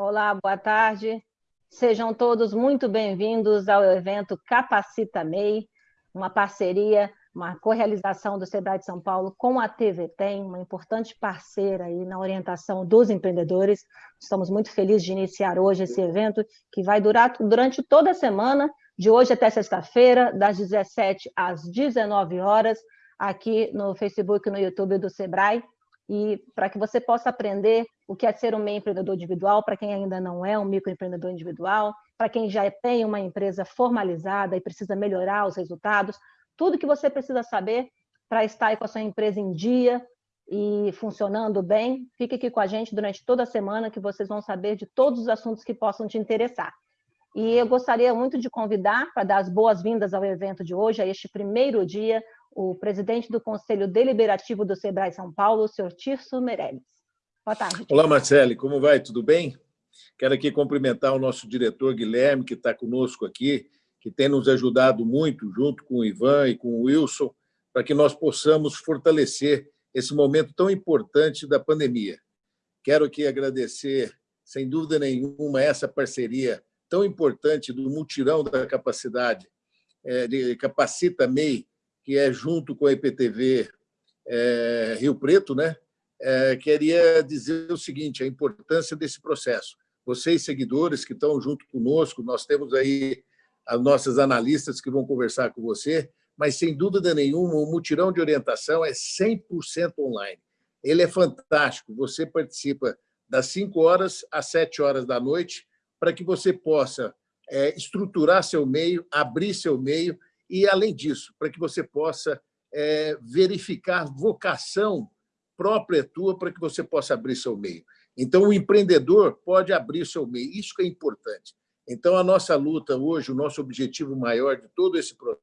Olá, boa tarde. Sejam todos muito bem-vindos ao evento Capacita MEI, uma parceria, uma co-realização do Sebrae de São Paulo com a TV Tem, uma importante parceira aí na orientação dos empreendedores. Estamos muito felizes de iniciar hoje esse evento, que vai durar durante toda a semana, de hoje até sexta-feira, das 17 às 19 horas, aqui no Facebook e no YouTube do Sebrae e para que você possa aprender o que é ser um meio empreendedor individual, para quem ainda não é um microempreendedor individual, para quem já tem uma empresa formalizada e precisa melhorar os resultados, tudo que você precisa saber para estar com a sua empresa em dia e funcionando bem, fique aqui com a gente durante toda a semana que vocês vão saber de todos os assuntos que possam te interessar. E eu gostaria muito de convidar para dar as boas-vindas ao evento de hoje, a este primeiro dia, o presidente do Conselho Deliberativo do SEBRAE São Paulo, o senhor Tirso Meirelles. Boa tarde. Olá, Marcele, como vai? Tudo bem? Quero aqui cumprimentar o nosso diretor Guilherme, que está conosco aqui, que tem nos ajudado muito, junto com o Ivan e com o Wilson, para que nós possamos fortalecer esse momento tão importante da pandemia. Quero aqui agradecer, sem dúvida nenhuma, essa parceria tão importante do Mutirão da Capacidade, é, de Capacita MEI, que é junto com a IPTV é, Rio Preto, né? É, queria dizer o seguinte, a importância desse processo. Vocês, seguidores que estão junto conosco, nós temos aí as nossas analistas que vão conversar com você, mas, sem dúvida nenhuma, o mutirão de orientação é 100% online. Ele é fantástico. Você participa das 5 horas às 7 horas da noite para que você possa é, estruturar seu meio, abrir seu meio e, além disso, para que você possa é, verificar vocação própria tua para que você possa abrir seu meio. Então, o empreendedor pode abrir seu meio. Isso que é importante. Então, a nossa luta hoje, o nosso objetivo maior de todo esse processo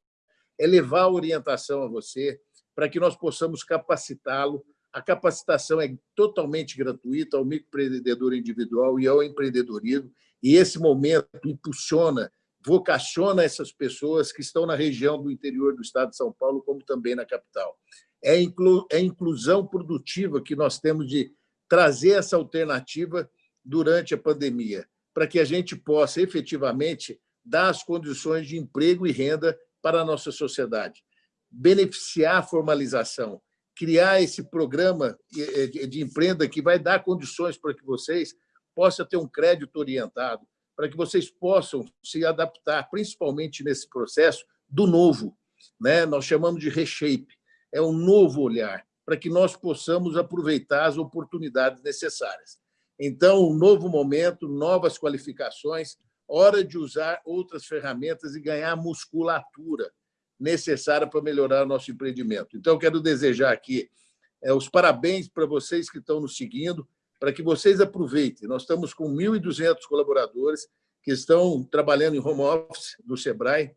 é levar a orientação a você para que nós possamos capacitá-lo. A capacitação é totalmente gratuita ao microempreendedor individual e ao empreendedorismo, e esse momento impulsiona vocaciona essas pessoas que estão na região do interior do estado de São Paulo, como também na capital. É, inclu, é inclusão produtiva que nós temos de trazer essa alternativa durante a pandemia, para que a gente possa efetivamente dar as condições de emprego e renda para a nossa sociedade, beneficiar a formalização, criar esse programa de emprenda que vai dar condições para que vocês possam ter um crédito orientado, para que vocês possam se adaptar, principalmente nesse processo do novo. Né? Nós chamamos de reshape, é um novo olhar, para que nós possamos aproveitar as oportunidades necessárias. Então, um novo momento, novas qualificações, hora de usar outras ferramentas e ganhar musculatura necessária para melhorar nosso empreendimento. Então, quero desejar aqui é, os parabéns para vocês que estão nos seguindo, para que vocês aproveitem. Nós estamos com 1.200 colaboradores que estão trabalhando em home office do SEBRAE.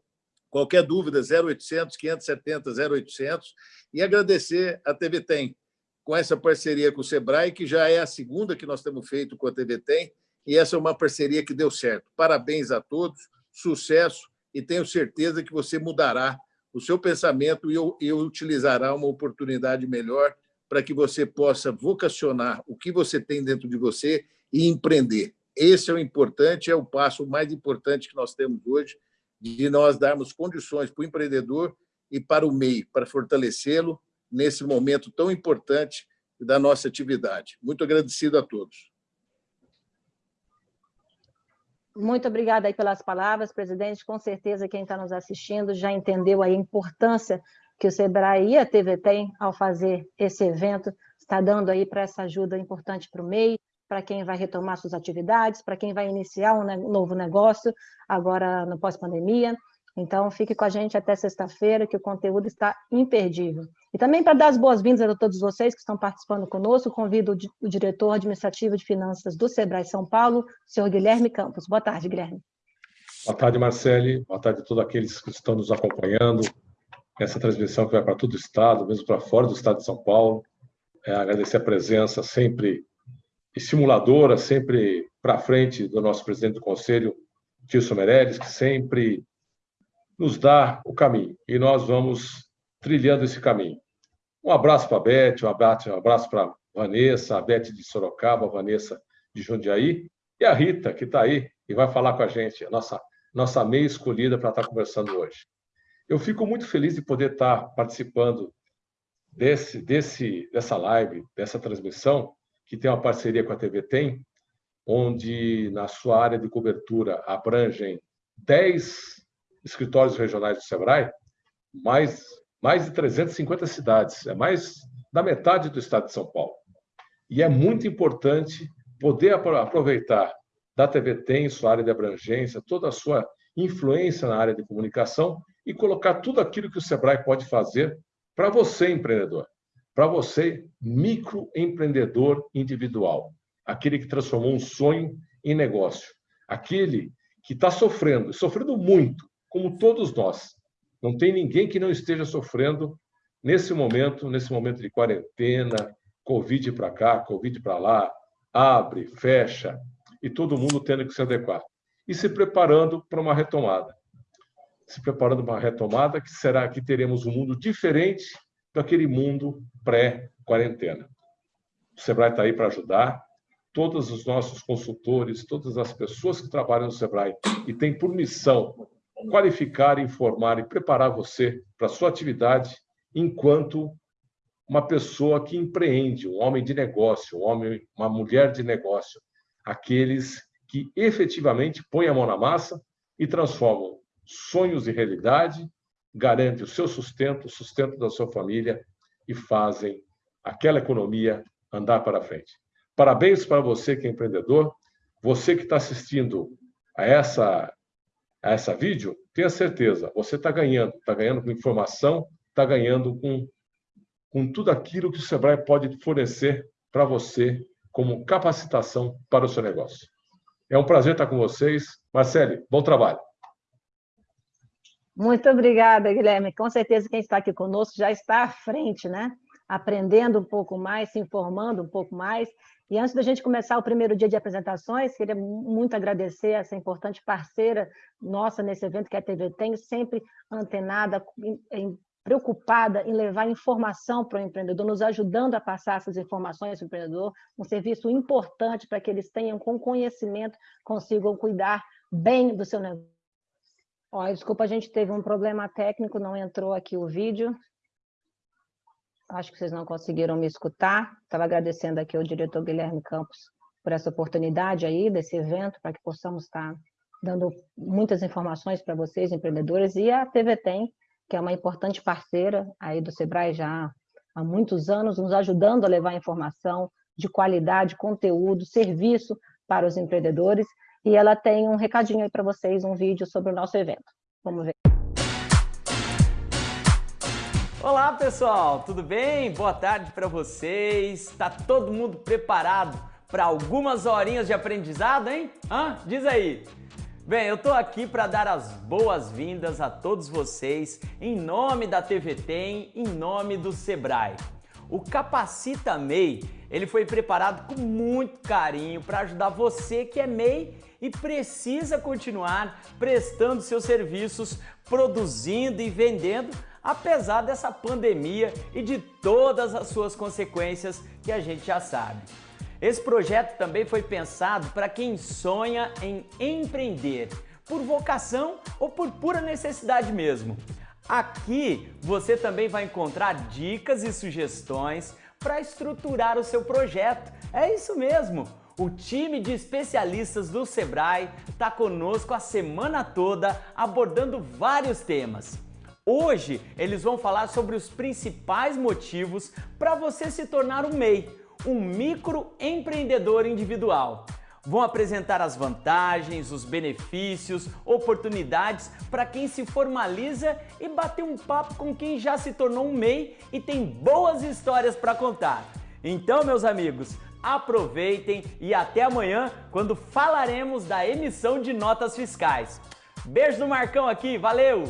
Qualquer dúvida, 0800 570 0800. E agradecer a TV Tem, com essa parceria com o SEBRAE, que já é a segunda que nós temos feito com a TV Tem, e essa é uma parceria que deu certo. Parabéns a todos, sucesso, e tenho certeza que você mudará o seu pensamento e utilizará uma oportunidade melhor para que você possa vocacionar o que você tem dentro de você e empreender. Esse é o importante, é o passo mais importante que nós temos hoje, de nós darmos condições para o empreendedor e para o MEI, para fortalecê-lo nesse momento tão importante da nossa atividade. Muito agradecido a todos. Muito obrigada aí pelas palavras, presidente. Com certeza quem está nos assistindo já entendeu a importância que o SEBRAE e a TV tem ao fazer esse evento, está dando aí para essa ajuda importante para o MEI, para quem vai retomar suas atividades, para quem vai iniciar um novo negócio agora no pós-pandemia. Então, fique com a gente até sexta-feira, que o conteúdo está imperdível. E também para dar as boas-vindas a todos vocês que estão participando conosco, convido o diretor administrativo de finanças do SEBRAE São Paulo, senhor Guilherme Campos. Boa tarde, Guilherme. Boa tarde, Marcele. Boa tarde a todos aqueles que estão nos acompanhando essa transmissão que vai para todo o estado, mesmo para fora do estado de São Paulo. É, agradecer a presença sempre estimuladora, sempre para frente do nosso presidente do conselho, Tilson Meirelles, que sempre nos dá o caminho. E nós vamos trilhando esse caminho. Um abraço para a Beth, um abraço, um abraço para a Vanessa, a Beth de Sorocaba, a Vanessa de Jundiaí, E a Rita, que está aí e vai falar com a gente, a nossa, nossa meia escolhida para estar tá conversando hoje. Eu fico muito feliz de poder estar participando desse, desse, dessa live, dessa transmissão, que tem uma parceria com a TV Tem, onde na sua área de cobertura abrangem 10 escritórios regionais do SEBRAE, mais, mais de 350 cidades, é mais da metade do estado de São Paulo. E é muito importante poder aproveitar da TV Tem, sua área de abrangência, toda a sua influência na área de comunicação e colocar tudo aquilo que o Sebrae pode fazer para você, empreendedor, para você, microempreendedor individual, aquele que transformou um sonho em negócio, aquele que está sofrendo, sofrendo muito, como todos nós. Não tem ninguém que não esteja sofrendo nesse momento, nesse momento de quarentena, Covid para cá, Covid para lá, abre, fecha, e todo mundo tendo que se adequar. E se preparando para uma retomada. Se preparando para uma retomada que será que teremos um mundo diferente daquele mundo pré-quarentena. O Sebrae está aí para ajudar. Todos os nossos consultores, todas as pessoas que trabalham no Sebrae e têm por missão qualificar, informar e preparar você para a sua atividade enquanto uma pessoa que empreende, um homem de negócio, um homem, uma mulher de negócio, aqueles que efetivamente põem a mão na massa e transformam sonhos em realidade, garantem o seu sustento, o sustento da sua família e fazem aquela economia andar para frente. Parabéns para você que é empreendedor, você que está assistindo a essa a essa vídeo, tenha certeza, você está ganhando, está ganhando com informação, está ganhando com com tudo aquilo que o Sebrae pode fornecer para você como capacitação para o seu negócio. É um prazer estar com vocês. Marcele, bom trabalho. Muito obrigada, Guilherme. Com certeza quem está aqui conosco já está à frente, né? Aprendendo um pouco mais, se informando um pouco mais. E antes da gente começar o primeiro dia de apresentações, queria muito agradecer essa importante parceira nossa nesse evento, que é a TV Tem, sempre antenada, preocupada em levar informação para o empreendedor, nos ajudando a passar essas informações para o empreendedor, um serviço importante para que eles tenham com conhecimento, consigam cuidar bem do seu negócio. Ó, desculpa, a gente teve um problema técnico, não entrou aqui o vídeo. Acho que vocês não conseguiram me escutar. Estava agradecendo aqui ao diretor Guilherme Campos por essa oportunidade aí, desse evento, para que possamos estar dando muitas informações para vocês, empreendedores, e a TV Tem, que é uma importante parceira aí do Sebrae já há muitos anos, nos ajudando a levar informação de qualidade, conteúdo, serviço para os empreendedores. E ela tem um recadinho aí para vocês, um vídeo sobre o nosso evento. Vamos ver. Olá, pessoal, tudo bem? Boa tarde para vocês. Está todo mundo preparado para algumas horinhas de aprendizado, hein? Hã? Diz aí. Bem, eu tô aqui para dar as boas-vindas a todos vocês em nome da TV Tem, em nome do Sebrae. O Capacita MEI, ele foi preparado com muito carinho para ajudar você que é MEI e precisa continuar prestando seus serviços, produzindo e vendendo, apesar dessa pandemia e de todas as suas consequências que a gente já sabe. Esse projeto também foi pensado para quem sonha em empreender, por vocação ou por pura necessidade mesmo. Aqui você também vai encontrar dicas e sugestões para estruturar o seu projeto. É isso mesmo! O time de especialistas do Sebrae está conosco a semana toda abordando vários temas. Hoje eles vão falar sobre os principais motivos para você se tornar um MEI, um microempreendedor individual. Vão apresentar as vantagens, os benefícios, oportunidades para quem se formaliza e bater um papo com quem já se tornou um MEI e tem boas histórias para contar. Então, meus amigos, aproveitem e até amanhã quando falaremos da emissão de notas fiscais. Beijo do Marcão aqui, valeu!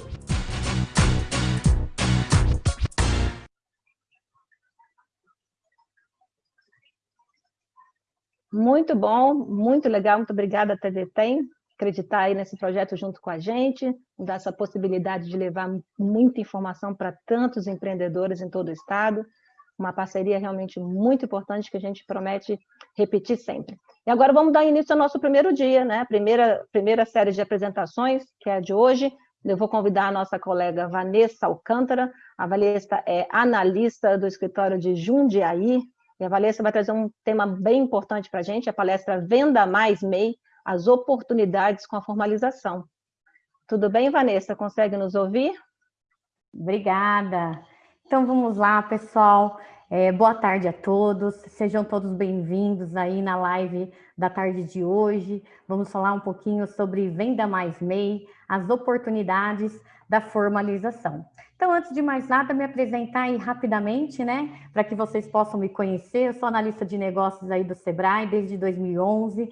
Muito bom, muito legal, muito obrigada, TV Tem, acreditar aí nesse projeto junto com a gente, dar essa possibilidade de levar muita informação para tantos empreendedores em todo o estado. uma parceria realmente muito importante que a gente promete repetir sempre. E agora vamos dar início ao nosso primeiro dia, né? Primeira, primeira série de apresentações, que é a de hoje. Eu vou convidar a nossa colega Vanessa Alcântara. A Vanessa é analista do escritório de Jundiaí, e a Vanessa vai trazer um tema bem importante para a gente, a palestra Venda Mais MEI, as oportunidades com a formalização. Tudo bem, Vanessa? Consegue nos ouvir? Obrigada. Então vamos lá, pessoal. É, boa tarde a todos, sejam todos bem-vindos aí na live da tarde de hoje. Vamos falar um pouquinho sobre Venda Mais MEI, as oportunidades da formalização. Então, antes de mais nada, me apresentar aí rapidamente, né, para que vocês possam me conhecer. Eu sou analista de negócios aí do Sebrae desde 2011, uh,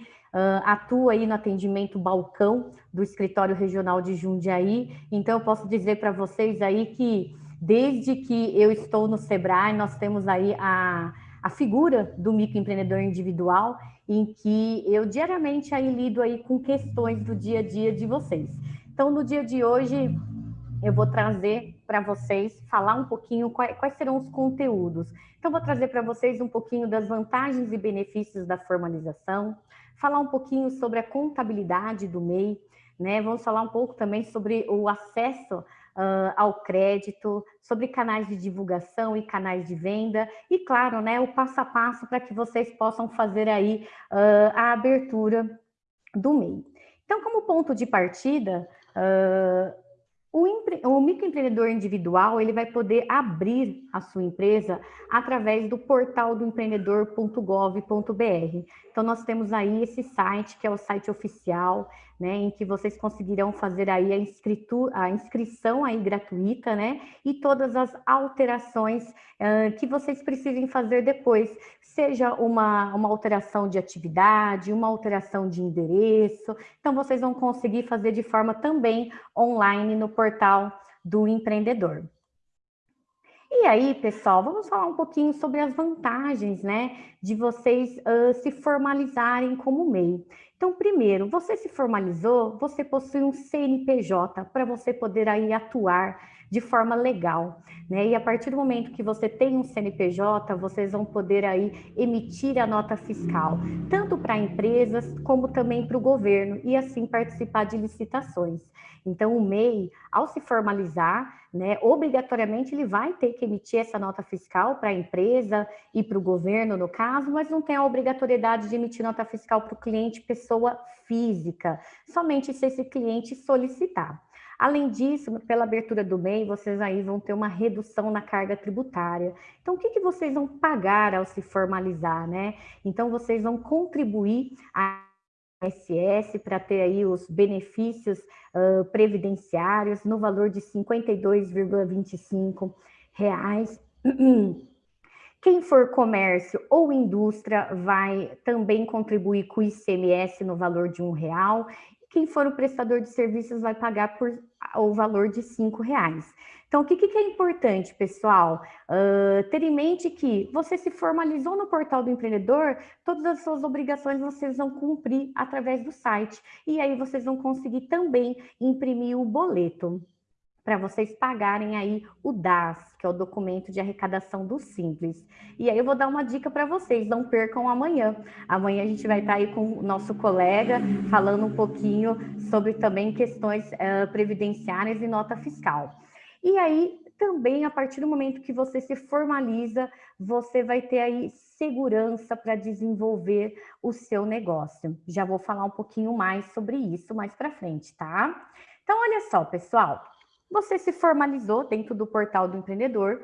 atuo aí no atendimento balcão do escritório regional de Jundiaí. Então, eu posso dizer para vocês aí que desde que eu estou no Sebrae, nós temos aí a, a figura do microempreendedor individual, em que eu diariamente aí lido aí com questões do dia a dia de vocês. Então, no dia de hoje, eu vou trazer para vocês falar um pouquinho quais, quais serão os conteúdos. Então, vou trazer para vocês um pouquinho das vantagens e benefícios da formalização, falar um pouquinho sobre a contabilidade do MEI, né? Vamos falar um pouco também sobre o acesso uh, ao crédito, sobre canais de divulgação e canais de venda, e claro, né, o passo a passo para que vocês possam fazer aí uh, a abertura do MEI. Então, como ponto de partida, uh, o, empre... o microempreendedor individual ele vai poder abrir a sua empresa através do portal do empreendedor.gov.br. Então, nós temos aí esse site, que é o site oficial, né, em que vocês conseguirão fazer aí a, a inscrição aí gratuita, né, e todas as alterações uh, que vocês precisem fazer depois, seja uma, uma alteração de atividade, uma alteração de endereço, então vocês vão conseguir fazer de forma também online no portal do empreendedor. E aí, pessoal, vamos falar um pouquinho sobre as vantagens, né, de vocês uh, se formalizarem como MEI. Então, primeiro, você se formalizou, você possui um CNPJ para você poder aí atuar de forma legal, né? E a partir do momento que você tem um CNPJ, vocês vão poder aí emitir a nota fiscal, tanto para empresas como também para o governo, e assim participar de licitações. Então, o MEI, ao se formalizar, né, obrigatoriamente ele vai ter que emitir essa nota fiscal para a empresa e para o governo, no caso, mas não tem a obrigatoriedade de emitir nota fiscal para o cliente pessoa física, somente se esse cliente solicitar. Além disso, pela abertura do MEI, vocês aí vão ter uma redução na carga tributária. Então, o que, que vocês vão pagar ao se formalizar, né? Então, vocês vão contribuir a INSS para ter aí os benefícios uh, previdenciários no valor de 52,25 reais. Quem for comércio ou indústria vai também contribuir com o ICMS no valor de um real quem for o prestador de serviços vai pagar por o valor de cinco reais. Então, o que, que é importante, pessoal? Uh, ter em mente que você se formalizou no portal do empreendedor, todas as suas obrigações vocês vão cumprir através do site. E aí vocês vão conseguir também imprimir o boleto para vocês pagarem aí o DAS, que é o documento de arrecadação do Simples. E aí eu vou dar uma dica para vocês, não percam amanhã. Amanhã a gente vai estar tá aí com o nosso colega falando um pouquinho sobre também questões uh, previdenciárias e nota fiscal. E aí também a partir do momento que você se formaliza, você vai ter aí segurança para desenvolver o seu negócio. Já vou falar um pouquinho mais sobre isso mais para frente, tá? Então, olha só, pessoal, você se formalizou dentro do portal do empreendedor,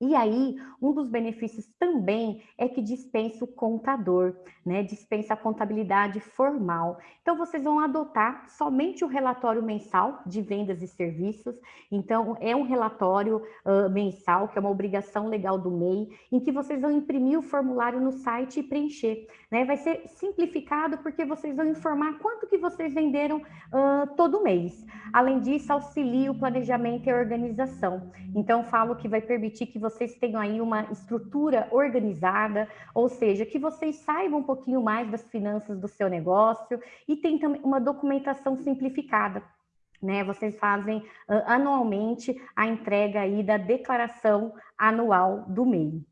e aí, um dos benefícios também é que dispensa o contador, né? Dispensa a contabilidade formal. Então, vocês vão adotar somente o relatório mensal de vendas e serviços. Então, é um relatório uh, mensal, que é uma obrigação legal do MEI, em que vocês vão imprimir o formulário no site e preencher. Né? Vai ser simplificado porque vocês vão informar quanto que vocês venderam uh, todo mês. Além disso, auxilia o planejamento e a organização. Então, falo que vai permitir que vocês tenham aí uma estrutura organizada, ou seja, que vocês saibam um pouquinho mais das finanças do seu negócio e tem também uma documentação simplificada. Né, vocês fazem uh, anualmente a entrega aí da declaração anual do MEI.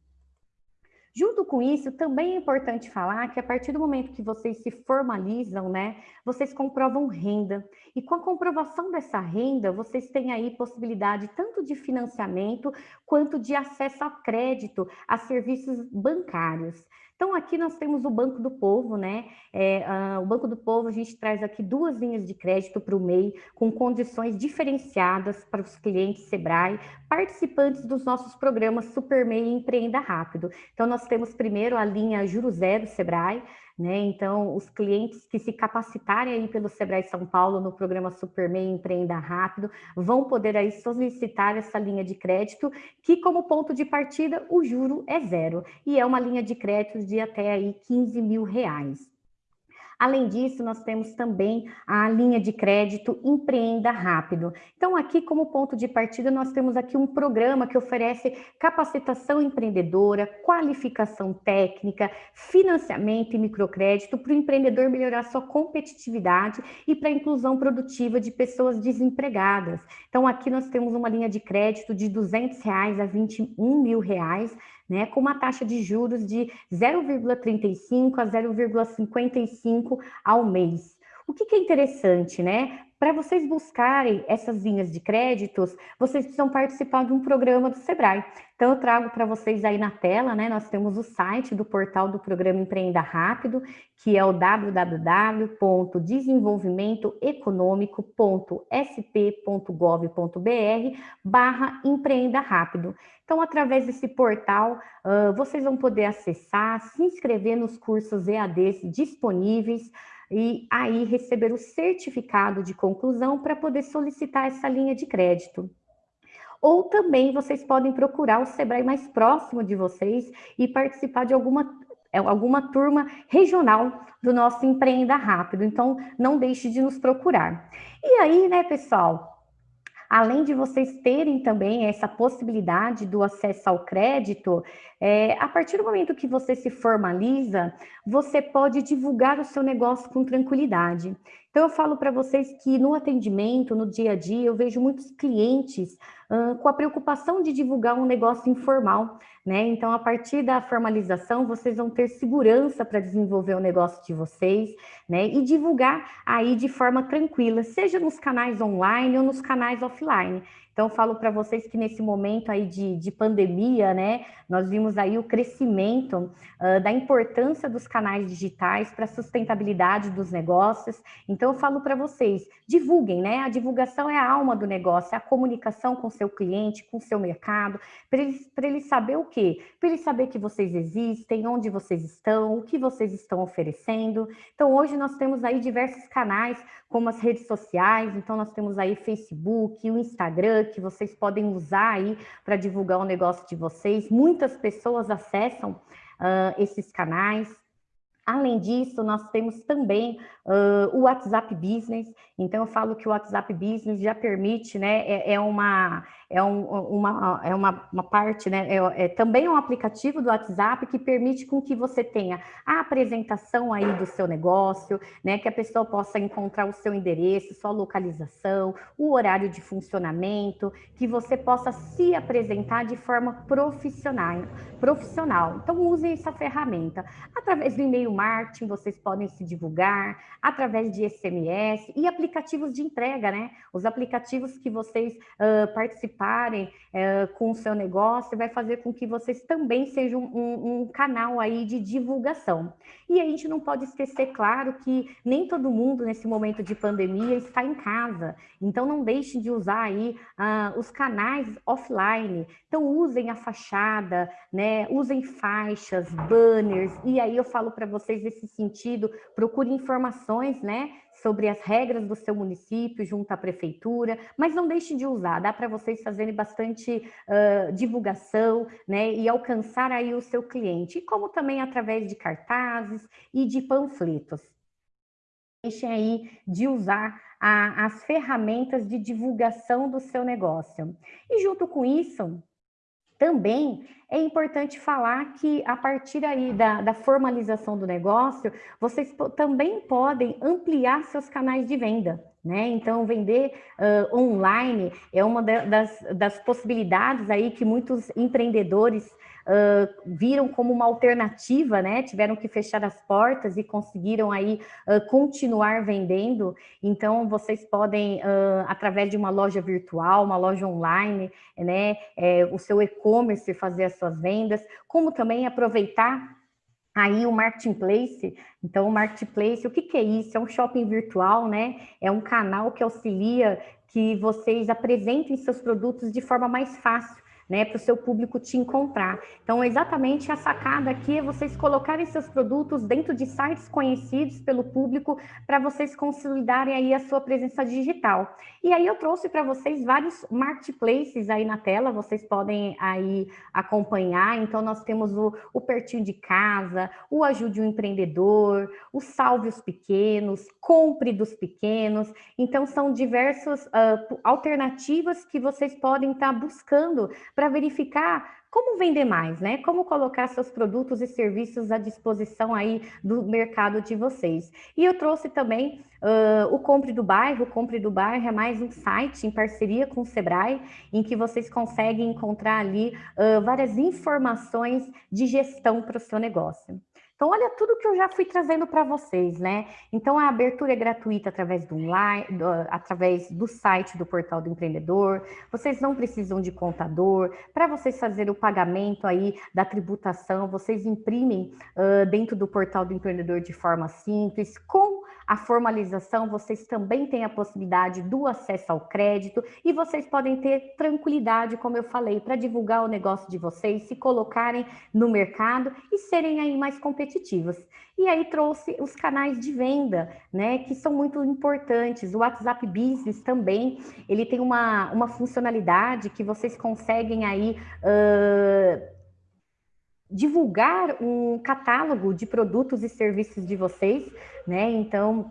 Junto com isso, também é importante falar que a partir do momento que vocês se formalizam, né, vocês comprovam renda. E com a comprovação dessa renda, vocês têm aí possibilidade tanto de financiamento quanto de acesso a crédito, a serviços bancários. Então, aqui nós temos o Banco do Povo, né? É, o Banco do Povo, a gente traz aqui duas linhas de crédito para o MEI, com condições diferenciadas para os clientes Sebrae, participantes dos nossos programas Super MEI e Empreenda Rápido. Então, nós temos primeiro a linha Juro Zero Sebrae, né? Então, os clientes que se capacitarem aí pelo Sebrae São Paulo no programa Supermeio Empreenda Rápido vão poder aí solicitar essa linha de crédito, que como ponto de partida o juro é zero e é uma linha de crédito de até aí 15 mil reais. Além disso, nós temos também a linha de crédito Empreenda Rápido. Então, aqui como ponto de partida, nós temos aqui um programa que oferece capacitação empreendedora, qualificação técnica, financiamento e microcrédito para o empreendedor melhorar sua competitividade e para a inclusão produtiva de pessoas desempregadas. Então, aqui nós temos uma linha de crédito de 200 reais a 21 mil reais, né, com uma taxa de juros de 0,35 a 0,55 ao mês. O que, que é interessante, né? Para vocês buscarem essas linhas de créditos, vocês precisam participar de um programa do Sebrae. Então, eu trago para vocês aí na tela, né? Nós temos o site do portal do programa Empreenda Rápido, que é o www.desenvolvimentoeconômico.sp.gov.br barra Empreenda Rápido. Então, através desse portal, uh, vocês vão poder acessar, se inscrever nos cursos EADs disponíveis, e aí receber o certificado de conclusão para poder solicitar essa linha de crédito. Ou também vocês podem procurar o Sebrae mais próximo de vocês e participar de alguma, é, alguma turma regional do nosso Empreenda Rápido. Então, não deixe de nos procurar. E aí, né, pessoal, além de vocês terem também essa possibilidade do acesso ao crédito, é, a partir do momento que você se formaliza, você pode divulgar o seu negócio com tranquilidade. Então, eu falo para vocês que no atendimento, no dia a dia, eu vejo muitos clientes uh, com a preocupação de divulgar um negócio informal, né? Então, a partir da formalização, vocês vão ter segurança para desenvolver o negócio de vocês, né? E divulgar aí de forma tranquila, seja nos canais online ou nos canais offline. Então, falo para vocês que nesse momento aí de, de pandemia, né, nós vimos aí o crescimento uh, da importância dos canais digitais para a sustentabilidade dos negócios. Então, eu falo para vocês, divulguem, né? A divulgação é a alma do negócio, é a comunicação com seu cliente, com seu mercado, para ele, ele saber o quê? Para ele saber que vocês existem, onde vocês estão, o que vocês estão oferecendo. Então, hoje nós temos aí diversos canais, como as redes sociais, então nós temos aí Facebook, o Instagram, que vocês podem usar aí para divulgar o negócio de vocês. Muitas pessoas acessam uh, esses canais. Além disso, nós temos também uh, o WhatsApp Business. Então, eu falo que o WhatsApp Business já permite, né? É, é uma, é, um, uma, é uma, uma parte, né? É, é, também um aplicativo do WhatsApp que permite com que você tenha a apresentação aí do seu negócio, né? Que a pessoa possa encontrar o seu endereço, sua localização, o horário de funcionamento, que você possa se apresentar de forma profissional. profissional. Então, use essa ferramenta. Através do e-mail marketing, vocês podem se divulgar, através de SMS e aplicativos de entrega, né? Os aplicativos que vocês uh, participarem é, com o seu negócio, vai fazer com que vocês também sejam um, um, canal aí de divulgação. E a gente não pode esquecer, claro, que nem todo mundo nesse momento de pandemia está em casa. Então não deixem de usar aí uh, os canais offline. Então usem a fachada, né? Usem faixas, banners. E aí eu falo para vocês nesse sentido, procure informações, né? sobre as regras do seu município junto à prefeitura, mas não deixe de usar, dá para vocês fazerem bastante uh, divulgação, né, e alcançar aí o seu cliente, como também através de cartazes e de panfletos. Deixem aí de usar a, as ferramentas de divulgação do seu negócio. E junto com isso, também é importante falar que a partir aí da, da formalização do negócio, vocês também podem ampliar seus canais de venda Né? Então, vender uh, online é uma das, das possibilidades aí que muitos empreendedores uh, viram como uma alternativa, né? Tiveram que fechar as portas e conseguiram aí uh, continuar vendendo. Então, vocês podem, através de uma loja virtual, uma loja online, né? É, o seu e-commerce fazer as suas vendas, como também aproveitar aí o marketplace. Então, o marketplace, o que, que é isso? É um shopping virtual, né? É um canal que auxilia que vocês apresentem seus produtos de forma mais fácil né, para o seu público te encontrar. Então, exatamente a sacada aqui é vocês colocarem seus produtos dentro de sites conhecidos pelo público para vocês consolidarem aí a sua presença digital. E aí eu trouxe para vocês vários marketplaces aí na tela, vocês podem aí acompanhar. Então, nós temos o, o Pertinho de Casa, o Ajude o Empreendedor, o Salve os Pequenos, Compre dos Pequenos. Então, são diversas uh, alternativas que vocês podem estar tá buscando para verificar como vender mais, né? Como colocar seus produtos e serviços à disposição aí do mercado de vocês. E eu trouxe também uh, o Compre do Bairro. O Compre do Bairro é mais um site em parceria com o Sebrae, em que vocês conseguem encontrar ali uh, várias informações de gestão para o seu negócio. Então, olha tudo que eu já fui trazendo para vocês, né? Então, a abertura é gratuita através do online, do, através do site do Portal do Empreendedor. Vocês não precisam de contador. Para vocês fazerem o pagamento aí da tributação, vocês imprimem uh, dentro do Portal do Empreendedor de forma simples, com a formalização, vocês também têm a possibilidade do acesso ao crédito e vocês podem ter tranquilidade, como eu falei, para divulgar o negócio de vocês, se colocarem no mercado e serem aí mais competitivos. E aí trouxe os canais de venda, né, que são muito importantes. O WhatsApp Business também, ele tem uma, uma funcionalidade que vocês conseguem aí... Uh, divulgar um catálogo de produtos e serviços de vocês, né? Então,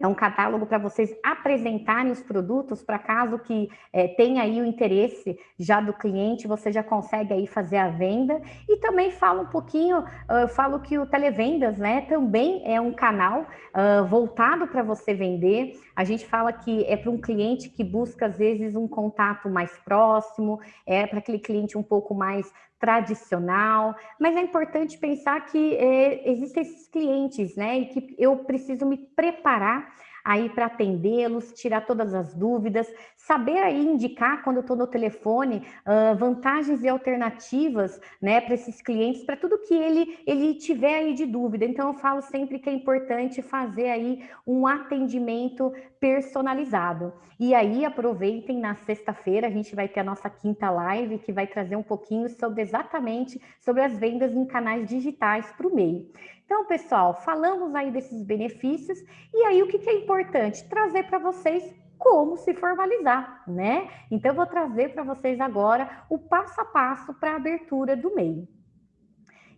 é um catálogo para vocês apresentarem os produtos, para caso que é, tenha aí o interesse já do cliente, você já consegue aí fazer a venda. E também falo um pouquinho, uh, falo que o Televendas, né, também é um canal uh, voltado para você vender. A gente fala que é para um cliente que busca, às vezes, um contato mais próximo, é para aquele cliente um pouco mais tradicional, mas é importante pensar que é, existem esses clientes, né, e que eu preciso me preparar aí para atendê-los, tirar todas as dúvidas, saber aí indicar quando eu estou no telefone uh, vantagens e alternativas, né, para esses clientes, para tudo que ele ele tiver aí de dúvida. Então eu falo sempre que é importante fazer aí um atendimento personalizado. E aí aproveitem na sexta-feira a gente vai ter a nossa quinta live que vai trazer um pouquinho sobre exatamente sobre as vendas em canais digitais para o meio. Então, pessoal, falamos aí desses benefícios e aí o que, que é importante? Trazer para vocês como se formalizar, né? Então, eu vou trazer para vocês agora o passo a passo para a abertura do MEI.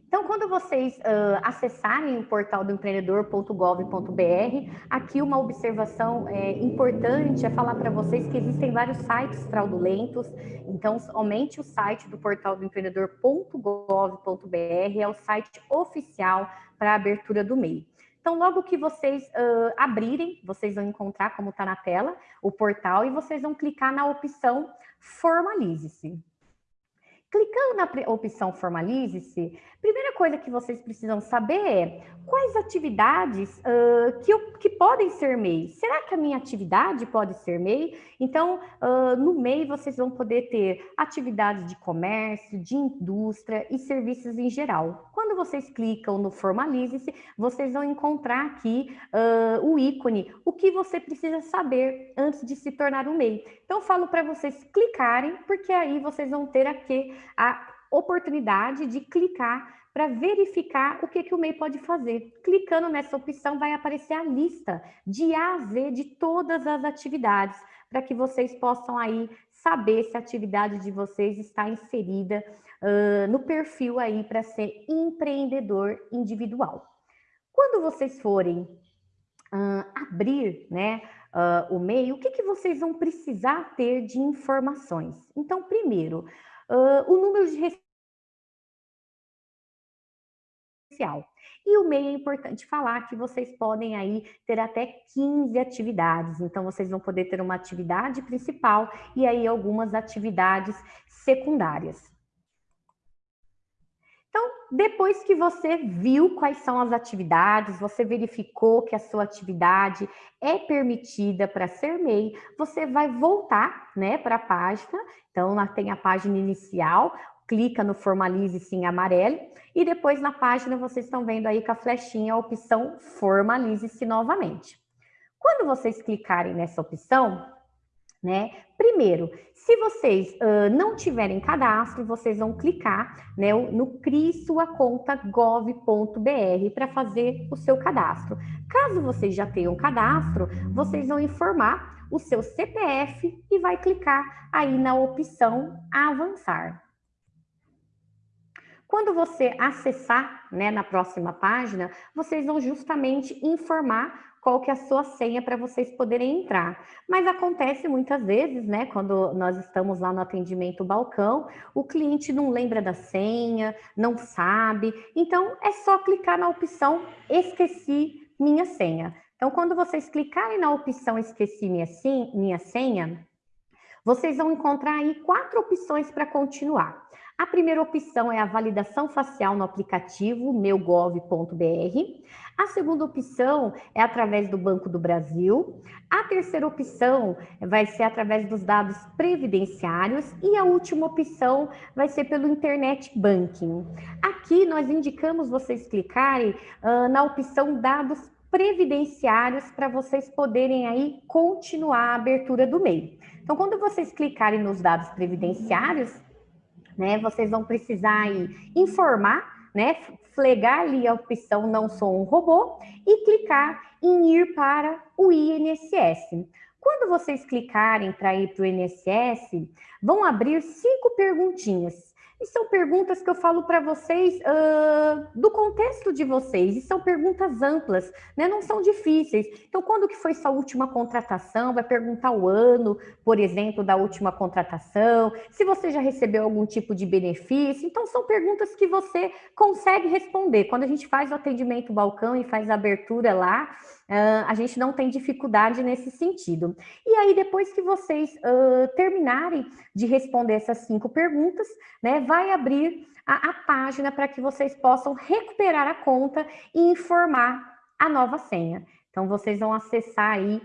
Então, quando vocês uh, acessarem o portal do empreendedor.gov.br, aqui uma observação é, importante é falar para vocês que existem vários sites fraudulentos. Então, somente o site do portal do empreendedor.gov.br é o site oficial para a abertura do MEI. Então, logo que vocês uh, abrirem, vocês vão encontrar, como está na tela, o portal e vocês vão clicar na opção Formalize-se. Clicando na opção Formalize-se, primeira coisa que vocês precisam saber é quais atividades uh, que, eu, que podem ser MEI. Será que a minha atividade pode ser MEI? Então, uh, no MEI, vocês vão poder ter atividades de comércio, de indústria e serviços em geral. Quando vocês clicam no Formalize-se, vocês vão encontrar aqui uh, o ícone, o que você precisa saber antes de se tornar um MEI. Então, falo para vocês clicarem, porque aí vocês vão ter aqui a oportunidade de clicar para verificar o que, que o MEI pode fazer. Clicando nessa opção, vai aparecer a lista de A a Z de todas as atividades, para que vocês possam aí saber se a atividade de vocês está inserida uh, no perfil aí para ser empreendedor individual. Quando vocês forem uh, abrir né, uh, o MEI, o que, que vocês vão precisar ter de informações? Então, primeiro, uh, o número de social. E o MEI é importante falar que vocês podem aí ter até 15 atividades. Então, vocês vão poder ter uma atividade principal e aí algumas atividades secundárias. Depois que você viu quais são as atividades, você verificou que a sua atividade é permitida para ser MEI, você vai voltar né, para a página. Então, lá tem a página inicial, clica no Formalize-se em amarelo, e depois na página vocês estão vendo aí com a flechinha a opção Formalize-se novamente. Quando vocês clicarem nessa opção, né? Primeiro, se vocês uh, não tiverem cadastro, vocês vão clicar né, no CRI sua conta gov.br para fazer o seu cadastro. Caso vocês já tenham cadastro, vocês vão informar o seu CPF e vai clicar aí na opção avançar. Quando você acessar né, na próxima página, vocês vão justamente informar qual que é a sua senha para vocês poderem entrar. Mas acontece muitas vezes, né, quando nós estamos lá no atendimento balcão, o cliente não lembra da senha, não sabe, então é só clicar na opção esqueci minha senha. Então, quando vocês clicarem na opção esqueci minha, senha, vocês vão encontrar aí quatro opções para continuar. A primeira opção é a validação facial no aplicativo meugov.br. A segunda opção é através do Banco do Brasil. A terceira opção vai ser através dos dados previdenciários. E a última opção vai ser pelo Internet Banking. Aqui nós indicamos vocês clicarem uh, na opção dados previdenciários para vocês poderem aí continuar a abertura do MEI. Então, quando vocês clicarem nos dados previdenciários, né? Vocês vão precisar aí informar, né? Flegar ali a opção não sou um robô e clicar em ir para o INSS. Quando vocês clicarem para ir para o INSS, vão abrir cinco perguntinhas. E são perguntas que eu falo para vocês uh, do contexto de vocês, e são perguntas amplas, né? não são difíceis. Então, quando que foi sua última contratação? Vai perguntar o ano, por exemplo, da última contratação, se você já recebeu algum tipo de benefício. Então, são perguntas que você consegue responder. Quando a gente faz o atendimento balcão e faz a abertura lá, Uh, a gente não tem dificuldade nesse sentido. E aí, depois que vocês uh, terminarem de responder essas cinco perguntas, né, vai abrir a, a página para que vocês possam recuperar a conta e informar a nova senha. Então, vocês vão acessar aí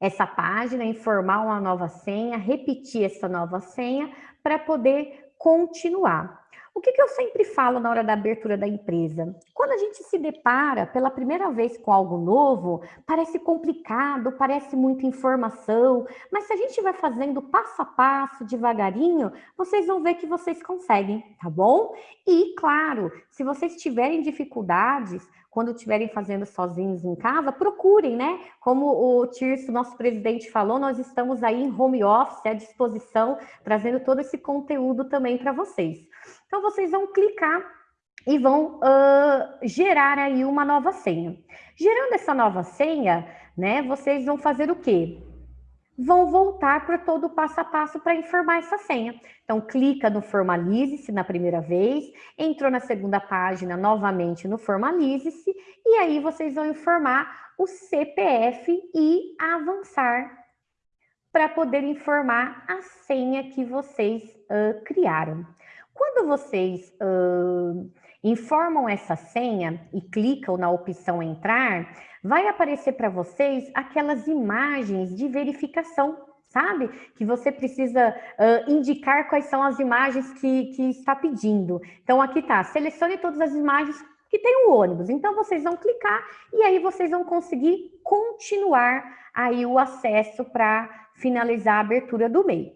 essa página, informar uma nova senha, repetir essa nova senha para poder continuar. O que, que, eu sempre falo na hora da abertura da empresa? Quando a gente se depara pela primeira vez com algo novo, parece complicado, parece muita informação, mas se a gente vai fazendo passo a passo, devagarinho, vocês vão ver que vocês conseguem, tá bom? E, claro, se vocês tiverem dificuldades, quando estiverem fazendo sozinhos em casa, procurem, né? Como o Tirso, nosso presidente, falou, nós estamos aí em home office à disposição, trazendo todo esse conteúdo também para vocês. Então, vocês vão clicar e vão uh, gerar aí uma nova senha. Gerando essa nova senha, né, vocês vão fazer o quê? Vão voltar para todo o passo a passo para informar essa senha. Então, clica no Formalize-se na primeira vez, entrou na segunda página novamente no Formalize-se, e aí vocês vão informar o CPF e avançar para poder informar a senha que vocês uh, criaram. Quando vocês uh, informam essa senha e clicam na opção entrar, vai aparecer para vocês aquelas imagens de verificação, sabe? Que você precisa uh, indicar quais são as imagens que, que está pedindo. Então, aqui está, selecione todas as imagens que tem o ônibus. Então, vocês vão clicar e aí vocês vão conseguir continuar aí o acesso para finalizar a abertura do MEI.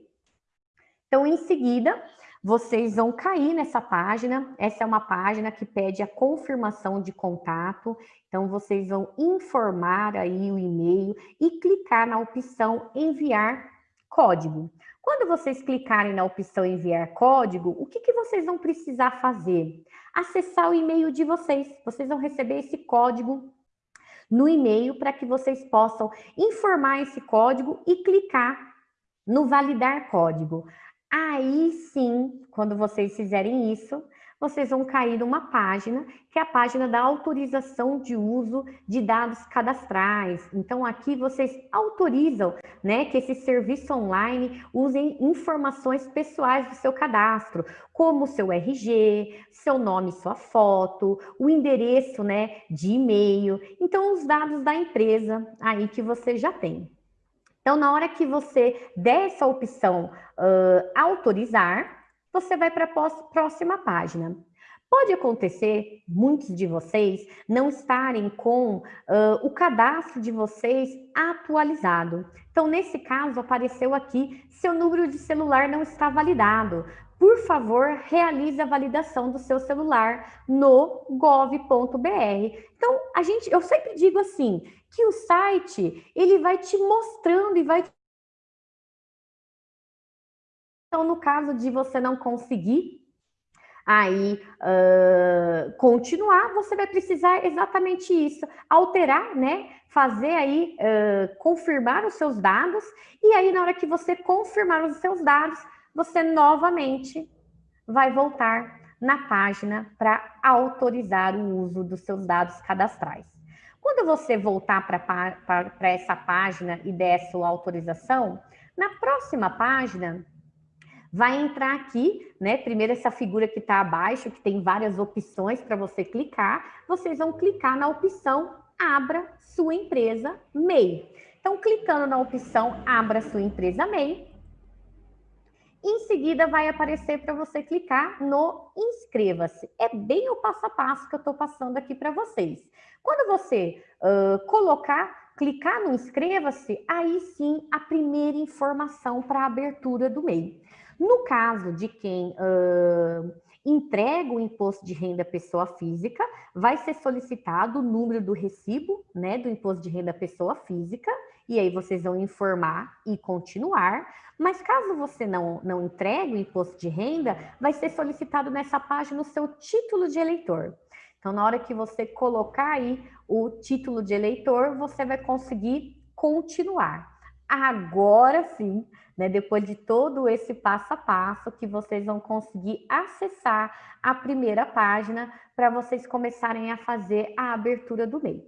Então, em seguida, vocês vão cair nessa página. Essa é uma página que pede a confirmação de contato. Então, vocês vão informar aí o e-mail e clicar na opção enviar código. Quando vocês clicarem na opção enviar código, o que, que vocês vão precisar fazer? Acessar o e-mail de vocês. Vocês vão receber esse código no e-mail para que vocês possam informar esse código e clicar no validar código. Aí sim, quando vocês fizerem isso, vocês vão cair numa página, que é a página da autorização de uso de dados cadastrais. Então, aqui vocês autorizam né, que esse serviço online usem informações pessoais do seu cadastro, como o seu RG, seu nome, sua foto, o endereço né, de e-mail. Então, os dados da empresa aí que você já tem. Então, na hora que você der essa opção uh, autorizar, você vai para a próxima página. Pode acontecer muitos de vocês não estarem com uh, o cadastro de vocês atualizado. Então, nesse caso, apareceu aqui, seu número de celular não está validado. Por favor, realize a validação do seu celular no gov.br. Então, a gente, eu sempre digo assim, que o site, ele vai te mostrando e vai então, no caso de você não conseguir aí uh, continuar, você vai precisar exatamente isso, alterar, né? Fazer aí, uh, confirmar os seus dados, e aí na hora que você confirmar os seus dados, você novamente vai voltar na página para autorizar o uso dos seus dados cadastrais. Quando você voltar para essa página e der sua autorização, na próxima página, vai entrar aqui, né? Primeiro essa figura que está abaixo, que tem várias opções para você clicar. Vocês vão clicar na opção Abra sua empresa MEI. Então, clicando na opção Abra sua empresa MEI, em seguida vai aparecer para você clicar no Inscreva-se. É bem o passo a passo que eu estou passando aqui para vocês. Quando você uh, colocar, clicar no Inscreva-se, aí sim a primeira informação para a abertura do MEI. No caso de quem uh, entrega o imposto de renda pessoa física, vai ser solicitado o número do recibo, né, do imposto de renda pessoa física, e aí vocês vão informar e continuar. Mas caso você não, não entregue o imposto de renda, vai ser solicitado nessa página o seu título de eleitor. Então, na hora que você colocar aí o título de eleitor, você vai conseguir continuar. Agora sim, né, depois de todo esse passo a passo, que vocês vão conseguir acessar a primeira página para vocês começarem a fazer a abertura do MEI.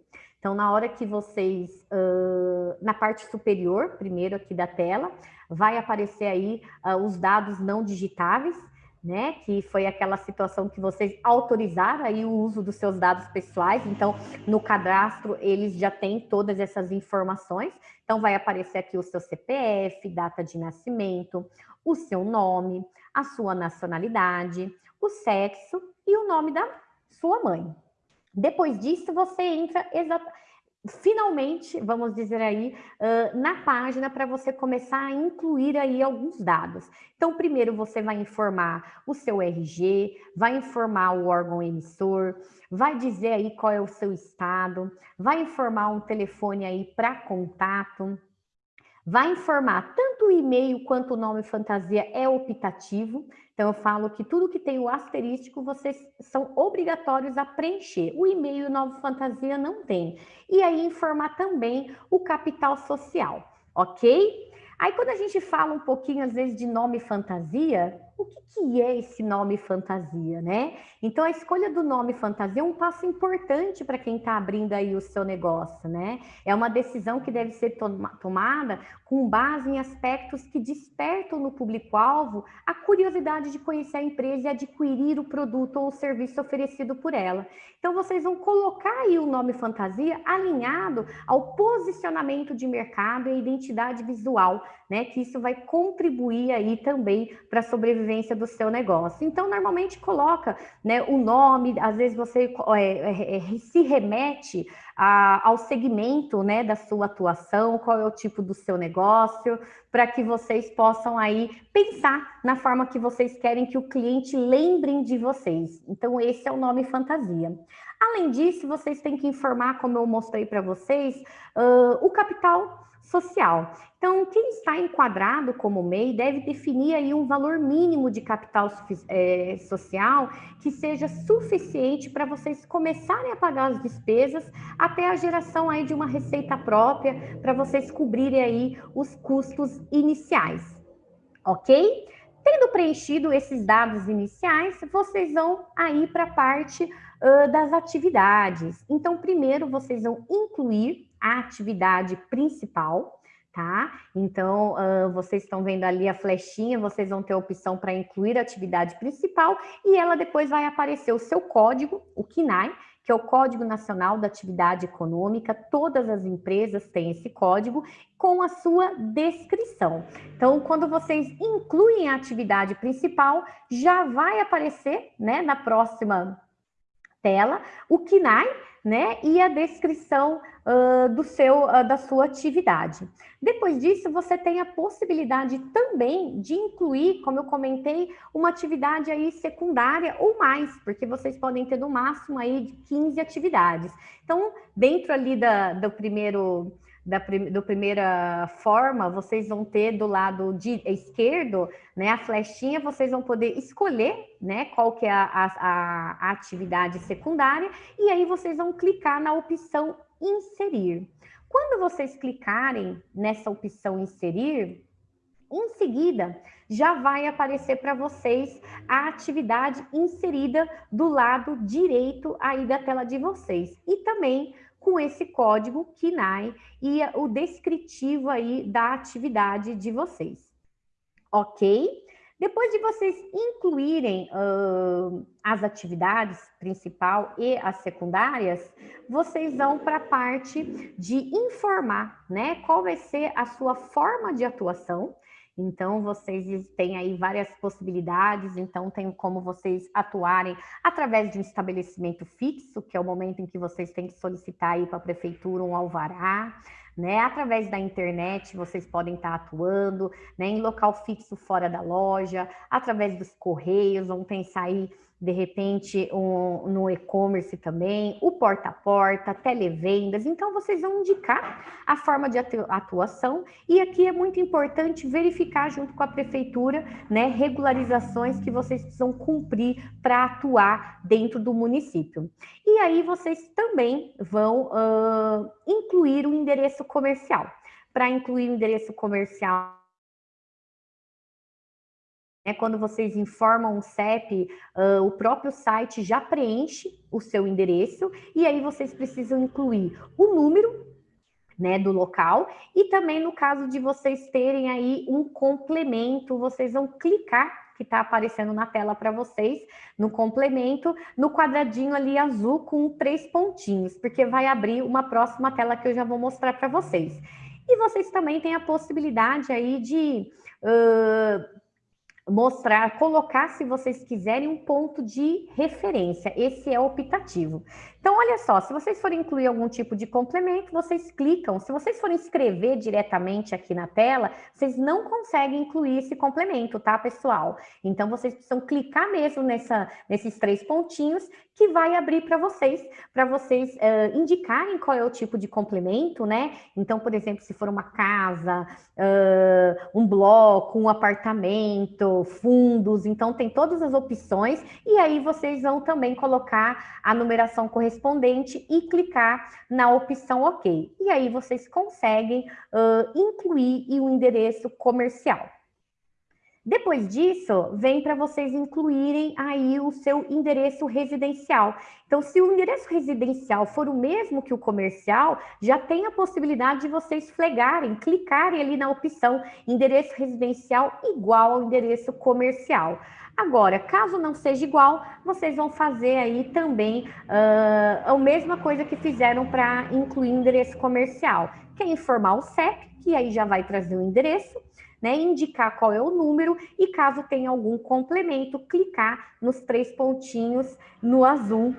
Então, na hora que vocês, uh, na parte superior, primeiro aqui da tela, vai aparecer aí uh, os dados não digitáveis, né? Que foi aquela situação que vocês autorizaram aí o uso dos seus dados pessoais. Então, no cadastro, eles já têm todas essas informações. Então, vai aparecer aqui o seu CPF, data de nascimento, o seu nome, a sua nacionalidade, o sexo e o nome da sua mãe. Depois disso, você entra finalmente, vamos dizer aí, na página para você começar a incluir aí alguns dados. Então, primeiro você vai informar o seu RG, vai informar o órgão emissor, vai dizer aí qual é o seu estado, vai informar um telefone aí para contato, vai informar tanto o e-mail quanto o nome fantasia é optativo, então, eu falo que tudo que tem o asterístico, vocês são obrigatórios a preencher. O e-mail Nova Fantasia não tem. E aí, informar também o capital social, ok? Aí, quando a gente fala um pouquinho, às vezes, de nome fantasia, o que, que é esse nome fantasia, né? Então, a escolha do nome fantasia é um passo importante para quem está abrindo aí o seu negócio, né? É uma decisão que deve ser tomada com base em aspectos que despertam no público-alvo a curiosidade de conhecer a empresa e adquirir o produto ou o serviço oferecido por ela. Então, vocês vão colocar aí o nome fantasia alinhado ao posicionamento de mercado e identidade visual, né? Que isso vai contribuir aí também para a sobrevivência do seu negócio. Então, normalmente coloca né, o nome, às vezes você é, é, é, se remete a, ao segmento né, da sua atuação, qual é o tipo do seu negócio, para que vocês possam aí pensar na forma que vocês querem que o cliente lembrem de vocês. Então, esse é o nome fantasia. Além disso, vocês têm que informar, como eu mostrei para vocês, uh, o capital social. Então, quem está enquadrado como MEI deve definir aí um valor mínimo de capital é, social que seja suficiente para vocês começarem a pagar as despesas até a geração aí de uma receita própria para vocês cobrirem aí os custos iniciais, ok? tendo preenchido esses dados iniciais, vocês vão aí para a parte uh, das atividades. Então, primeiro vocês vão incluir a atividade principal, tá? Então, uh, vocês estão vendo ali a flechinha, vocês vão ter a opção para incluir a atividade principal e ela depois vai aparecer o seu código, o KINAI, que é o Código Nacional da Atividade Econômica. Todas as empresas têm esse código com a sua descrição. Então, quando vocês incluem a atividade principal, já vai aparecer, né, na próxima tela, o KINAI, né, e a descrição uh, do seu, uh, da sua atividade. Depois disso, você tem a possibilidade também de incluir, como eu comentei, uma atividade aí secundária ou mais, porque vocês podem ter no máximo aí de 15 atividades. Então, dentro ali da, do primeiro da, do primeira forma, vocês vão ter do lado de, esquerdo, né, a flechinha, vocês vão poder escolher, né, qual que é a, a, a atividade secundária, e aí vocês vão clicar na opção inserir. Quando vocês clicarem nessa opção inserir, em seguida, já vai aparecer para vocês a atividade inserida do lado direito aí da tela de vocês. E também com esse código KINAI e o descritivo aí da atividade de vocês. Ok? Depois de vocês incluírem uh, as atividades principal e as secundárias, vocês vão para a parte de informar, né? Qual vai ser a sua forma de atuação então, vocês têm aí várias possibilidades, então tem como vocês atuarem através de um estabelecimento fixo, que é o momento em que vocês têm que solicitar aí para a prefeitura um alvará, né? Através da internet, vocês podem estar atuando, né? Em local fixo fora da loja, através dos correios, vão pensar aí de repente um, no e-commerce também, o porta a porta, televendas. Então, vocês vão indicar a forma de atuação e aqui é muito importante verificar junto com a prefeitura, né, regularizações que vocês precisam cumprir para atuar dentro do município. E aí vocês também vão uh, incluir o endereço comercial. Para incluir o endereço comercial é quando vocês informam o CEP, uh, o próprio site já preenche o seu endereço e aí vocês precisam incluir o número né, do local e também no caso de vocês terem aí um complemento, vocês vão clicar que está aparecendo na tela para vocês, no complemento, no quadradinho ali azul com três pontinhos, porque vai abrir uma próxima tela que eu já vou mostrar para vocês. E vocês também têm a possibilidade aí de uh, mostrar, colocar, se vocês quiserem, um ponto de referência. Esse é optativo. Então, olha só, se vocês forem incluir algum tipo de complemento, vocês clicam. Se vocês forem escrever diretamente aqui na tela, vocês não conseguem incluir esse complemento, tá, pessoal? Então, vocês precisam clicar mesmo nessa, nesses três pontinhos que vai abrir para vocês, para vocês uh, indicarem qual é o tipo de complemento, né? Então, por exemplo, se for uma casa, uh, um bloco, um apartamento, fundos, então tem todas as opções, e aí vocês vão também colocar a numeração correspondente e clicar na opção OK. E aí vocês conseguem uh, incluir o endereço comercial. Depois disso, vem para vocês incluírem aí o seu endereço residencial. Então, se o endereço residencial for o mesmo que o comercial, já tem a possibilidade de vocês flegarem, clicarem ali na opção endereço residencial igual ao endereço comercial. Agora, caso não seja igual, vocês vão fazer aí também uh, a mesma coisa que fizeram para incluir endereço comercial, que é informar o CEP, que aí já vai trazer o endereço, né, indicar qual é o número e caso tenha algum complemento, clicar nos três pontinhos no azul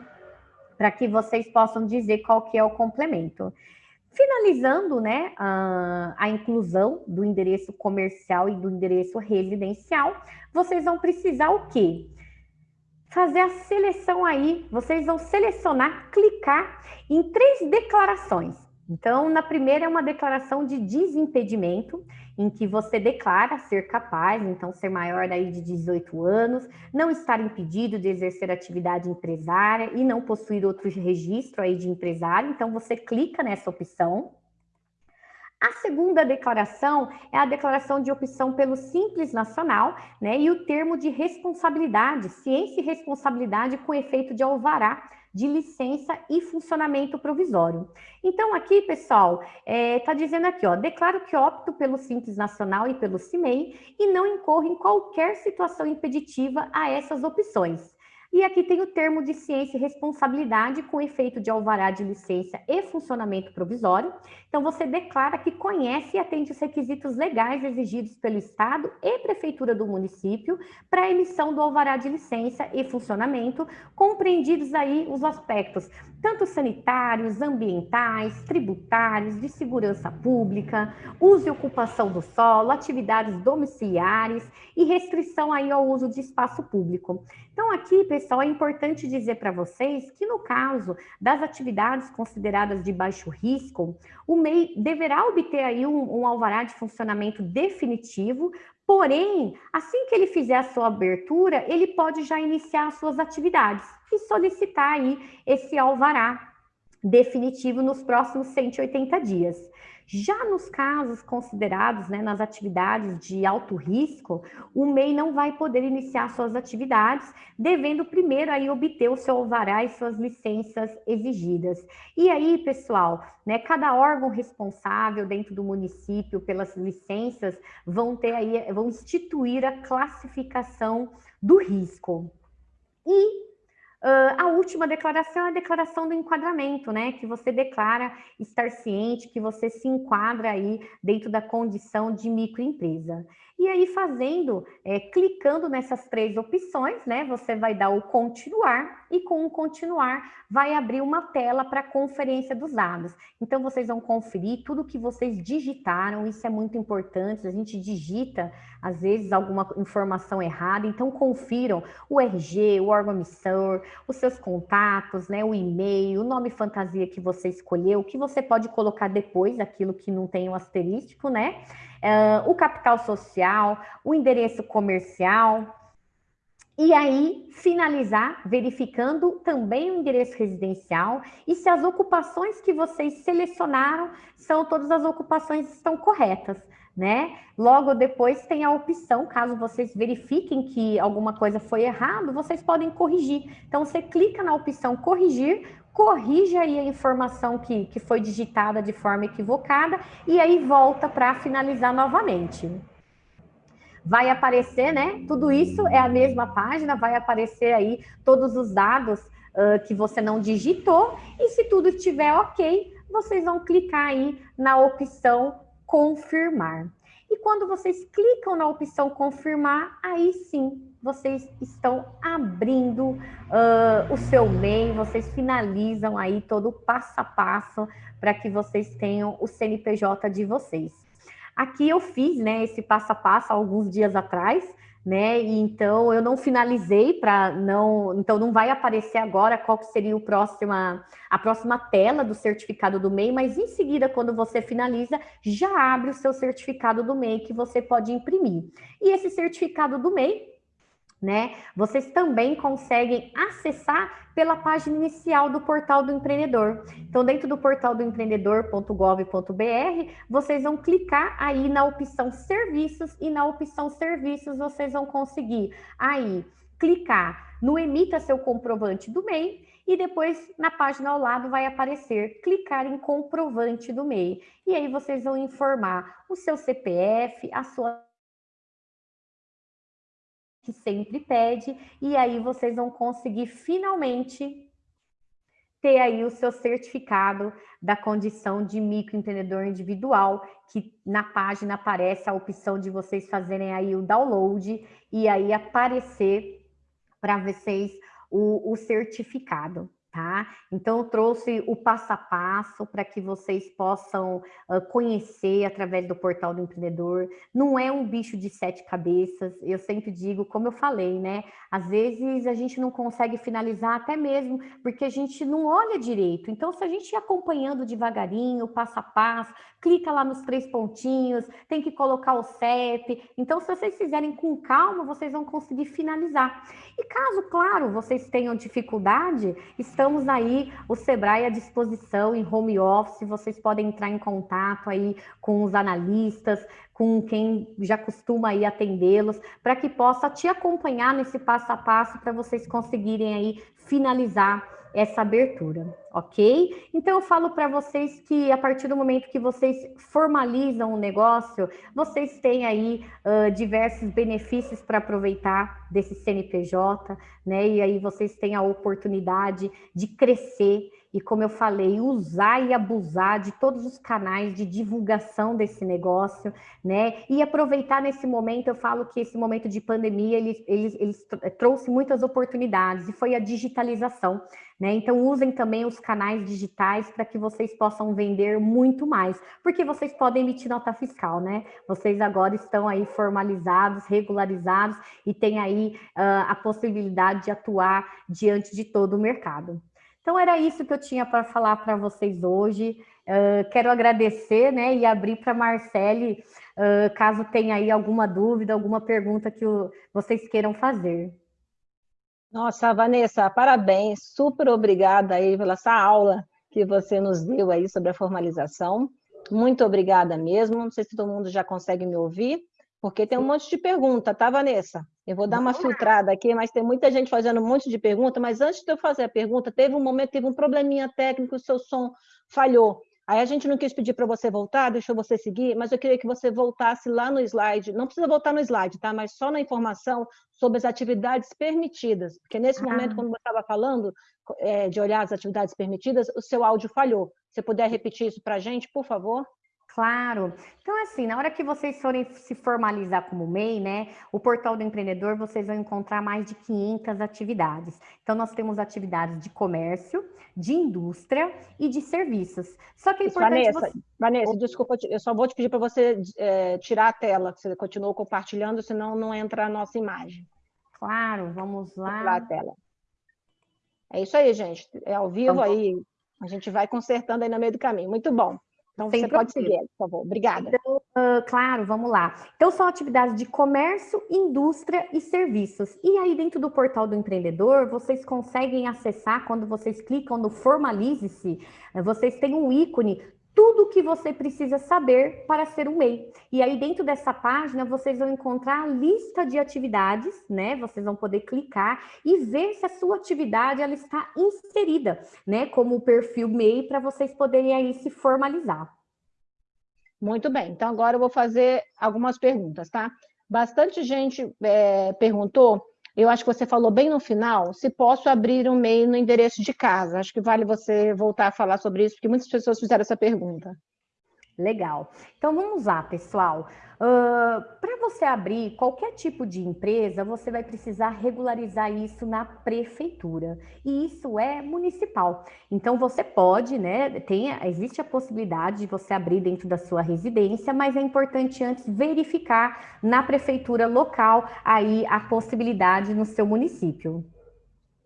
para que vocês possam dizer qual que é o complemento. Finalizando né, a, a, inclusão do endereço comercial e do endereço residencial, vocês vão precisar o quê? Fazer a seleção aí, vocês vão selecionar, clicar em três declarações. Então, na primeira é uma declaração de desimpedimento, em que você declara ser capaz, então ser maior aí de 18 anos, não estar impedido de exercer atividade empresária e não possuir outro registro aí de empresário, então você clica nessa opção. A segunda declaração é a declaração de opção pelo Simples Nacional, né? E o termo de responsabilidade, ciência e responsabilidade com efeito de alvará de licença e funcionamento provisório. Então, aqui, pessoal, está é, tá dizendo aqui, ó, declaro que opto pelo Simples Nacional e pelo CIMEI e não incorro em qualquer situação impeditiva a essas opções. E aqui tem o termo de ciência e responsabilidade com efeito de alvará de licença e funcionamento provisório. Então, você declara que conhece e atende os requisitos legais exigidos pelo Estado e Prefeitura do município para a emissão do alvará de licença e funcionamento, compreendidos aí os aspectos tanto sanitários, ambientais, tributários, de segurança pública, uso e ocupação do solo, atividades domiciliares e restrição aí ao uso de espaço público. Então, aqui, pessoal, é importante dizer para vocês que no caso das atividades consideradas de baixo risco, o MEI deverá obter aí um, um alvará de funcionamento definitivo Porém, assim que ele fizer a sua abertura, ele pode já iniciar as suas atividades e solicitar aí esse alvará definitivo nos próximos 180 dias. Já nos casos considerados, né, nas atividades de alto risco, o MEI não vai poder iniciar suas atividades, devendo primeiro aí obter o seu alvará e suas licenças exigidas. E aí, pessoal, né, cada órgão responsável dentro do município pelas licenças vão ter aí, vão instituir a classificação do risco. E Uh, a última declaração é a declaração do enquadramento, né? Que você declara estar ciente que você se enquadra aí dentro da condição de microempresa. E aí, fazendo, é, clicando nessas três opções, né? Você vai dar o continuar e com o continuar vai abrir uma tela para conferência dos dados. Então, vocês vão conferir tudo que vocês digitaram, isso é muito importante. A gente digita, às vezes, alguma informação errada, então confiram o RG, o órgão emissor, os seus contatos, né? O e-mail, o nome fantasia que você escolheu, que você pode colocar depois, aquilo que não tem o um asterístico, né? Uh, o capital social, o endereço comercial. E aí, finalizar verificando também o endereço residencial e se as ocupações que vocês selecionaram são todas as ocupações estão corretas, né? Logo depois tem a opção, caso vocês verifiquem que alguma coisa foi errado, vocês podem corrigir. Então, você clica na opção corrigir, corrige aí a informação que, que foi digitada de forma equivocada e aí volta para finalizar novamente. Vai aparecer, né? Tudo isso é a mesma página, vai aparecer aí todos os dados uh, que você não digitou e se tudo estiver ok, vocês vão clicar aí na opção confirmar. E quando vocês clicam na opção confirmar, aí sim vocês estão abrindo uh, o seu MEI, vocês finalizam aí todo o passo a passo para que vocês tenham o CNPJ de vocês. Aqui eu fiz né, esse passo a passo alguns dias atrás, né? E então eu não finalizei para não, então não vai aparecer agora qual que seria o próxima, a próxima tela do certificado do MEI, mas em seguida quando você finaliza, já abre o seu certificado do MEI que você pode imprimir. E esse certificado do MEI né? Vocês também conseguem acessar pela página inicial do portal do empreendedor. Então, dentro do portal do empreendedor.gov.br, vocês vão clicar aí na opção serviços e na opção serviços vocês vão conseguir aí clicar no emita seu comprovante do MEI e depois na página ao lado vai aparecer clicar em comprovante do MEI. E aí vocês vão informar o seu CPF, a sua que sempre pede, e aí vocês vão conseguir finalmente ter aí o seu certificado da condição de microempreendedor individual, que na página aparece a opção de vocês fazerem aí o download e aí aparecer para vocês o, o certificado tá? Então, eu trouxe o passo a passo para que vocês possam uh, conhecer através do portal do empreendedor. Não é um bicho de sete cabeças, eu sempre digo, como eu falei, né? Às vezes a gente não consegue finalizar, até mesmo porque a gente não olha direito. Então, se a gente ir acompanhando devagarinho, passo a passo, clica lá nos três pontinhos, tem que colocar o CEP. Então, se vocês fizerem com calma, vocês vão conseguir finalizar. E caso, claro, vocês tenham dificuldade, estamos aí, o Sebrae à disposição em home office, vocês podem entrar em contato aí com os analistas, com quem já costuma aí atendê-los, para que possa te acompanhar nesse passo a passo para vocês conseguirem aí finalizar essa abertura, ok? Então eu falo para vocês que a partir do momento que vocês formalizam o negócio, vocês têm aí uh, diversos benefícios para aproveitar desse CNPJ, né? E aí vocês têm a oportunidade de crescer e, como eu falei, usar e abusar de todos os canais de divulgação desse negócio, né? E aproveitar nesse momento, eu falo que esse momento de pandemia, ele, ele, ele trouxe muitas oportunidades, e foi a digitalização, né? Então, usem também os canais digitais para que vocês possam vender muito mais, porque vocês podem emitir nota fiscal, né? Vocês agora estão aí formalizados, regularizados e têm aí uh, a possibilidade de atuar diante de todo o mercado. Então, era isso que eu tinha para falar para vocês hoje. Uh, quero agradecer né, e abrir para a Marcele, uh, caso tenha aí alguma dúvida, alguma pergunta que o, vocês queiram fazer. Nossa, Vanessa, parabéns, super obrigada aí pela essa aula que você nos deu aí sobre a formalização. Muito obrigada mesmo. Não sei se todo mundo já consegue me ouvir, porque tem um monte de pergunta, tá, Vanessa? Eu vou dar uma filtrada aqui, mas tem muita gente fazendo um monte de pergunta. Mas antes de eu fazer a pergunta, teve um momento, teve um probleminha técnico, o seu som falhou. Aí a gente não quis pedir para você voltar, deixou você seguir, mas eu queria que você voltasse lá no slide. Não precisa voltar no slide, tá? Mas só na informação sobre as atividades permitidas. Porque nesse ah. momento, quando você estava falando é, de olhar as atividades permitidas, o seu áudio falhou. Se puder repetir isso para a gente, por favor? Claro. Então, assim, na hora que vocês forem se formalizar como MEI, né, o portal do empreendedor, vocês vão encontrar mais de 500 atividades. Então, nós temos atividades de comércio, de indústria e de serviços. Só que é importante Vanessa, você... Vanessa, desculpa, eu só vou te pedir para você é, tirar a tela, que você continuou compartilhando, senão não entra a nossa imagem. Claro, vamos lá. Tirar a tela. É isso aí, gente. É ao vivo aí. A gente vai consertando aí no meio do caminho. Muito bom. Então, Sem você problema. pode seguir, por favor. Obrigada. Então, uh, claro, vamos lá. Então, são atividades de comércio, indústria e serviços. E aí, dentro do portal do empreendedor, vocês conseguem acessar, quando vocês clicam no Formalize-se, vocês têm um ícone tudo o que você precisa saber para ser um MEI. E aí, dentro dessa página, vocês vão encontrar a lista de atividades, né? Vocês vão poder clicar e ver se a sua atividade ela está inserida, né? Como o perfil MEI, para vocês poderem aí se formalizar. Muito bem, então agora eu vou fazer algumas perguntas, tá? Bastante gente é, perguntou eu acho que você falou bem no final, se posso abrir um MEI no endereço de casa. Acho que vale você voltar a falar sobre isso, porque muitas pessoas fizeram essa pergunta. Legal. Então vamos lá, pessoal. Uh, Para você abrir qualquer tipo de empresa, você vai precisar regularizar isso na prefeitura. E isso é municipal. Então você pode, né? Tem, existe a possibilidade de você abrir dentro da sua residência, mas é importante antes verificar na prefeitura local aí a possibilidade no seu município.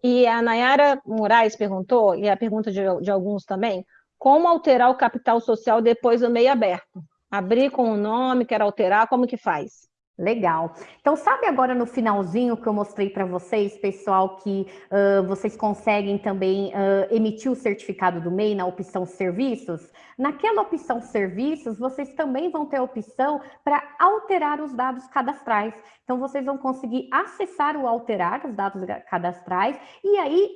E a Nayara Moraes perguntou, e a pergunta de, de alguns também, como alterar o capital social depois do meio aberto? Abrir com o nome, quer alterar, como que faz? Legal. Então, sabe agora no finalzinho que eu mostrei para vocês, pessoal, que uh, vocês conseguem também uh, emitir o certificado do MEI na opção serviços? Naquela opção serviços, vocês também vão ter a opção para alterar os dados cadastrais. Então, vocês vão conseguir acessar o alterar os dados cadastrais e aí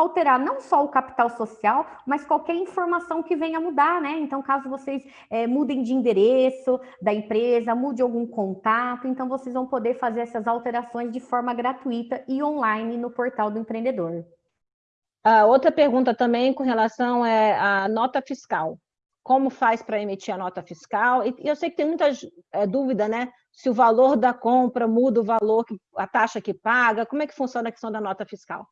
alterar não só o capital social, mas qualquer informação que venha mudar, né? Então, caso vocês é, mudem de endereço da empresa, mude algum contato, então vocês vão poder fazer essas alterações de forma gratuita e online no portal do empreendedor. A outra pergunta também com relação é a nota fiscal. Como faz para emitir a nota fiscal? E eu sei que tem muita é, dúvida, né? Se o valor da compra muda o valor, a taxa que paga, como é que funciona a questão da nota fiscal?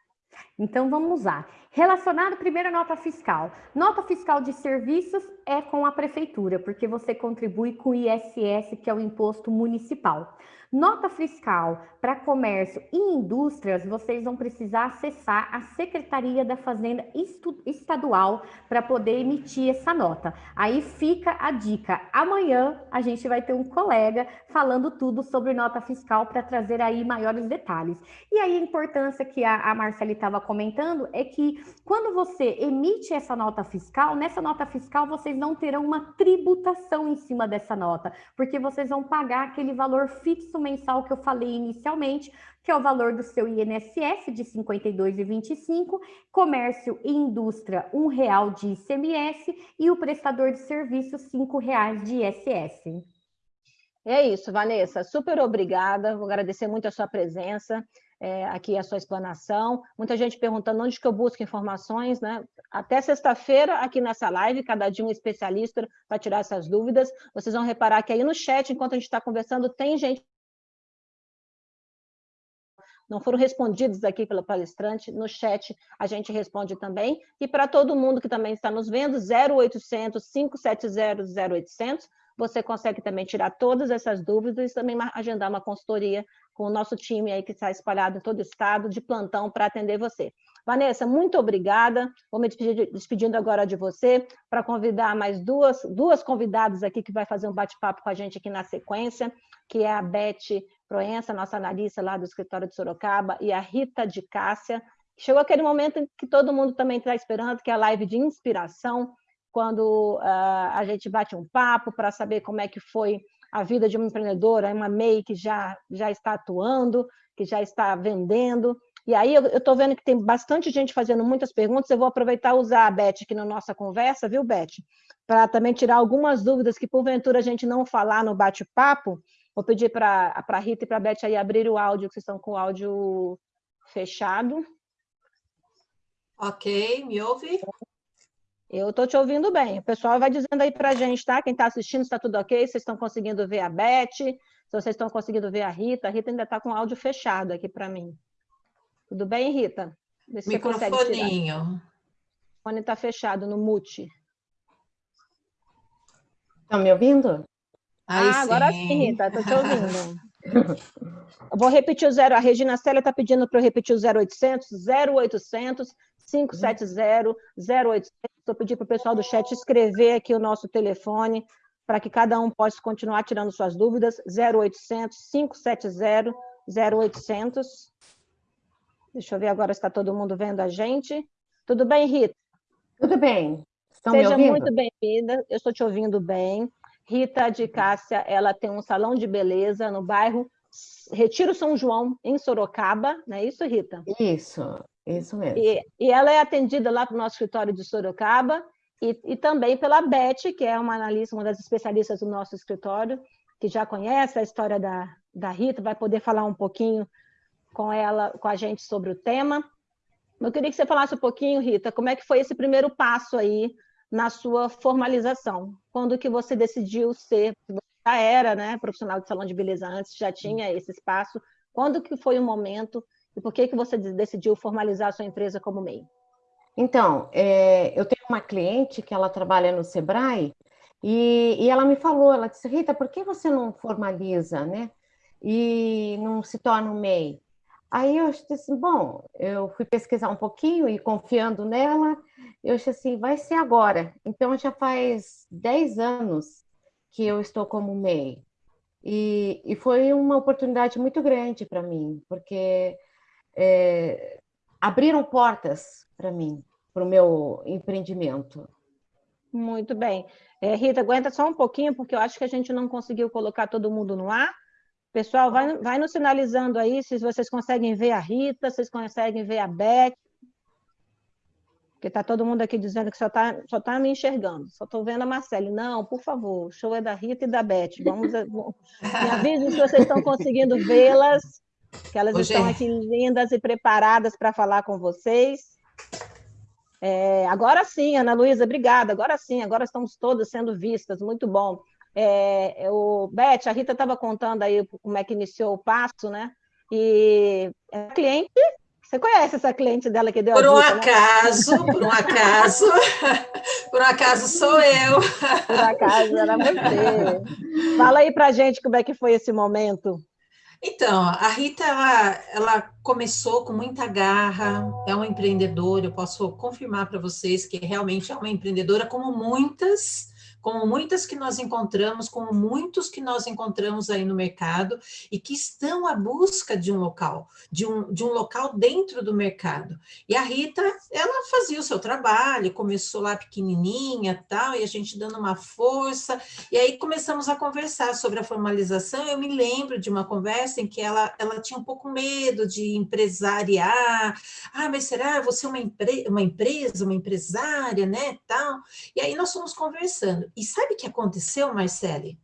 Então vamos lá. Relacionado primeiro nota fiscal. Nota fiscal de serviços é com a prefeitura, porque você contribui com o ISS, que é o imposto municipal. Nota fiscal para comércio e indústrias, vocês vão precisar acessar a Secretaria da Fazenda Estadual para poder emitir essa nota. Aí fica a dica. Amanhã a gente vai ter um colega falando tudo sobre nota fiscal para trazer aí maiores detalhes. E aí a importância que a, a Marcele estava comentando é que quando você emite essa nota fiscal, nessa nota fiscal vocês não terão uma tributação em cima dessa nota, porque vocês vão pagar aquele valor fixo mensal que eu falei inicialmente, que é o valor do seu INSS de R$ 52,25, comércio e indústria R$ real de ICMS e o prestador de serviços R$ 5,00 de ISS. É isso, Vanessa. Super obrigada. Vou agradecer muito a sua presença é, aqui, a sua explanação. Muita gente perguntando onde que eu busco informações, né? Até sexta-feira, aqui nessa live, cada dia um especialista para tirar essas dúvidas. Vocês vão reparar que aí no chat, enquanto a gente está conversando, tem gente não foram respondidos aqui pelo palestrante, no chat a gente responde também. E para todo mundo que também está nos vendo, 0800 570 0800, você consegue também tirar todas essas dúvidas e também agendar uma consultoria com o nosso time aí que está espalhado em todo o estado, de plantão, para atender você. Vanessa, muito obrigada. Vou me despedindo agora de você para convidar mais duas, duas convidadas aqui que vai fazer um bate-papo com a gente aqui na sequência, que é a Beth Proença, nossa analista lá do escritório de Sorocaba, e a Rita de Cássia. Chegou aquele momento que todo mundo também está esperando, que é a live de inspiração, quando uh, a gente bate um papo para saber como é que foi a vida de uma empreendedora, uma MEI que já, já está atuando, que já está vendendo. E aí eu estou vendo que tem bastante gente fazendo muitas perguntas, eu vou aproveitar e usar a Beth aqui na nossa conversa, viu, Beth? Para também tirar algumas dúvidas que, porventura, a gente não falar no bate-papo. Vou pedir para a Rita e para a Beth aí abrir o áudio, que vocês estão com o áudio fechado. Ok, me ouve? Eu estou te ouvindo bem. O pessoal vai dizendo aí para a gente, tá? Quem está assistindo, está tudo ok? Vocês estão conseguindo ver a Beth? Se vocês estão conseguindo ver a Rita, a Rita ainda está com o áudio fechado aqui para mim. Tudo bem, Rita? Microfoninho. O fone está fechado no mute. Estão me ouvindo? Aí ah, sim. agora sim, Rita, estou te ouvindo. Eu vou repetir o zero. A Regina Célia está pedindo para eu repetir o 0800, 0800 570 0800. Estou pedindo para o pessoal do chat escrever aqui o nosso telefone para que cada um possa continuar tirando suas dúvidas. 0800 570 0800. Deixa eu ver agora se está todo mundo vendo a gente. Tudo bem, Rita? Tudo bem. Estão Seja muito bem-vinda. Eu estou te ouvindo bem. Rita de Cássia, ela tem um salão de beleza no bairro Retiro São João, em Sorocaba, não é isso, Rita? Isso. Isso mesmo. E, e ela é atendida lá para o nosso escritório de Sorocaba e, e também pela Beth, que é uma analista, uma das especialistas do nosso escritório, que já conhece a história da, da Rita, vai poder falar um pouquinho com ela, com a gente sobre o tema. Eu queria que você falasse um pouquinho, Rita, como é que foi esse primeiro passo aí na sua formalização? Quando que você decidiu ser, você já era né, profissional de salão de beleza antes, já tinha esse espaço, quando que foi o momento e por que, que você decidiu formalizar a sua empresa como MEI? Então, é, eu tenho uma cliente que ela trabalha no Sebrae e, e, ela me falou, ela disse, Rita, por que você não formaliza, né? E não se torna um MEI? Aí eu disse bom, eu fui pesquisar um pouquinho e confiando nela, eu disse assim, vai ser agora. Então já faz 10 anos que eu estou como MEI. E, e foi uma oportunidade muito grande para mim, porque é, abriram portas para mim, para o meu empreendimento. Muito bem. É, Rita, aguenta só um pouquinho, porque eu acho que a gente não conseguiu colocar todo mundo no ar. Pessoal, vai, vai nos sinalizando aí se vocês conseguem ver a Rita, vocês conseguem ver a Beth. Porque está todo mundo aqui dizendo que só está só tá me enxergando. Só estou vendo a Marcele. Não, por favor, o show é da Rita e da Beth. Vamos, me avisem se vocês estão conseguindo vê-las que elas estão aqui lindas e preparadas para falar com vocês. É, agora sim, Ana Luísa, obrigada. Agora sim, agora estamos todas sendo vistas, muito bom. É, o Beth, a Rita estava contando aí como é que iniciou o passo, né? E a cliente, você conhece essa cliente dela que deu por a um dica, né? acaso, né? por um acaso, por um acaso sou eu. Por acaso era você. Fala aí para gente como é que foi esse momento. Então, a Rita, ela, ela começou com muita garra, é uma empreendedora, eu posso confirmar para vocês que realmente é uma empreendedora como muitas como muitas que nós encontramos, como muitos que nós encontramos aí no mercado e que estão à busca de um local, de um, de um local dentro do mercado. E a Rita, ela fazia o seu trabalho, começou lá pequenininha tal, e a gente dando uma força, e aí começamos a conversar sobre a formalização. Eu me lembro de uma conversa em que ela, ela tinha um pouco medo de empresariar, ah, mas será você é uma, empre uma empresa, uma empresária, né, tal? E aí nós fomos conversando. E sabe o que aconteceu, Marcele?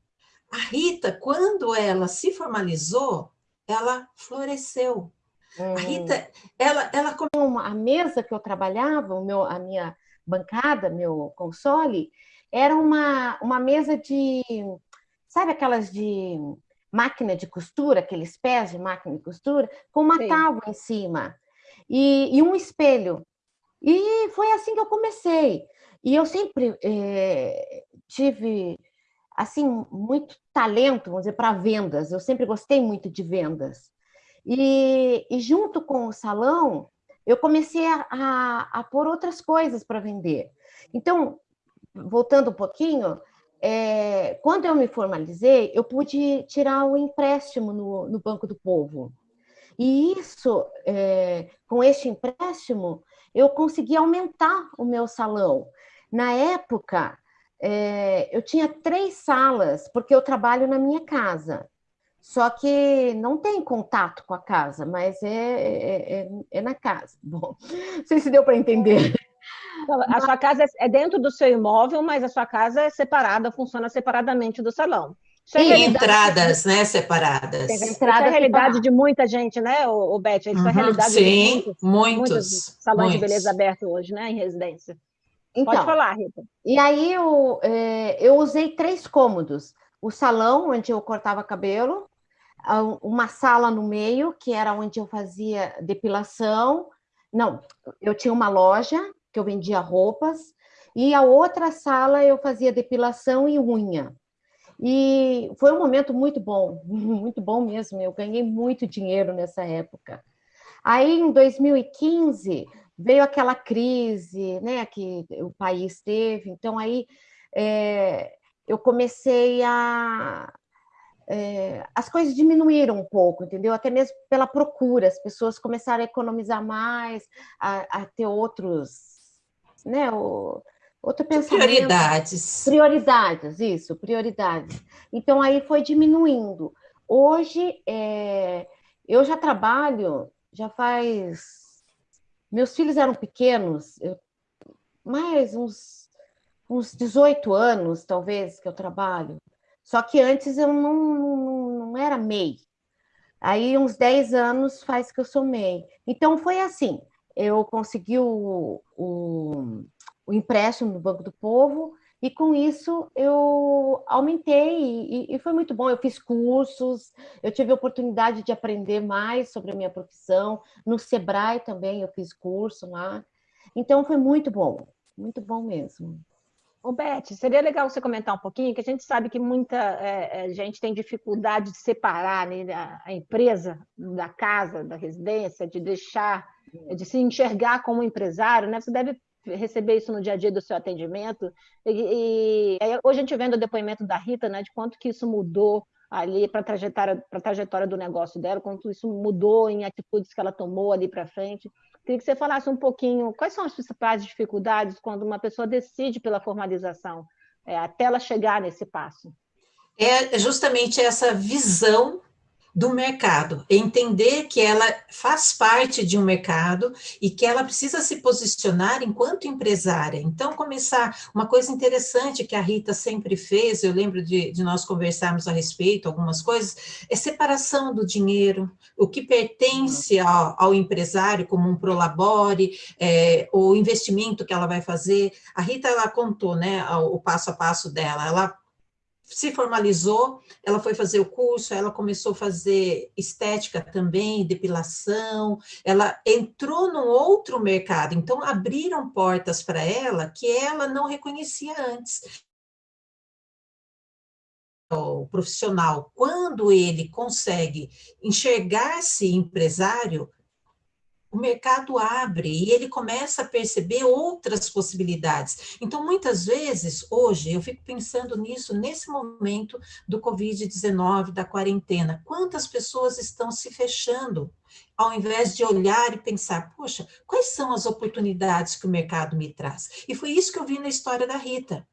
A Rita, quando ela se formalizou, ela floresceu. Hum. A Rita, ela, ela a mesa que eu trabalhava, o meu, a minha bancada, meu console, era uma, uma mesa de, sabe aquelas de máquina de costura, aqueles pés de máquina de costura, com uma Sim. tábua em cima e, e, um espelho. E foi assim que eu comecei. E eu sempre é, tive assim muito talento, vamos dizer, para vendas. Eu sempre gostei muito de vendas. E, e junto com o salão, eu comecei a, a, a pôr outras coisas para vender. Então, voltando um pouquinho, é, quando eu me formalizei, eu pude tirar o um empréstimo no, no, Banco do Povo. E isso, é, com este empréstimo, eu consegui aumentar o meu salão. Na época, é, eu tinha três salas, porque eu trabalho na minha casa. Só que não tem contato com a casa, mas é, é, é, é na casa. Bom, não sei se deu para entender. A sua casa é dentro do seu imóvel, mas a sua casa é separada, funciona separadamente do salão. É e entradas, né, separadas. Entrada Isso é a realidade de muita gente, né, o, Beth? Isso uhum, é a realidade sim, de muitos, muitos, muitos salões muitos. de beleza abertos hoje, né, em residência. Então, Pode falar, Rita. E aí eu, é, eu usei três cômodos. O salão, onde eu cortava cabelo, uma sala no meio, que era onde eu fazia depilação. Não, eu tinha uma loja que eu vendia roupas, e a outra sala eu fazia depilação e unha. E foi um momento muito bom, muito bom mesmo. Eu ganhei muito dinheiro nessa época. Aí, em 2015, veio aquela crise né, que o país teve, então aí é, eu comecei a. É, as coisas diminuíram um pouco, entendeu? Até mesmo pela procura, as pessoas começaram a economizar mais, a, a ter outros. Né, o, outro pensamento. Prioridades. Prioridades, isso, prioridades. Então aí foi diminuindo. Hoje é, eu já trabalho, já faz meus filhos eram pequenos, eu, mais uns, uns 18 anos, talvez, que eu trabalho. Só que antes eu não, não, não era MEI. Aí, uns 10 anos faz que eu sou MEI. Então, foi assim: eu consegui o, o, o empréstimo no Banco do Povo, e com isso eu aumentei e, e, foi muito bom. Eu fiz cursos, eu tive a oportunidade de aprender mais sobre a minha profissão. No Sebrae também eu fiz curso lá. Então foi muito bom, muito bom mesmo. Ô, Beth, seria legal você comentar um pouquinho, que a gente sabe que muita é, é gente tem dificuldade de separar né, a, a, empresa da casa, da residência, de deixar, de se enxergar como empresário, né? Você deve receber isso no dia a dia do seu atendimento. E, e hoje a gente vendo o depoimento da Rita, né, de quanto que isso mudou ali para a trajetória, trajetória do negócio dela, quanto isso mudou em atitudes que ela tomou ali para frente. Queria que você falasse um pouquinho quais são as principais dificuldades quando uma pessoa decide pela formalização, é, até ela chegar nesse passo. É justamente essa visão do mercado, entender que ela faz parte de um mercado e que ela precisa se posicionar enquanto empresária. Então, começar uma coisa interessante que a Rita sempre fez, eu lembro de, de nós conversarmos a respeito, algumas coisas, é separação do dinheiro, o que pertence ao, ao empresário, como um prolabore, é, o investimento que ela vai fazer. A Rita, ela contou, né, o passo a passo dela, ela se formalizou, ela foi fazer o curso, ela começou a fazer estética também, depilação, ela entrou num outro mercado, então abriram portas para ela que ela não reconhecia antes. o profissional, quando ele consegue enxergar-se empresário, o mercado abre e ele começa a perceber outras possibilidades. Então, muitas vezes, hoje, eu fico pensando nisso, nesse momento do Covid-19, da quarentena, quantas pessoas estão se fechando, ao invés de olhar e pensar, poxa, quais são as oportunidades que o mercado me traz? E foi isso que eu vi na história da Rita.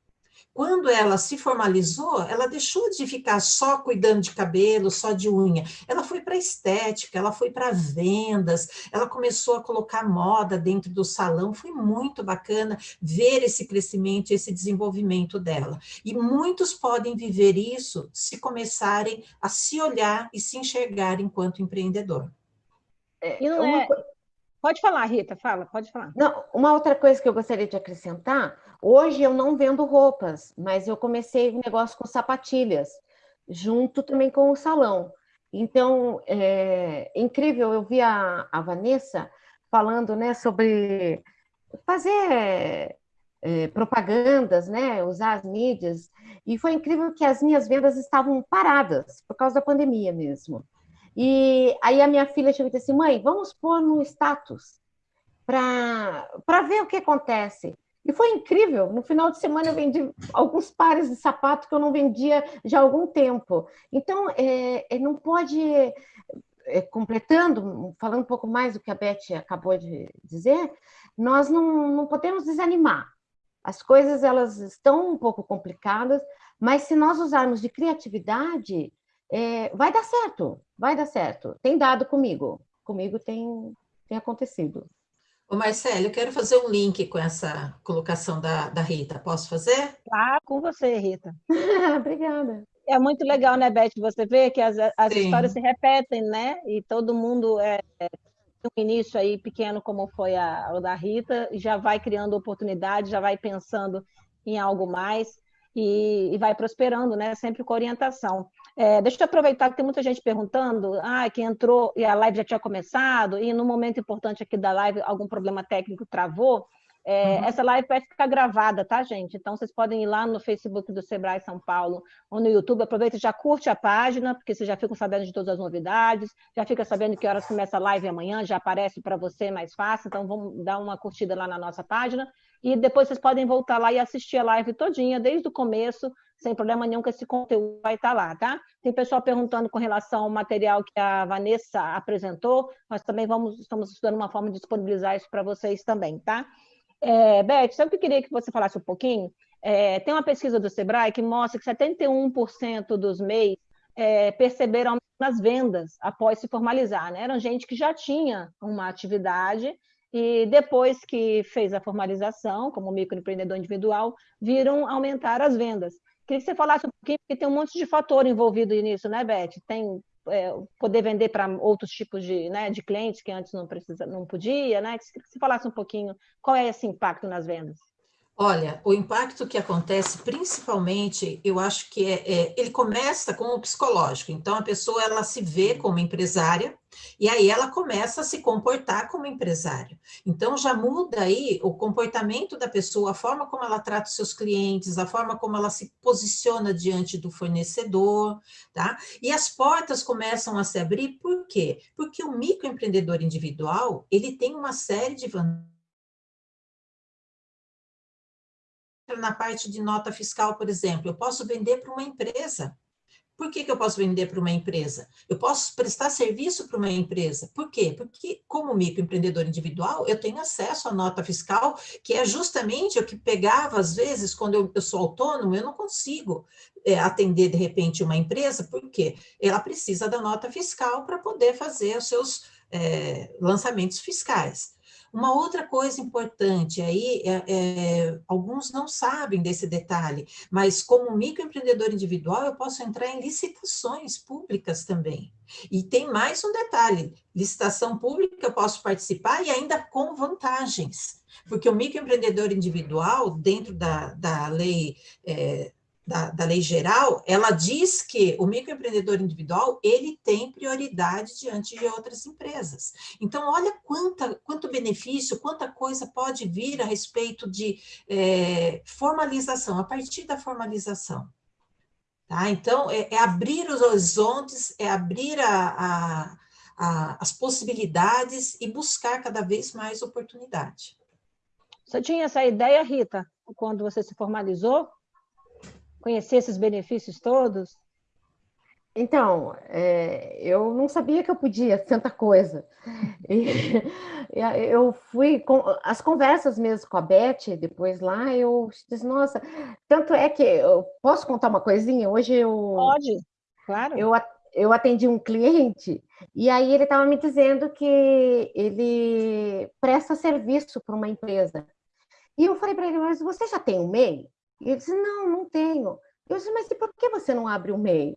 Quando ela se formalizou, ela deixou de ficar só cuidando de cabelo, só de unha. Ela foi para estética, ela foi para vendas, ela começou a colocar moda dentro do salão. Foi muito bacana ver esse crescimento, esse desenvolvimento dela. E muitos podem viver isso se começarem a se olhar e se enxergar enquanto empreendedor. É, não é... Pode falar, Rita, fala, pode falar. Não, uma outra coisa que eu gostaria de acrescentar, hoje eu não vendo roupas, mas eu comecei um negócio com sapatilhas, junto também com o salão. Então, é incrível, eu vi a, a Vanessa falando né, sobre fazer é, propagandas, né, usar as mídias, e foi incrível que as minhas vendas estavam paradas, por causa da pandemia mesmo. E aí a minha filha chegou e disse assim, mãe, vamos pôr no status para ver o que acontece. E foi incrível. No final de semana eu vendi alguns pares de sapato que eu não vendia já há algum tempo. Então, é, é, não pode, é, completando, falando um pouco mais do que a Beth acabou de dizer, nós não, não podemos desanimar. As coisas elas estão um pouco complicadas, mas se nós usarmos de criatividade, é, vai dar certo, vai dar certo. Tem dado comigo, comigo tem, tem acontecido. Ô Marcelo, eu quero fazer um link com essa colocação da, da Rita. Posso fazer? Ah, com você, Rita. Obrigada. É muito legal, né, Beth? Você vê que as, as histórias se repetem, né? E todo mundo é, é um início aí pequeno, como foi a, o da Rita, e já vai criando oportunidade, já vai pensando em algo mais e, e vai prosperando, né? Sempre com orientação. É, deixa eu aproveitar que tem muita gente perguntando, ah, que entrou e a live já tinha começado, e no momento importante aqui da live algum problema técnico travou. É, uhum. Essa live vai ficar gravada, tá, gente? Então vocês podem ir lá no Facebook do Sebrae São Paulo ou no YouTube. Aproveita e já curte a página, porque vocês já ficam sabendo de todas as novidades, já fica sabendo que horas começa a live amanhã, já aparece para você mais fácil. Então vamos dar uma curtida lá na nossa página. E depois vocês podem voltar lá e assistir a live todinha, desde o começo, sem problema nenhum, que esse conteúdo vai estar lá, tá? Tem pessoal perguntando com relação ao material que a Vanessa apresentou, nós também vamos, estamos estudando uma forma de disponibilizar isso para vocês também, tá? É, Beth, sabe o que eu queria que você falasse um pouquinho? É, tem uma pesquisa do Sebrae que mostra que 71% dos MEIs é, perceberam nas vendas após se formalizar, né? Eram gente que já tinha uma atividade e depois que fez a formalização, como microempreendedor individual, viram aumentar as vendas. Queria que você falasse um pouquinho, porque tem um monte de fator envolvido nisso, né, Beth? Tem é, poder vender para outros tipos de, né, de clientes que antes não, precisa, não podia, né? Que você falasse um pouquinho qual é esse impacto nas vendas. Olha, o impacto que acontece, principalmente, eu acho que é, é, ele começa com o psicológico. Então, a pessoa ela se vê como empresária e aí ela começa a se comportar como empresário. Então, já muda aí o comportamento da pessoa, a forma como ela trata os seus clientes, a forma como ela se posiciona diante do fornecedor, tá? E as portas começam a se abrir, por quê? Porque o microempreendedor individual, ele tem uma série de vantagens na parte de nota fiscal, por exemplo, eu posso vender para uma empresa. Por que, que eu posso vender para uma empresa? Eu posso prestar serviço para uma empresa. Por quê? Porque, como microempreendedor individual, eu tenho acesso à nota fiscal, que é justamente o que pegava, às vezes, quando eu, eu sou autônomo, eu não consigo é, atender, de repente, uma empresa, porque ela precisa da nota fiscal para poder fazer os seus é, lançamentos fiscais. Uma outra coisa importante aí, é, é, alguns não sabem desse detalhe, mas como microempreendedor individual, eu posso entrar em licitações públicas também. E tem mais um detalhe, licitação pública eu posso participar e ainda com vantagens, porque o microempreendedor individual, dentro da, da lei é, da, da, lei geral, ela diz que o microempreendedor individual, ele tem prioridade diante de outras empresas. Então, olha quanta, quanto benefício, quanta coisa pode vir a respeito de é, formalização, a partir da formalização. Tá? Então, é, é abrir os horizontes, é abrir a, a, a, as possibilidades e buscar cada vez mais oportunidade. Você tinha essa ideia, Rita, quando você se formalizou? Conhecer esses benefícios todos? Então, é, eu não sabia que eu podia tanta coisa. E, eu fui com as conversas mesmo com a Beth, depois lá, eu disse, nossa, tanto é que eu posso contar uma coisinha? Hoje eu. Pode, claro. Eu, eu atendi um cliente e aí ele estava me dizendo que ele presta serviço para uma empresa. E eu falei para ele, mas você já tem um MEI? E ele disse, não, não tenho. Eu disse, mas por que você não abre um MEI?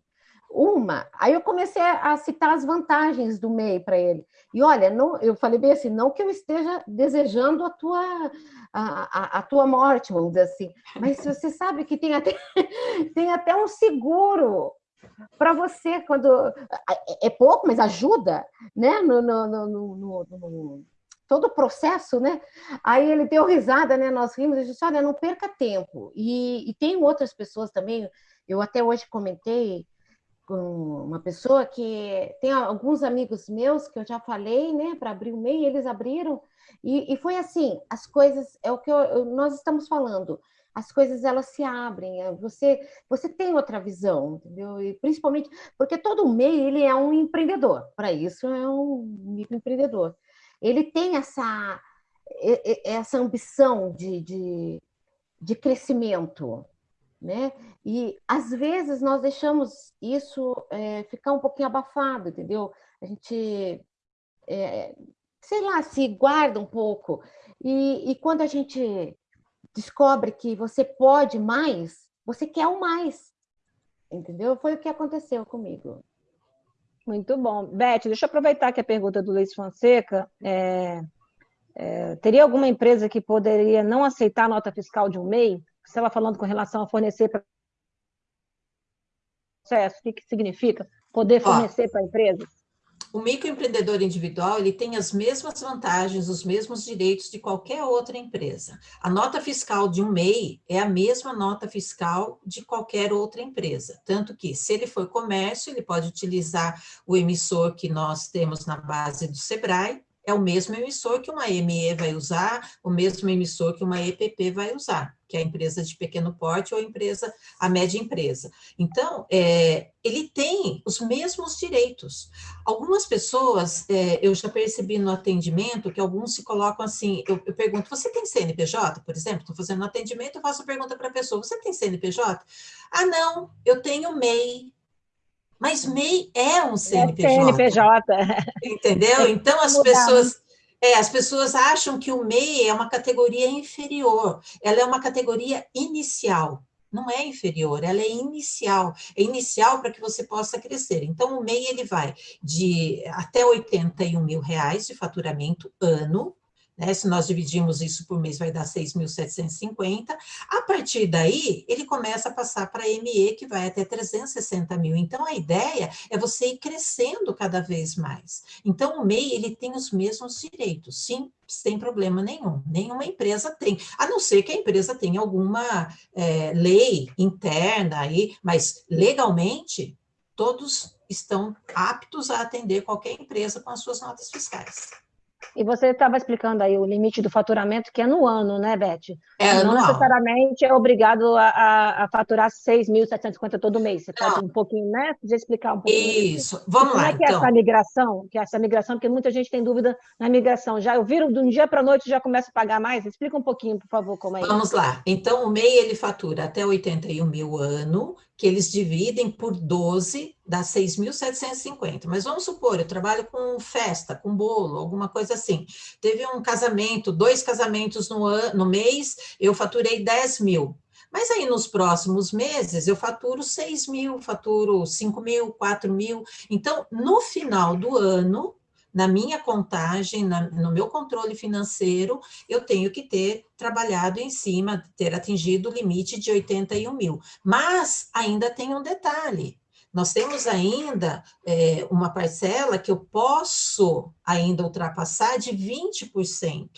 Uma. Aí eu comecei a citar as vantagens do MEI para ele. E olha, não, eu falei bem assim, não que eu esteja desejando a tua, a, a, a tua morte, vamos dizer assim, mas você sabe que tem até, tem até um seguro para você quando é pouco, mas ajuda, né? No, no, no, no todo o processo, né? Aí ele deu risada, né? Nós rimos e disse: olha, não perca tempo. E, e tem outras pessoas também. Eu até hoje comentei com uma pessoa que tem alguns amigos meus que eu já falei, né, para abrir o MEI, eles abriram, e, e, foi assim, as coisas, é o que eu, nós estamos falando, as coisas elas se abrem, é, você você tem outra visão, entendeu? E principalmente porque todo MEI ele é um empreendedor, para isso é um microempreendedor. Ele tem essa essa ambição de, de, de crescimento, né? E às vezes nós deixamos isso é, ficar um pouquinho abafado, entendeu? A gente, é, sei lá, se guarda um pouco. E, e quando a gente descobre que você pode mais, você quer o mais, entendeu? Foi o que aconteceu comigo. Muito bom. Beth, deixa eu aproveitar que a pergunta do Luiz Fonseca. É, é, teria alguma empresa que poderia não aceitar a nota fiscal de um MEI? Você estava falando com relação a fornecer para processo, o que, que significa poder fornecer para empresas? O microempreendedor individual ele tem as mesmas vantagens, os mesmos direitos de qualquer outra empresa. A nota fiscal de um MEI é a mesma nota fiscal de qualquer outra empresa. Tanto que, se ele for comércio, ele pode utilizar o emissor que nós temos na base do SEBRAE, é o mesmo emissor que uma ME vai usar, o mesmo emissor que uma EPP vai usar, que é a empresa de pequeno porte ou a empresa, a média empresa. Então, é, ele tem os mesmos direitos. Algumas pessoas, é, eu já percebi no atendimento, que alguns se colocam assim, eu, eu pergunto, você tem CNPJ, por exemplo? Estou fazendo um atendimento, eu faço a pergunta para a pessoa, você tem CNPJ? Ah, não, eu tenho MEI, mas MEI é um CNPJ. É CNPJ. Entendeu? Então as pessoas é, as pessoas acham que o MEI é uma categoria inferior, ela é uma categoria inicial. Não é inferior, ela é inicial. É inicial para que você possa crescer. Então, o MEI ele vai de até 81 mil reais de faturamento ano, né? Se nós dividimos isso por mês, vai dar 6.750. A partir daí, ele começa a passar para ME, que vai até 360 mil. Então, a ideia é você ir crescendo cada vez mais. Então, o MEI, ele tem os mesmos direitos, sim, sem problema nenhum. Nenhuma empresa tem, a não ser que a empresa tenha alguma é, lei interna aí, mas legalmente, todos estão aptos a atender qualquer empresa com as suas notas fiscais. E você estava explicando aí o limite do faturamento, que é no ano, né, Beth? É Não anual. necessariamente é obrigado a, a, a faturar 6.750 todo mês. Você Não. pode um pouquinho, né? Podia explicar um pouquinho. Isso, vamos como lá, é que é então. essa migração? Que é essa migração, porque muita gente tem dúvida na migração. Já eu viro de um dia para a noite já começa a pagar mais? Explica um pouquinho, por favor, como é isso. Vamos lá. Então, o MEI, ele fatura até 81 mil ano, que eles dividem por 12, dá 6.750. Mas vamos supor, eu trabalho com festa, com bolo, alguma coisa assim. Teve um casamento, dois casamentos no, ano, no mês, eu faturei 10 mil. Mas aí nos próximos meses eu faturo 6 mil, faturo 5 mil, 4 mil. Então, no final do ano, na minha contagem, na, no meu controle financeiro, eu tenho que ter trabalhado em cima, ter atingido o limite de 81 mil. Mas ainda tem um detalhe. Nós temos ainda é, uma parcela que eu posso ainda ultrapassar de 20%.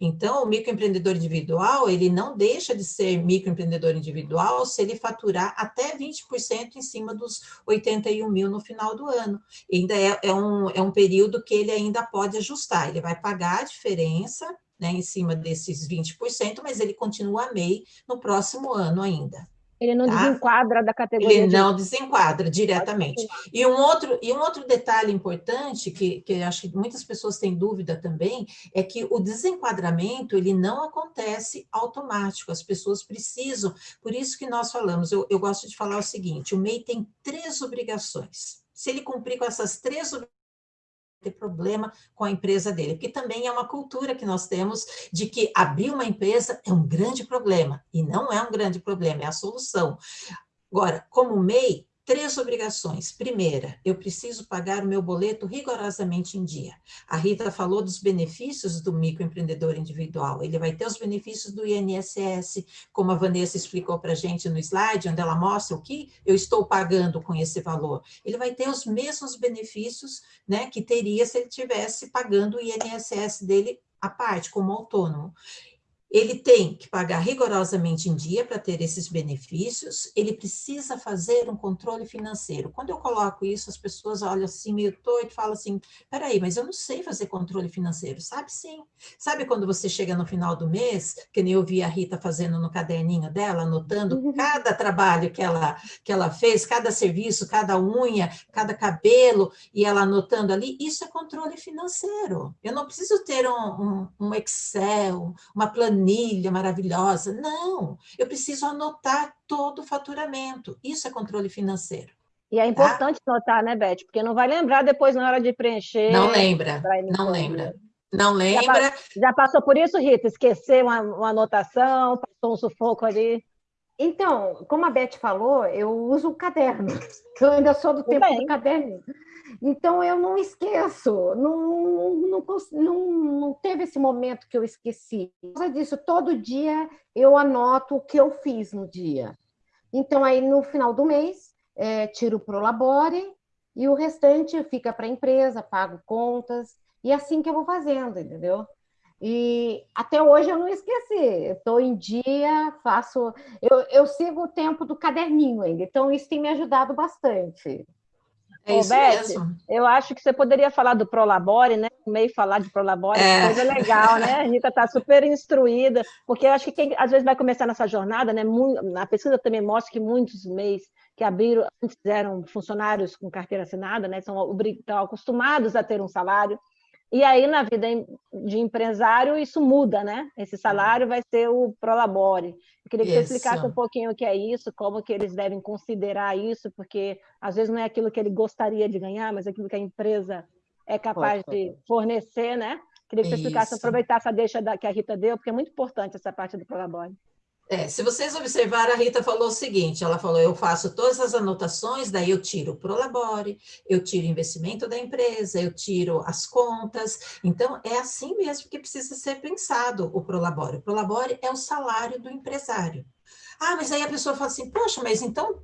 Então, o microempreendedor individual, ele não deixa de ser microempreendedor individual se ele faturar até 20% em cima dos 81 mil no final do ano. E ainda é, é, um, é um período que ele ainda pode ajustar, ele vai pagar a diferença né, em cima desses 20%, mas ele continua MEI no próximo ano ainda. Ele não tá? desenquadra da categoria. Ele de... não desenquadra diretamente. E um outro, e um outro detalhe importante, que, que acho que muitas pessoas têm dúvida também, é que o desenquadramento ele não acontece automático, as pessoas precisam. Por isso que nós falamos, eu, eu gosto de falar o seguinte: o MEI tem três obrigações. Se ele cumprir com essas três obrigações, ter problema com a empresa dele, porque também é uma cultura que nós temos de que abrir uma empresa é um grande problema, e não é um grande problema, é a solução. Agora, como MEI, Três obrigações. Primeira, eu preciso pagar o meu boleto rigorosamente em dia. A Rita falou dos benefícios do microempreendedor individual. Ele vai ter os benefícios do INSS, como a Vanessa explicou para a gente no slide, onde ela mostra o que eu estou pagando com esse valor. Ele vai ter os mesmos benefícios né, que teria se ele tivesse pagando o INSS dele à parte, como autônomo ele tem que pagar rigorosamente em dia para ter esses benefícios, ele precisa fazer um controle financeiro. Quando eu coloco isso, as pessoas olham assim, meio torto, e falam assim, peraí, mas eu não sei fazer controle financeiro. Sabe sim. Sabe quando você chega no final do mês, que nem eu vi a Rita fazendo no caderninho dela, anotando uhum. cada trabalho que ela, que ela fez, cada serviço, cada unha, cada cabelo, e ela anotando ali, isso é controle financeiro. Eu não preciso ter um, um, um Excel, uma planilha, planilha maravilhosa. Não, eu preciso anotar todo o faturamento. Isso é controle financeiro. E é tá? importante tá? anotar, né, Beth? Porque não vai lembrar depois na hora de preencher. Não lembra, não lembra. Não lembra. Já, já, passou por isso, Rita? Esquecer uma, uma anotação, passou um sufoco ali? Então, como a Beth falou, eu uso o caderno. Eu ainda sou do tempo do caderno. Então, eu não esqueço, não, não, não, não, teve esse momento que eu esqueci. Por causa disso, todo dia eu anoto o que eu fiz no dia. Então, aí no final do mês, é, tiro o Prolabore e o restante fica para a empresa, pago contas, e é assim que eu vou fazendo, entendeu? E até hoje eu não esqueci, estou em dia, faço. Eu, eu sigo o tempo do caderninho ainda, então isso tem me ajudado bastante. É isso Beth, mesmo. Eu acho que você poderia falar do Prolabore, né? Meio falar de Prolabore, é. coisa legal, né? A Rita está super instruída, porque eu acho que quem às vezes vai começar nessa jornada, né? A pesquisa também mostra que muitos MEIs que abriram, antes eram funcionários com carteira assinada, né? São, estão acostumados a ter um salário. E aí, na vida de empresário, isso muda, né? Esse salário vai ser o Prolabore. Eu queria que isso. você explicasse um pouquinho o que é isso, como que eles devem considerar isso, porque às vezes não é aquilo que ele gostaria de ganhar, mas aquilo que a empresa é capaz pode, de fornecer, né? Queria que você explicasse, aproveitar essa deixa da, que a Rita deu, porque é muito importante essa parte do Prolabore. É, se vocês observarem, a Rita falou o seguinte, ela falou, eu faço todas as anotações, daí eu tiro o Prolabore, eu tiro o investimento da empresa, eu tiro as contas, então é assim mesmo que precisa ser pensado o Prolabore. O Prolabore é o salário do empresário. Ah, mas aí a pessoa fala assim, poxa, mas então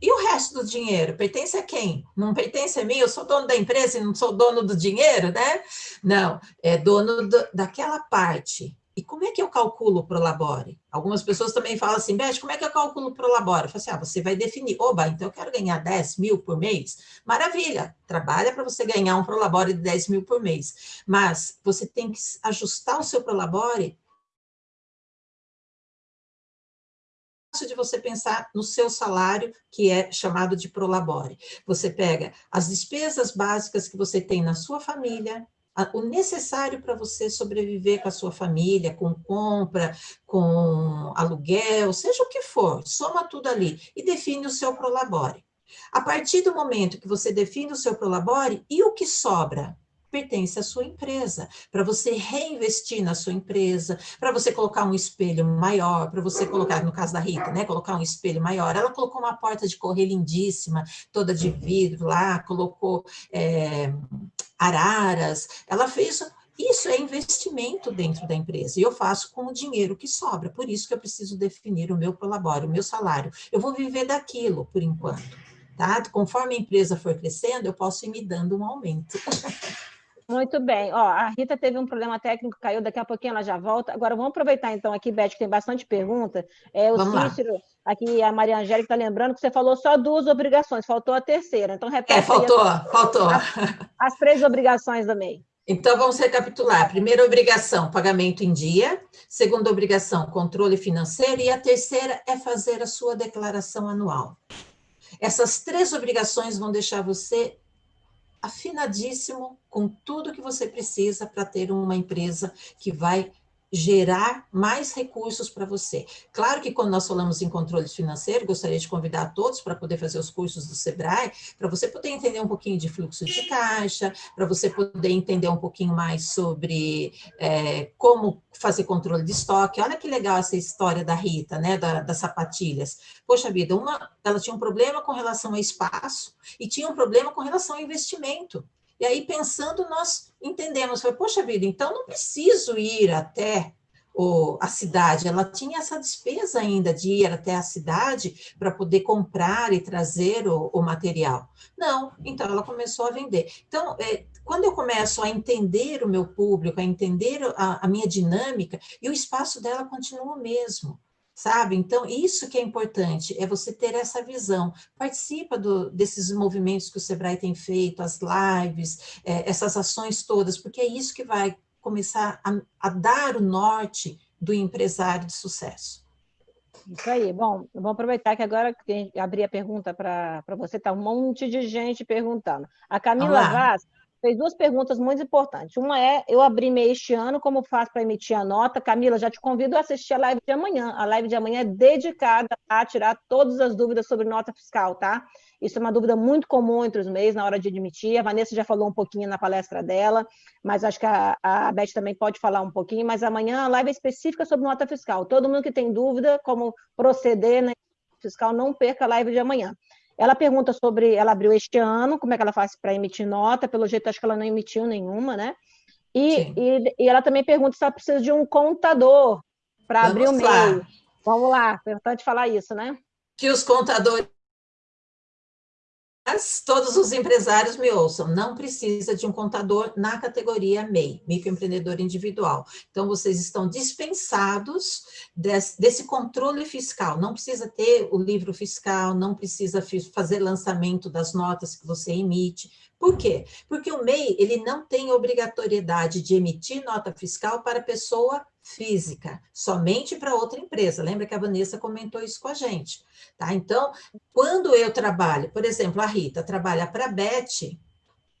e o resto do dinheiro? Pertence a quem? Não pertence a mim? Eu sou dono da empresa e não sou dono do dinheiro, né? Não, é dono do, daquela parte e como é que eu calculo o Prolabore? Algumas pessoas também falam assim, Beth, como é que eu calculo o Prolabore? Eu falo assim, ah, você vai definir, oba, então eu quero ganhar 10 mil por mês. Maravilha, trabalha para você ganhar um Prolabore de 10 mil por mês. Mas você tem que ajustar o seu Prolabore de você pensar no seu salário, que é chamado de prolabore. Você pega as despesas básicas que você tem na sua família, o necessário para você sobreviver com a sua família, com compra, com aluguel, seja o que for, soma tudo ali e define o seu prolabore. A partir do momento que você define o seu prolabore, e o que sobra? pertence à sua empresa, para você reinvestir na sua empresa, para você colocar um espelho maior, para você colocar, no caso da Rita, né, colocar um espelho maior. Ela colocou uma porta de correr lindíssima, toda de vidro lá, colocou é, araras, ela fez isso é investimento dentro da empresa, e eu faço com o dinheiro que sobra, por isso que eu preciso definir o meu prolabore, o meu salário. Eu vou viver daquilo, por enquanto. tá? Conforme a empresa for crescendo, eu posso ir me dando um aumento. Muito bem. Ó, a Rita teve um problema técnico, caiu, daqui a pouquinho ela já volta. Agora, vamos aproveitar então aqui, Beth, que tem bastante pergunta. É, o vamos Cícero, lá. aqui a Maria Angélica está lembrando que você falou só duas obrigações, faltou a terceira. Então, repete. É, faltou, as, faltou. As, as, três obrigações do MEI. Então, vamos recapitular. Primeira obrigação, pagamento em dia. Segunda obrigação, controle financeiro. E a terceira é fazer a sua declaração anual. Essas três obrigações vão deixar você afinadíssimo com tudo que você precisa para ter uma empresa que vai gerar mais recursos para você. Claro que quando nós falamos em controle financeiro, gostaria de convidar todos para poder fazer os cursos do Sebrae, para você poder entender um pouquinho de fluxo de caixa, para você poder entender um pouquinho mais sobre é, como fazer controle de estoque. Olha que legal essa história da Rita, né, da, das sapatilhas. Poxa vida, uma, ela tinha um problema com relação ao espaço e tinha um problema com relação ao investimento. E aí, pensando, nós entendemos, foi, poxa vida, então não preciso ir até o, a cidade, ela tinha essa despesa ainda de ir até a cidade para poder comprar e trazer o, o, material. Não, então ela começou a vender. Então, é, quando eu começo a entender o meu público, a entender a, a minha dinâmica, e o espaço dela continua o mesmo sabe? Então, isso que é importante, é você ter essa visão. Participa do, desses movimentos que o Sebrae tem feito, as lives, é, essas ações todas, porque é isso que vai começar a, a dar o norte do empresário de sucesso. Isso aí. Bom, vamos aproveitar que agora abri a pergunta para você, está um monte de gente perguntando. A Camila Vaz fez duas perguntas muito importantes. Uma é, eu abri MEI este ano, como faço para emitir a nota? Camila, já te convido a assistir a live de amanhã. A live de amanhã é dedicada a tirar todas as dúvidas sobre nota fiscal, tá? Isso é uma dúvida muito comum entre os MEIs na hora de admitir. A Vanessa já falou um pouquinho na palestra dela, mas acho que a, a Beth também pode falar um pouquinho. Mas amanhã a live é específica sobre nota fiscal. Todo mundo que tem dúvida como proceder na fiscal, não perca a live de amanhã. Ela pergunta sobre, ela abriu este ano, como é que ela faz para emitir nota, pelo jeito acho que ela não emitiu nenhuma, né? E, e, e, ela também pergunta se ela precisa de um contador para abrir o MEI. Vamos lá, importante falar isso, né? Que os contadores mas todos os empresários me ouçam, não precisa de um contador na categoria MEI, microempreendedor individual. Então, vocês estão dispensados desse, desse, controle fiscal, não precisa ter o livro fiscal, não precisa fazer lançamento das notas que você emite. Por quê? Porque o MEI, ele não tem obrigatoriedade de emitir nota fiscal para pessoa física, somente para outra empresa. Lembra que a Vanessa comentou isso com a gente, tá? Então, quando eu trabalho, por exemplo, a Rita trabalha para a Beth,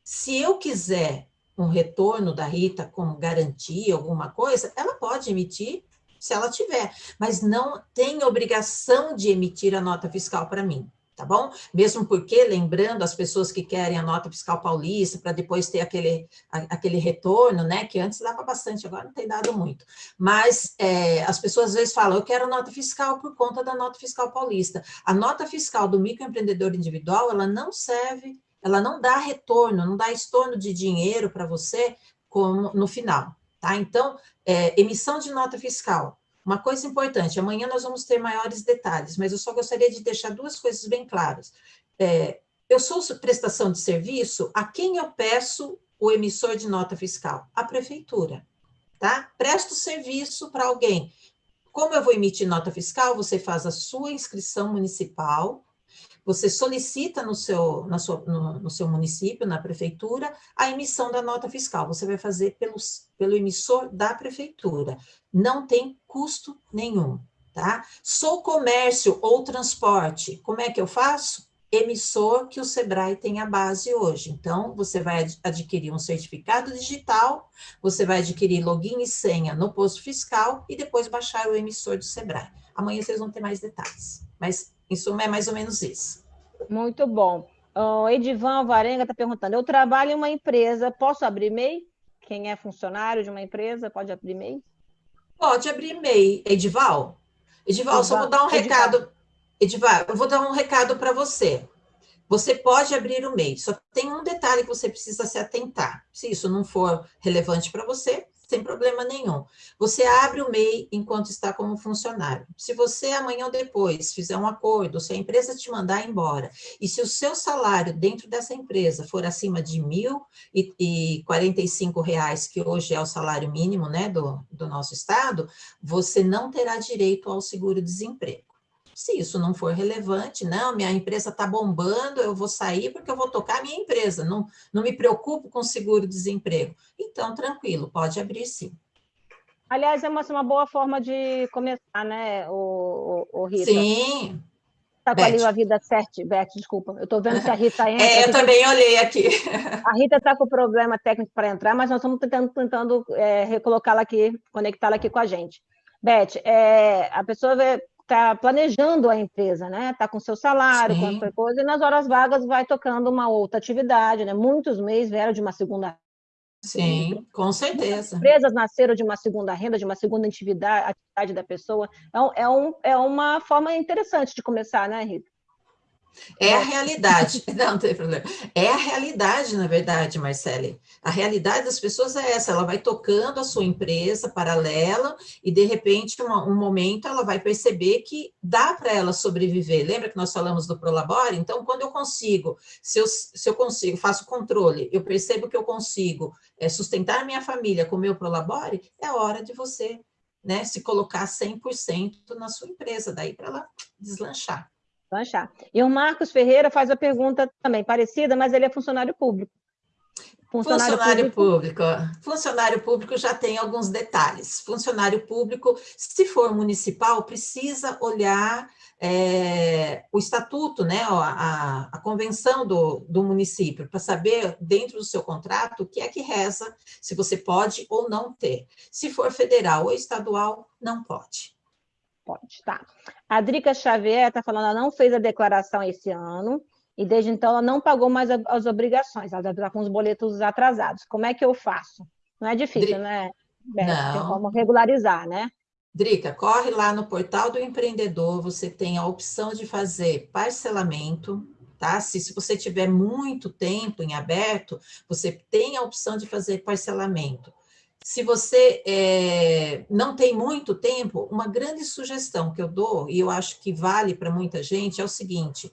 se eu quiser um retorno da Rita como garantia, alguma coisa, ela pode emitir se ela tiver, mas não tem obrigação de emitir a nota fiscal para mim tá bom? Mesmo porque, lembrando as pessoas que querem a nota fiscal paulista, para depois ter aquele, aquele retorno, né, que antes dava bastante, agora não tem dado muito, mas é, as pessoas às vezes falam, eu quero nota fiscal por conta da nota fiscal paulista. A nota fiscal do microempreendedor individual, ela não serve, ela não dá retorno, não dá estorno de dinheiro para você como no final, tá? Então, é, emissão de nota fiscal, uma coisa importante, amanhã nós vamos ter maiores detalhes, mas eu só gostaria de deixar duas coisas bem claras. É, eu sou prestação de serviço, a quem eu peço o emissor de nota fiscal? A prefeitura, tá? Presto serviço para alguém. Como eu vou emitir nota fiscal, você faz a sua inscrição municipal, você solicita no seu, na sua, no, no, seu município, na prefeitura, a emissão da nota fiscal. Você vai fazer pelos, pelo emissor da prefeitura. Não tem custo nenhum, tá? Sou comércio ou transporte, como é que eu faço? Emissor que o Sebrae tem a base hoje. Então, você vai adquirir um certificado digital, você vai adquirir login e senha no posto fiscal e depois baixar o emissor do Sebrae. Amanhã vocês vão ter mais detalhes. Mas em suma, é mais ou menos isso. Muito bom. O Edivan Varenga está perguntando: eu trabalho em uma empresa, posso abrir MEI? Quem é funcionário de uma empresa pode abrir MEI? Pode abrir MEI. Edival? Edival, só vou dar um Edival. recado. Edival, eu vou dar um recado para você. Você pode abrir o MEI, só tem um detalhe que você precisa se atentar. Se isso não for relevante para você, sem problema nenhum. Você abre o MEI enquanto está como funcionário. Se você amanhã ou depois fizer um acordo, se a empresa te mandar embora, e se o seu salário dentro dessa empresa for acima de R$ 1.045, que hoje é o salário mínimo né, do, do nosso estado, você não terá direito ao seguro-desemprego. Se isso não for relevante, não, minha empresa está bombando, eu vou sair porque eu vou tocar a minha empresa, não, não me preocupo com seguro-desemprego. Então, tranquilo, pode abrir sim. Aliás, é uma, uma boa forma de começar, né, o, o, o Rita? Sim. Está com Beth. a vida certa, Beth, desculpa. Eu estou vendo que a Rita entra. É, eu também olhei aqui. A Rita está com problema técnico para entrar, mas nós estamos tentando, tentando é, recolocá-la aqui, conectá-la aqui com a gente. Beth, é, a pessoa vê está planejando a empresa, né? Está com seu salário, Sim. coisa, e nas horas vagas vai tocando uma outra atividade, né? Muitos meses vieram de uma segunda Sim, com certeza. As empresas nasceram de uma segunda renda, de uma segunda atividade, atividade da pessoa. É, é, um, é uma forma interessante de começar, né, Rita? É a realidade, não, não tem problema. É a realidade, na verdade, Marcele. A realidade das pessoas é essa, ela vai tocando a sua empresa paralela e, de repente, uma, um momento ela vai perceber que dá para ela sobreviver. Lembra que nós falamos do Prolabore? Então, quando eu consigo, se eu, se eu consigo, faço controle, eu percebo que eu consigo é, sustentar minha família com o meu Prolabore, é hora de você né, se colocar 100% na sua empresa, daí para ela deslanchar. Lanchar. E o Marcos Ferreira faz a pergunta também parecida, mas ele é funcionário público. Funcionário, funcionário público. público. Funcionário público já tem alguns detalhes. Funcionário público, se for municipal, precisa olhar é, o estatuto, né, a, a convenção do, do município, para saber, dentro do seu contrato, o que é que reza, se você pode ou não ter. Se for federal ou estadual, não pode. Pode, tá. A Drica Xavier está falando, ela não fez a declaração esse ano, e desde então ela não pagou mais as obrigações, ela está com os boletos atrasados. Como é que eu faço? Não é difícil, Dri... né? Não. Tem como regularizar, né? Drica, corre lá no portal do empreendedor, você tem a opção de fazer parcelamento, tá? Se, se você tiver muito tempo em aberto, você tem a opção de fazer parcelamento. Se você é, não tem muito tempo, uma grande sugestão que eu dou, e eu acho que vale para muita gente, é o seguinte: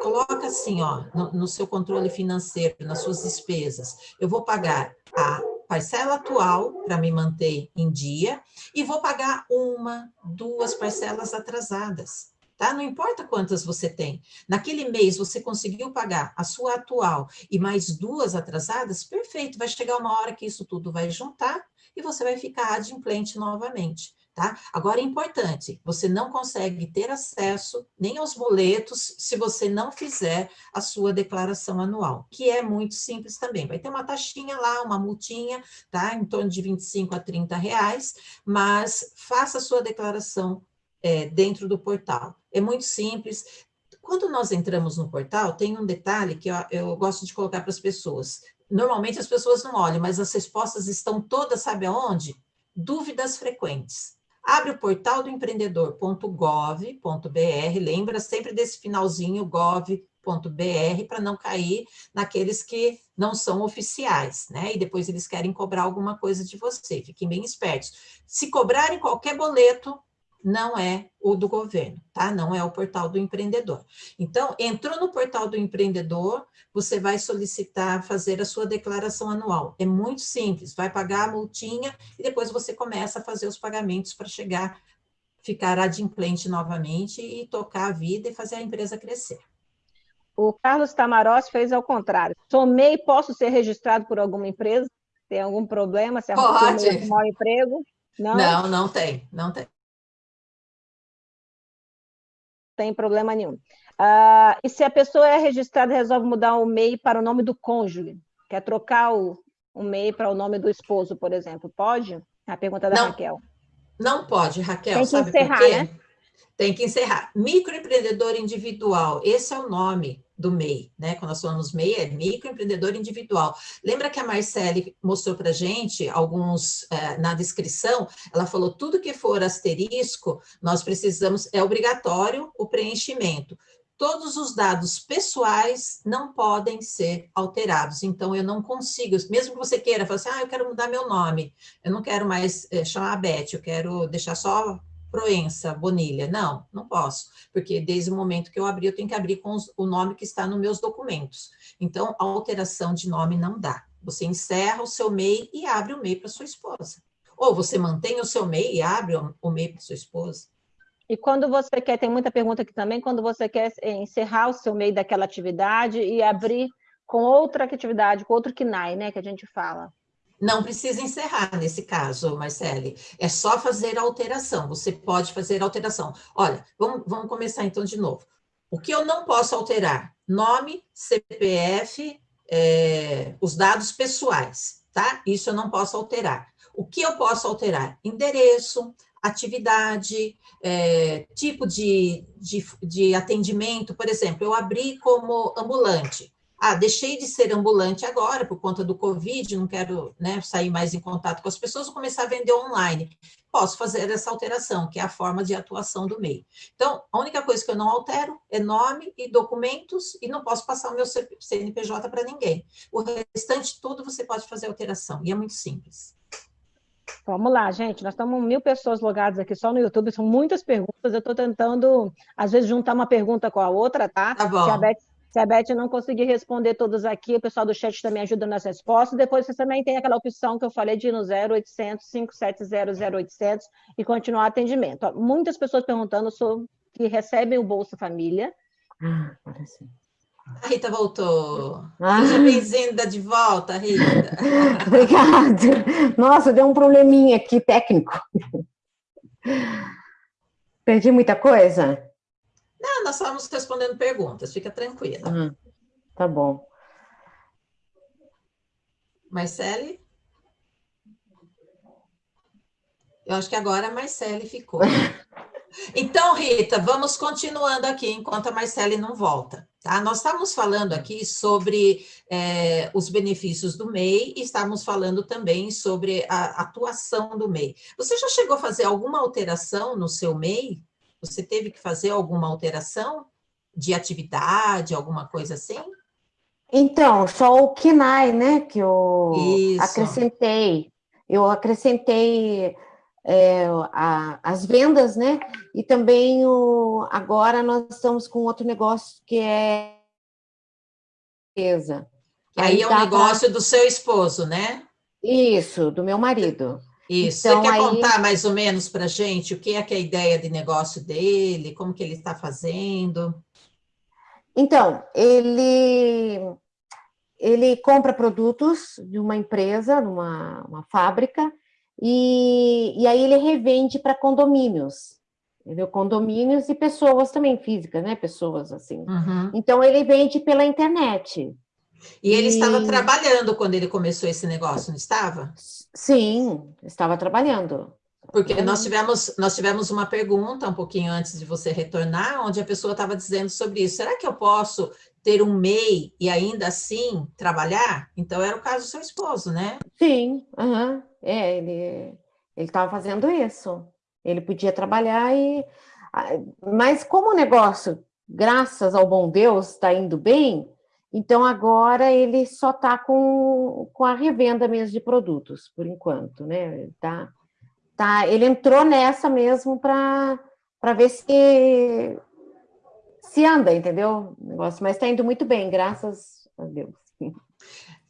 coloca assim, ó, no, no seu controle financeiro, nas suas despesas. Eu vou pagar a parcela atual para me manter em dia e vou pagar uma, duas parcelas atrasadas tá? Não importa quantas você tem. Naquele mês você conseguiu pagar a sua atual e mais duas atrasadas, perfeito. Vai chegar uma hora que isso tudo vai juntar e você vai ficar adimplente novamente. Tá? Agora é importante, você não consegue ter acesso nem aos boletos se você não fizer a sua declaração anual, que é muito simples também. Vai ter uma taxinha lá, uma multinha, tá? Em torno de 25 a 30 reais, mas faça a sua declaração é, dentro do portal. É muito simples. Quando nós entramos no portal, tem um detalhe que eu, eu gosto de colocar para as pessoas. Normalmente as pessoas não olham, mas as respostas estão todas, sabe aonde? Dúvidas frequentes. Abre o portal do empreendedor.gov.br, lembra sempre desse finalzinho gov.br para não cair naqueles que não são oficiais, né? E depois eles querem cobrar alguma coisa de você. Fiquem bem espertos. Se cobrarem qualquer boleto, não é o do governo, tá? Não é o portal do empreendedor. Então, entrou no portal do empreendedor, você vai solicitar fazer a sua declaração anual. É muito simples, vai pagar a multinha e depois você começa a fazer os pagamentos para chegar, ficar adimplente novamente e tocar a vida e fazer a empresa crescer. O Carlos Tamarós fez ao contrário. Somei, posso ser registrado por alguma empresa? Tem algum problema? Se Pode. Um mau emprego? Não? não, não tem, não tem tem problema nenhum. Uh, e se a pessoa é registrada e resolve mudar o MEI para o nome do cônjuge, quer trocar o, o MEI para o nome do esposo, por exemplo, pode? É a pergunta da não, Raquel. Não pode, Raquel, tem que sabe encerrar, por quê? Né? Tem que encerrar. Microempreendedor individual, esse é o nome do MEI, né? Quando nós falamos MEI, é microempreendedor individual. Lembra que a Marcele mostrou para gente alguns é, na descrição? Ela falou tudo que for asterisco, nós precisamos, é obrigatório o preenchimento. todos os dados pessoais não podem ser alterados. Então, eu não consigo, mesmo que você queira, falar assim, ah, eu quero mudar meu nome, eu não quero mais é, chamar Beth, eu quero deixar só Proença, Bonilha. Não, não posso, porque desde o momento que eu abri, eu tenho que abrir com os, o nome que está nos meus documentos. Então, a alteração de nome não dá. Você encerra o seu MEI e abre o MEI para sua esposa. Ou você mantém o seu MEI e abre o MEI para sua esposa. E quando você quer, tem muita pergunta aqui também, quando você quer encerrar o seu MEI daquela atividade e abrir com outra atividade, com outro KNAI, né, que a gente fala. Não precisa encerrar nesse caso, Marcele. É só fazer a alteração. Você pode fazer a alteração. Olha, vamos, vamos começar então de novo. O que eu não posso alterar? Nome, CPF, é, os dados pessoais, tá? Isso eu não posso alterar. O que eu posso alterar? Endereço, atividade, é, tipo de, de, de atendimento. Por exemplo, eu abri como ambulante. Ah, deixei de ser ambulante agora por conta do Covid, não quero né, sair mais em contato com as pessoas, vou começar a vender online. Posso fazer essa alteração, que é a forma de atuação do MEI. Então, a única coisa que eu não altero é nome e documentos, e não posso passar o meu CNPJ para ninguém. O restante tudo você pode fazer alteração, e é muito simples. Vamos lá, gente. Nós estamos mil pessoas logadas aqui só no YouTube, são muitas perguntas. Eu estou tentando, às vezes, juntar uma pergunta com a outra, tá? Tá bom. Se a Beth se a Beth não conseguir responder todos aqui, o pessoal do chat também ajuda nas respostas. Depois você também tem aquela opção que eu falei de ir no 0800 570 0800 e continuar atendimento. Muitas pessoas perguntando sobre que recebem o Bolsa Família. Ah, agora sim. A Rita voltou. Ah. Seja bem-vinda de volta, Rita. Obrigada. Nossa, deu um probleminha aqui técnico. Perdi muita coisa? Não, nós estamos respondendo perguntas, fica tranquila. Uhum. Tá bom. Marcele? Eu acho que agora a Marcele ficou. Então, Rita, vamos continuando aqui enquanto a Marcele não volta. Tá? Nós estamos falando aqui sobre é, os benefícios do MEI e estamos falando também sobre a atuação do MEI. Você já chegou a fazer alguma alteração no seu MEI? Você teve que fazer alguma alteração de atividade, alguma coisa assim? Então, só o KINAI, né, que eu Isso. acrescentei. Eu acrescentei é, a, as vendas, né, e também o, agora nós estamos com outro negócio que é empresa. Aí, aí é o negócio pra... do seu esposo, né? Isso, do meu marido. Isso. Então, Você quer aí... contar mais ou menos para a gente o que é que é a ideia de negócio dele, como que ele está fazendo? Então, ele ele compra produtos de uma empresa, numa uma fábrica, e, e aí ele revende para condomínios, entendeu? Condomínios e pessoas também físicas, né? Pessoas assim. Uhum. Então ele vende pela internet. E ele e... estava trabalhando quando ele começou esse negócio, não estava? Sim, estava trabalhando. Porque nós tivemos, nós tivemos uma pergunta um pouquinho antes de você retornar, onde a pessoa estava dizendo sobre isso. Será que eu posso ter um MEI e ainda assim trabalhar? Então, era o caso do seu esposo, né? Sim, uhum. é, ele estava fazendo isso. Ele podia trabalhar e... Mas como o negócio, graças ao bom Deus, está indo bem, então, agora ele só está com, com a revenda mesmo de produtos, por enquanto, né? Tá, tá, ele entrou nessa mesmo para ver se, se anda, entendeu? negócio, mas está indo muito bem, graças a Deus.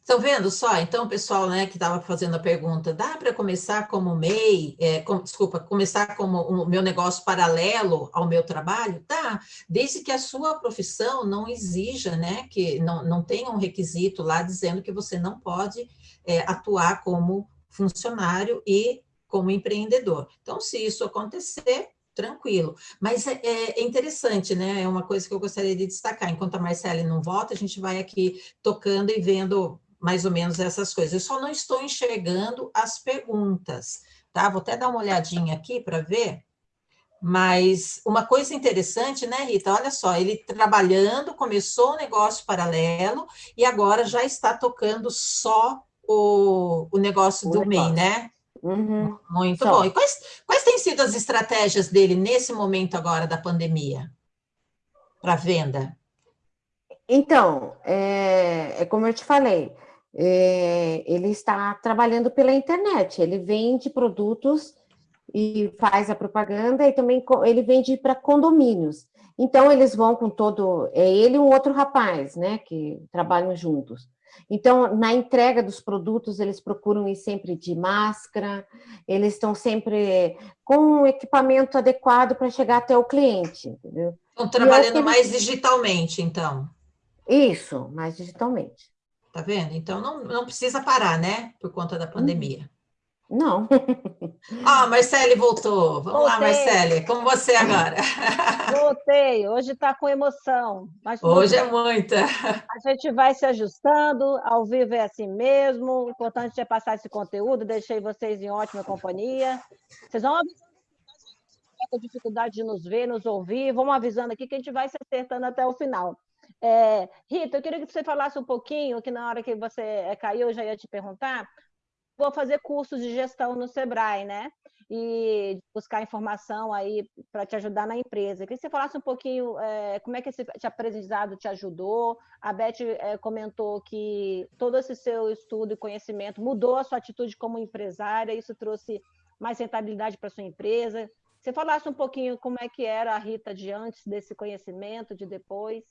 Estão vendo só? Então, o pessoal né, que estava fazendo a pergunta, dá para começar como MEI, é, com, desculpa, começar como o meu negócio paralelo ao meu trabalho? Tá, desde que a sua profissão não exija, né, que não, não tenha um requisito lá dizendo que você não pode é, atuar como funcionário e como empreendedor. Então, se isso acontecer, tranquilo. Mas é, é, interessante, né? É uma coisa que eu gostaria de destacar. Enquanto a Marcele não volta, a gente vai aqui tocando e vendo mais ou menos essas coisas. Eu só não estou enxergando as perguntas, tá? Vou até dar uma olhadinha aqui para ver. Mas uma coisa interessante, né, Rita? Olha só, ele trabalhando, começou um negócio paralelo e agora já está tocando só o, o negócio o do negócio. MEI, né? Uhum. Muito só. bom. E quais, quais têm sido as estratégias dele nesse momento agora da pandemia? para venda? Então, é, é, como eu te falei, é, ele está trabalhando pela internet, ele vende produtos e faz a propaganda e também ele vende para condomínios. Então, eles vão com todo. É ele e um outro rapaz, né, que trabalham juntos. Então, na entrega dos produtos, eles procuram ir sempre de máscara, eles estão sempre com um equipamento adequado para chegar até o cliente, entendeu? Estão trabalhando eles... mais digitalmente, então. Isso, mais digitalmente. Tá vendo? Então, não, não precisa parar, né, por conta da pandemia. Não. Ah, Marcele voltou. Vamos Voltei. lá, Marcele. Como você agora? Voltei. Hoje está com emoção. Hoje é muita. A gente vai se ajustando. Ao vivo é assim mesmo. O importante é passar esse conteúdo. Deixei vocês em ótima companhia. Vocês vão avisando com dificuldade de nos ver, nos ouvir. Vamos avisando aqui que a gente vai se acertando até o final. É, Rita, eu queria que você falasse um pouquinho, que na hora que você é, caiu, eu já ia te perguntar, vou fazer cursos de gestão no Sebrae, né? E buscar informação aí para te ajudar na empresa. Eu queria que você falasse um pouquinho é, como é que esse aprendizado te ajudou. A Beth é, comentou que todo esse seu estudo e conhecimento mudou a sua atitude como empresária, isso trouxe mais rentabilidade para sua empresa. Você falasse um pouquinho como é que era a Rita de antes desse conhecimento, de depois.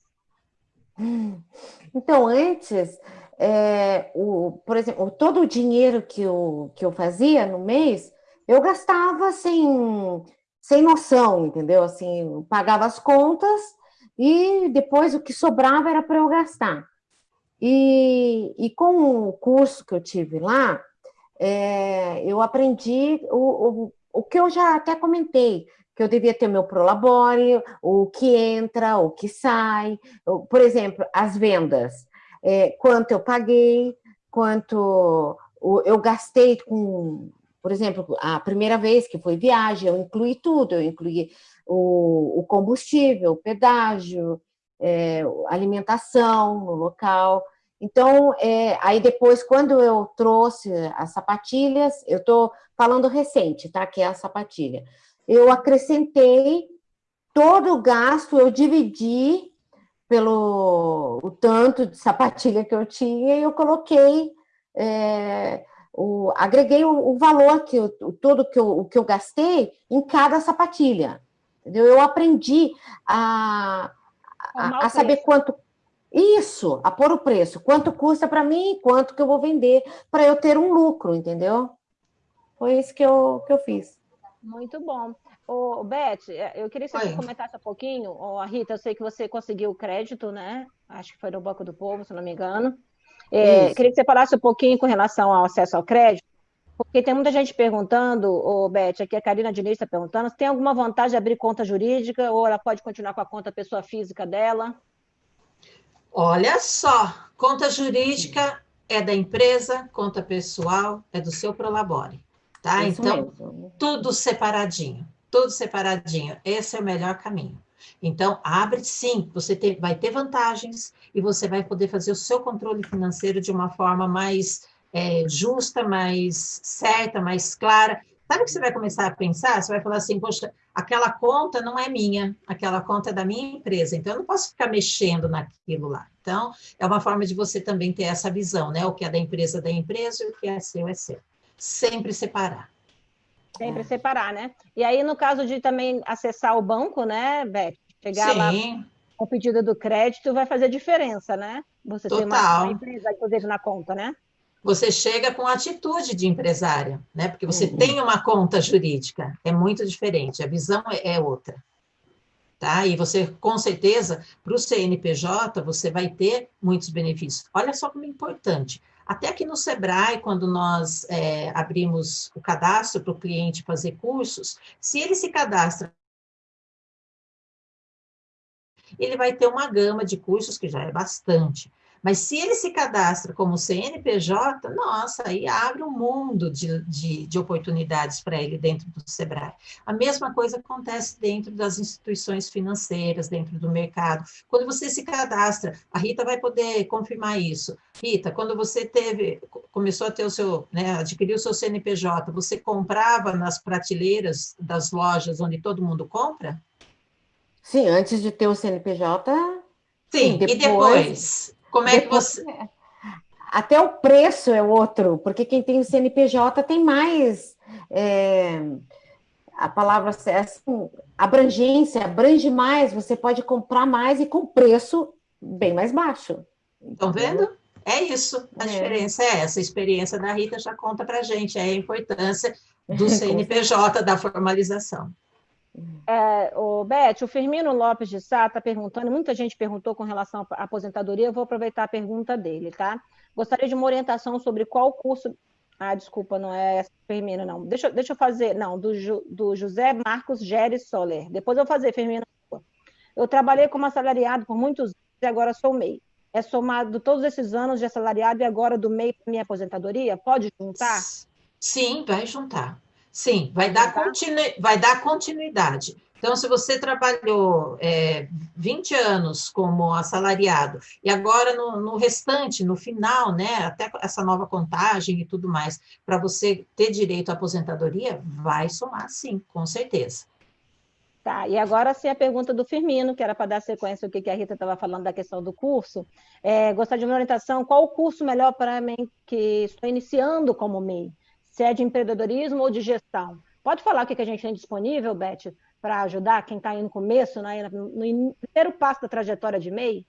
Então, antes, é, o, por exemplo, todo o dinheiro que eu, que eu fazia no mês, eu gastava sem, sem noção, entendeu? Assim, pagava as contas e depois o que sobrava era para eu gastar. E, e com o curso que eu tive lá, é, eu aprendi o, o, o que eu já até comentei, que eu devia ter meu prolabore, o que entra, o que sai, por exemplo, as vendas, é, quanto eu paguei, quanto eu gastei com, por exemplo, a primeira vez que foi viagem, eu incluí tudo, eu incluí o, o combustível, o pedágio, é, alimentação no local. Então, é, aí depois, quando eu trouxe as sapatilhas, eu estou falando recente, tá? Que é a sapatilha eu acrescentei todo o gasto, eu dividi pelo o tanto de sapatilha que eu tinha e eu coloquei, é, o, agreguei o, o, valor que eu, tudo que eu, o que eu gastei em cada sapatilha. Entendeu? Eu aprendi a, a, a saber quanto isso, a pôr o preço, quanto custa para mim, quanto que eu vou vender para eu ter um lucro, entendeu? Foi isso que eu, que eu fiz. Muito bom. Ô, Beth, é, eu queria que você Oi. comentasse um pouquinho. Ô, Rita, eu sei que você conseguiu o crédito, né? Acho que foi no Banco do Povo, se não me engano. É, queria que você falasse um pouquinho com relação ao acesso ao crédito, porque tem muita gente perguntando, ô, Beth, aqui a Karina Diniz está perguntando, se tem alguma vantagem de abrir conta jurídica ou ela pode continuar com a conta pessoa física dela? Olha só, conta jurídica é da empresa, conta pessoal é do seu Prolabore. Tá? Isso então, mesmo. tudo separadinho, tudo separadinho. Esse é o melhor caminho. Então, abre sim, você ter, vai ter vantagens e você vai poder fazer o seu controle financeiro de uma forma mais é, justa, mais certa, mais clara. Sabe o que você vai começar a pensar? Você vai falar assim, poxa, aquela conta não é minha, aquela conta é da minha empresa, então eu não posso ficar mexendo naquilo lá. Então, é uma forma de você também ter essa visão, né? O que é da empresa é da empresa e o que é seu é seu sempre separar. Sempre é. separar, né? E aí, no caso de também acessar o banco, né, Beth? Chegar Sim. lá com o pedido do crédito vai fazer diferença, né? Você Total. ter uma, uma empresa, inclusive, na conta, né? Você chega com atitude de empresária, né? Porque você uhum. tem uma conta jurídica, é muito diferente, a visão é, é outra. Tá? E você, com certeza, para o CNPJ, você vai ter muitos benefícios. Olha só como é importante. Até aqui no Sebrae, quando nós é, abrimos o cadastro para o cliente fazer cursos, se ele se cadastra, ele vai ter uma gama de cursos, que já é bastante. Mas se ele se cadastra como CNPJ, nossa, aí abre um mundo de, de, de oportunidades para ele dentro do Sebrae. A mesma coisa acontece dentro das instituições financeiras, dentro do mercado. Quando você se cadastra, a Rita vai poder confirmar isso. Rita, quando você teve, começou a ter o seu, né, adquiriu o seu CNPJ, você comprava nas prateleiras das lojas onde todo mundo compra? Sim, antes de ter o CNPJ. Sim, sim depois, e depois? Como é depois, que você. Até o preço é outro, porque quem tem o CNPJ tem mais. É, a palavra é assim, abrangência, abrange mais, você pode comprar mais e com preço bem mais baixo. Estão vendo? É isso, a é. diferença é essa. A experiência da Rita já conta para gente, é a importância do CNPJ, da formalização. É, o Beth, o Firmino Lopes de Sá está perguntando, muita gente perguntou com relação à aposentadoria, eu vou aproveitar a pergunta dele, tá? Gostaria de uma orientação sobre qual curso. Ah, desculpa, não é essa Firmino, não. Deixa, deixa eu fazer, não, do, do José Marcos Geres Soler. Depois eu vou fazer, Firmino. Eu trabalhei como assalariado por muitos anos e agora sou MEI é somado todos esses anos de assalariado e agora do MEI para minha aposentadoria? Pode juntar? Sim, vai juntar. Sim, vai dar, continu... vai dar continuidade. Então, se você trabalhou é, 20 anos como assalariado, e agora no, no, restante, no final, né, até essa nova contagem e tudo mais, para você ter direito à aposentadoria, vai somar sim, com certeza. Tá, e agora sim a pergunta do Firmino, que era para dar sequência ao que a Rita estava falando da questão do curso. É, gostaria de uma orientação, qual o curso melhor para mim que estou iniciando como MEI? Se é de empreendedorismo ou de gestão? Pode falar o que a gente tem disponível, Beth, para ajudar quem está aí no começo, né, no primeiro passo da trajetória de MEI?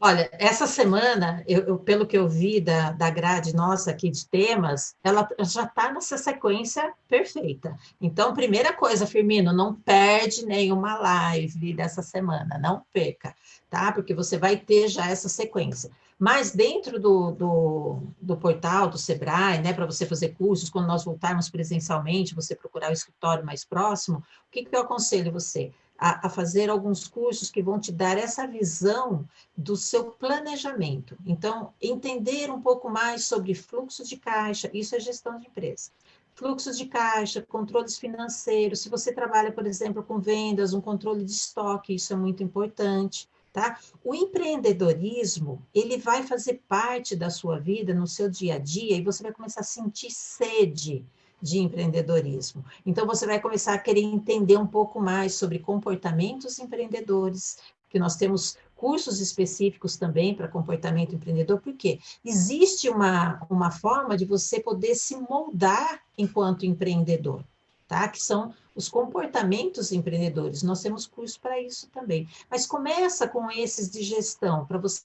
Olha, essa semana, eu, eu, pelo que eu vi da, da grade nossa aqui de temas, ela já está nessa sequência perfeita. Então, primeira coisa, Firmino, não perde nenhuma live dessa semana, não perca, tá? Porque você vai ter já essa sequência. Mas dentro do, do, do portal do Sebrae, né, para você fazer cursos, quando nós voltarmos presencialmente, você procurar o escritório mais próximo, o que, que eu aconselho você? a, a, fazer alguns cursos que vão te dar essa visão do seu planejamento. Então, entender um pouco mais sobre fluxo de caixa, isso é gestão de empresa. Fluxos de caixa, controles financeiros, se você trabalha, por exemplo, com vendas, um controle de estoque, isso é muito importante. Tá? O empreendedorismo, ele vai fazer parte da sua vida, no seu dia a dia, e você vai começar a sentir sede de empreendedorismo. Então, você vai começar a querer entender um pouco mais sobre comportamentos empreendedores, que nós temos cursos específicos também para comportamento empreendedor, porque existe uma, uma forma de você poder se moldar enquanto empreendedor, tá? Que são os comportamentos empreendedores. Nós temos curso para isso também. Mas começa com esses de gestão, para você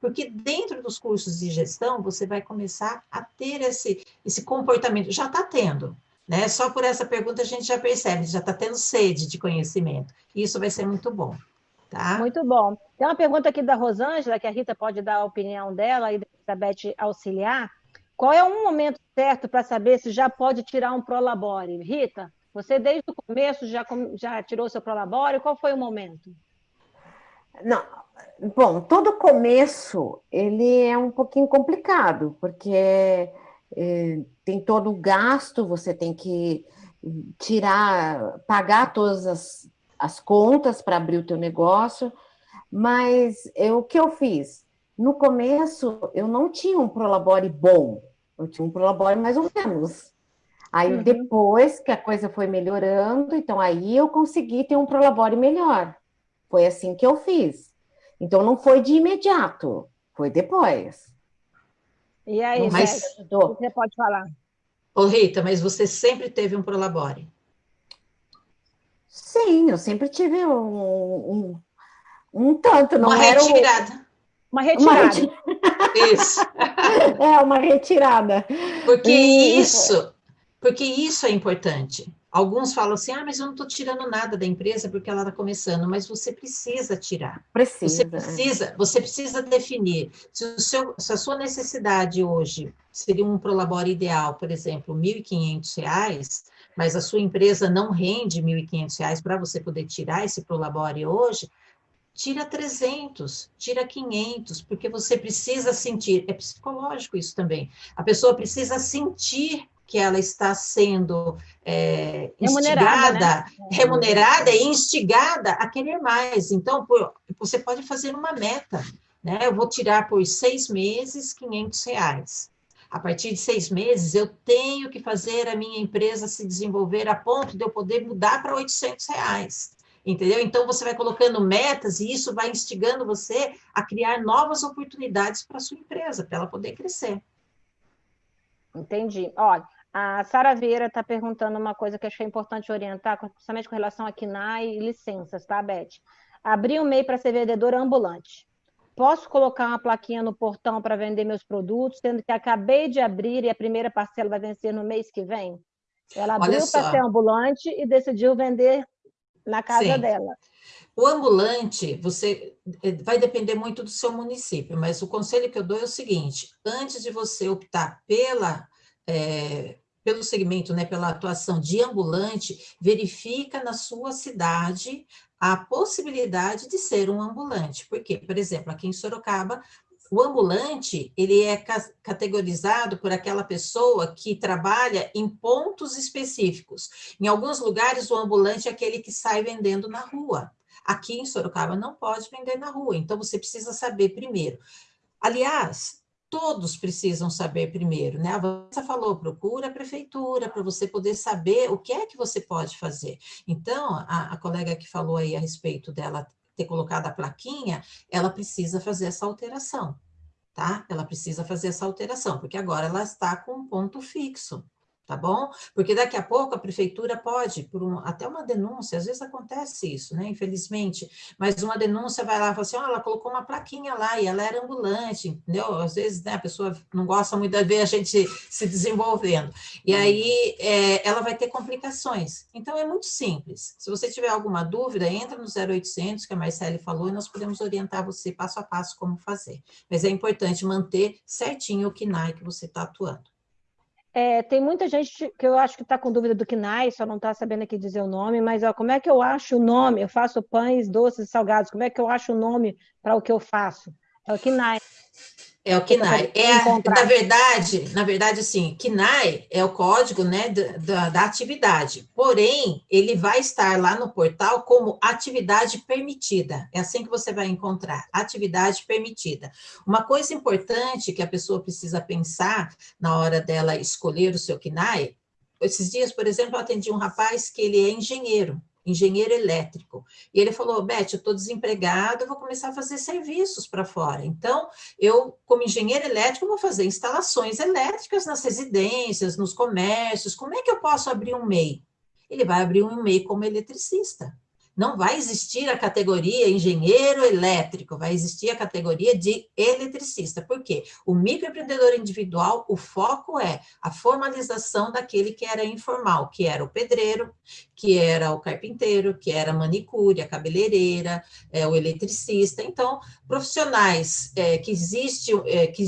porque dentro dos cursos de gestão, você vai começar a ter esse, esse comportamento. Já está tendo, né? Só por essa pergunta a gente já percebe, já está tendo sede de conhecimento. Isso vai ser muito bom. Tá? Muito bom. Tem uma pergunta aqui da Rosângela, que a Rita pode dar a opinião dela e a Beth auxiliar. Qual é um momento certo para saber se já pode tirar um Prolabore? Rita, você desde o começo já, já tirou seu Prolabore? Qual foi o momento? Não, bom, todo começo ele é um pouquinho complicado, porque é, tem todo o gasto, você tem que tirar, pagar todas as, as contas para abrir o teu negócio, mas eu, o que eu fiz? No começo, eu não tinha um Prolabore bom, eu tinha um Prolabore mais ou menos. Aí, uhum. depois que a coisa foi melhorando, então aí eu consegui ter um Prolabore melhor. Foi assim que eu fiz. Então não foi de imediato, foi depois. E aí, mas, você pode falar. Ô Rita, mas você sempre teve um Prolabore? Sim, eu sempre tive um, um, um tanto, não uma era retirada. Uma retirada. Uma retirada. Isso. é, uma retirada. Porque isso, porque isso é importante. Alguns falam assim, ah, mas eu não estou tirando nada da empresa porque ela está começando, mas você precisa tirar. Precisa. Você precisa, você precisa definir. Se, o seu, se a sua necessidade hoje seria um prolabore ideal, por exemplo, R$ 1.500, mas a sua empresa não rende R$ 1.500 para você poder tirar esse prolabore hoje, tira 300, tira 500, porque você precisa sentir, é psicológico isso também, a pessoa precisa sentir que ela está sendo é, remunerada, né? remunerada e instigada a querer mais. Então, por, você pode fazer uma meta, né? Eu vou tirar por seis meses 500 reais. A partir de seis meses, eu tenho que fazer a minha empresa se desenvolver a ponto de eu poder mudar para 800 reais. Entendeu? Então, você vai colocando metas e isso vai instigando você a criar novas oportunidades para a sua empresa, para ela poder crescer. Entendi. Olha, a Sara Vieira está perguntando uma coisa que achei importante orientar, principalmente com relação a KNAI e licenças, tá, Beth? Abri um MEI para ser vendedora ambulante. Posso colocar uma plaquinha no portão para vender meus produtos, sendo que acabei de abrir e a primeira parcela vai vencer no mês que vem? Ela abriu para ser ambulante e decidiu vender na casa Sim. dela. O ambulante, você eh, vai depender muito do seu município, mas o conselho que eu dou é o seguinte: antes de você optar pela é, pelo segmento, né, pela atuação de ambulante, verifica na sua cidade a possibilidade de ser um ambulante. Por quê? Por exemplo, aqui em Sorocaba, o ambulante, ele é categorizado por aquela pessoa que trabalha em pontos específicos. Em alguns lugares, o ambulante é aquele que sai vendendo na rua. Aqui em Sorocaba não pode vender na rua, então você precisa saber primeiro. Aliás, todos precisam saber primeiro, né? A Vanessa falou, procura a prefeitura para você poder saber o que é que você pode fazer. Então, a, a, colega que falou aí a respeito dela ter colocado a plaquinha, ela precisa fazer essa alteração, tá? Ela precisa fazer essa alteração, porque agora ela está com um ponto fixo tá bom? Porque daqui a pouco a prefeitura pode, por um, até uma denúncia, às vezes acontece isso, né, infelizmente, mas uma denúncia vai lá e fala assim, oh, ela colocou uma plaquinha lá e ela era ambulante, entendeu? Às vezes, né, a pessoa não gosta muito de ver a gente se desenvolvendo, e aí é, ela vai ter complicações. Então, é muito simples. Se você tiver alguma dúvida, entra no 0800, que a Marcele falou, e nós podemos orientar você passo a passo como fazer. Mas é importante manter certinho o KNAI que você está atuando. É, tem muita gente que eu acho que está com dúvida do KNAI, só não está sabendo aqui dizer o nome, mas ó, como é que eu acho o nome? Eu faço pães, doces e salgados, como é que eu acho o nome para o que eu faço? É o KNAI. É o KNAI. É, na verdade, na verdade, assim, KNAI é o código né, da, da atividade. Porém, ele vai estar lá no portal como atividade permitida. É assim que você vai encontrar, atividade permitida. Uma coisa importante que a pessoa precisa pensar na hora dela escolher o seu KNAI, esses dias, por exemplo, eu atendi um rapaz que ele é engenheiro engenheiro elétrico. E ele falou, Beth, eu estou desempregado, eu vou começar a fazer serviços para fora. Então, eu, como engenheiro elétrico, vou fazer instalações elétricas nas residências, nos comércios. Como é que eu posso abrir um MEI? Ele vai abrir um MEI como eletricista não vai existir a categoria engenheiro elétrico, vai existir a categoria de eletricista. Por quê? O microempreendedor individual, o foco é a formalização daquele que era informal, que era o pedreiro, que era o carpinteiro, que era a manicure, a cabeleireira, é, o eletricista. Então, profissionais é, que existe, é, que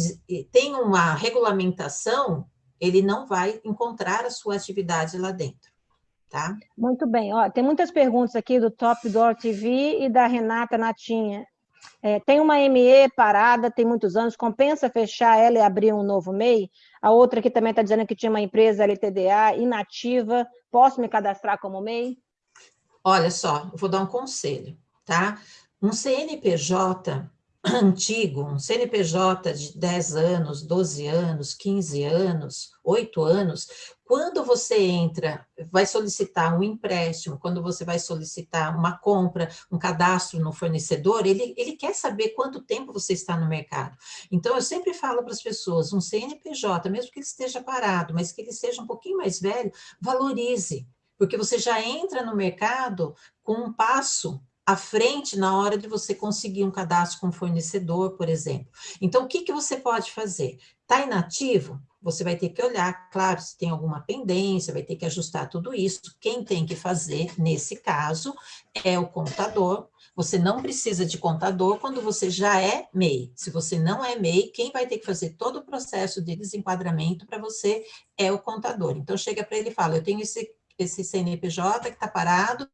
tem uma regulamentação, ele não vai encontrar a sua atividade lá dentro. Tá? Muito bem. Ó, tem muitas perguntas aqui do Top Door TV e da Renata Natinha. É, tem uma ME parada, tem muitos anos, compensa fechar ela e abrir um novo MEI? A outra aqui também está dizendo que tinha uma empresa LTDA inativa, posso me cadastrar como MEI? Olha só, eu vou dar um conselho, tá? Um CNPJ antigo, um CNPJ de 10 anos, 12 anos, 15 anos, 8 anos, quando você entra, vai solicitar um empréstimo, quando você vai solicitar uma compra, um cadastro no fornecedor, ele, ele quer saber quanto tempo você está no mercado. Então, eu sempre falo para as pessoas, um CNPJ, mesmo que ele esteja parado, mas que ele seja um pouquinho mais velho, valorize, porque você já entra no mercado com um passo à frente na hora de você conseguir um cadastro com fornecedor, por exemplo. Então, o que, que você pode fazer? Está inativo? Você vai ter que olhar, claro, se tem alguma pendência, vai ter que ajustar tudo isso. Quem tem que fazer, nesse caso, é o contador. Você não precisa de contador quando você já é MEI. Se você não é MEI, quem vai ter que fazer todo o processo de desenquadramento para você é o contador. Então, chega para ele e fala, eu tenho esse, esse CNPJ que está parado,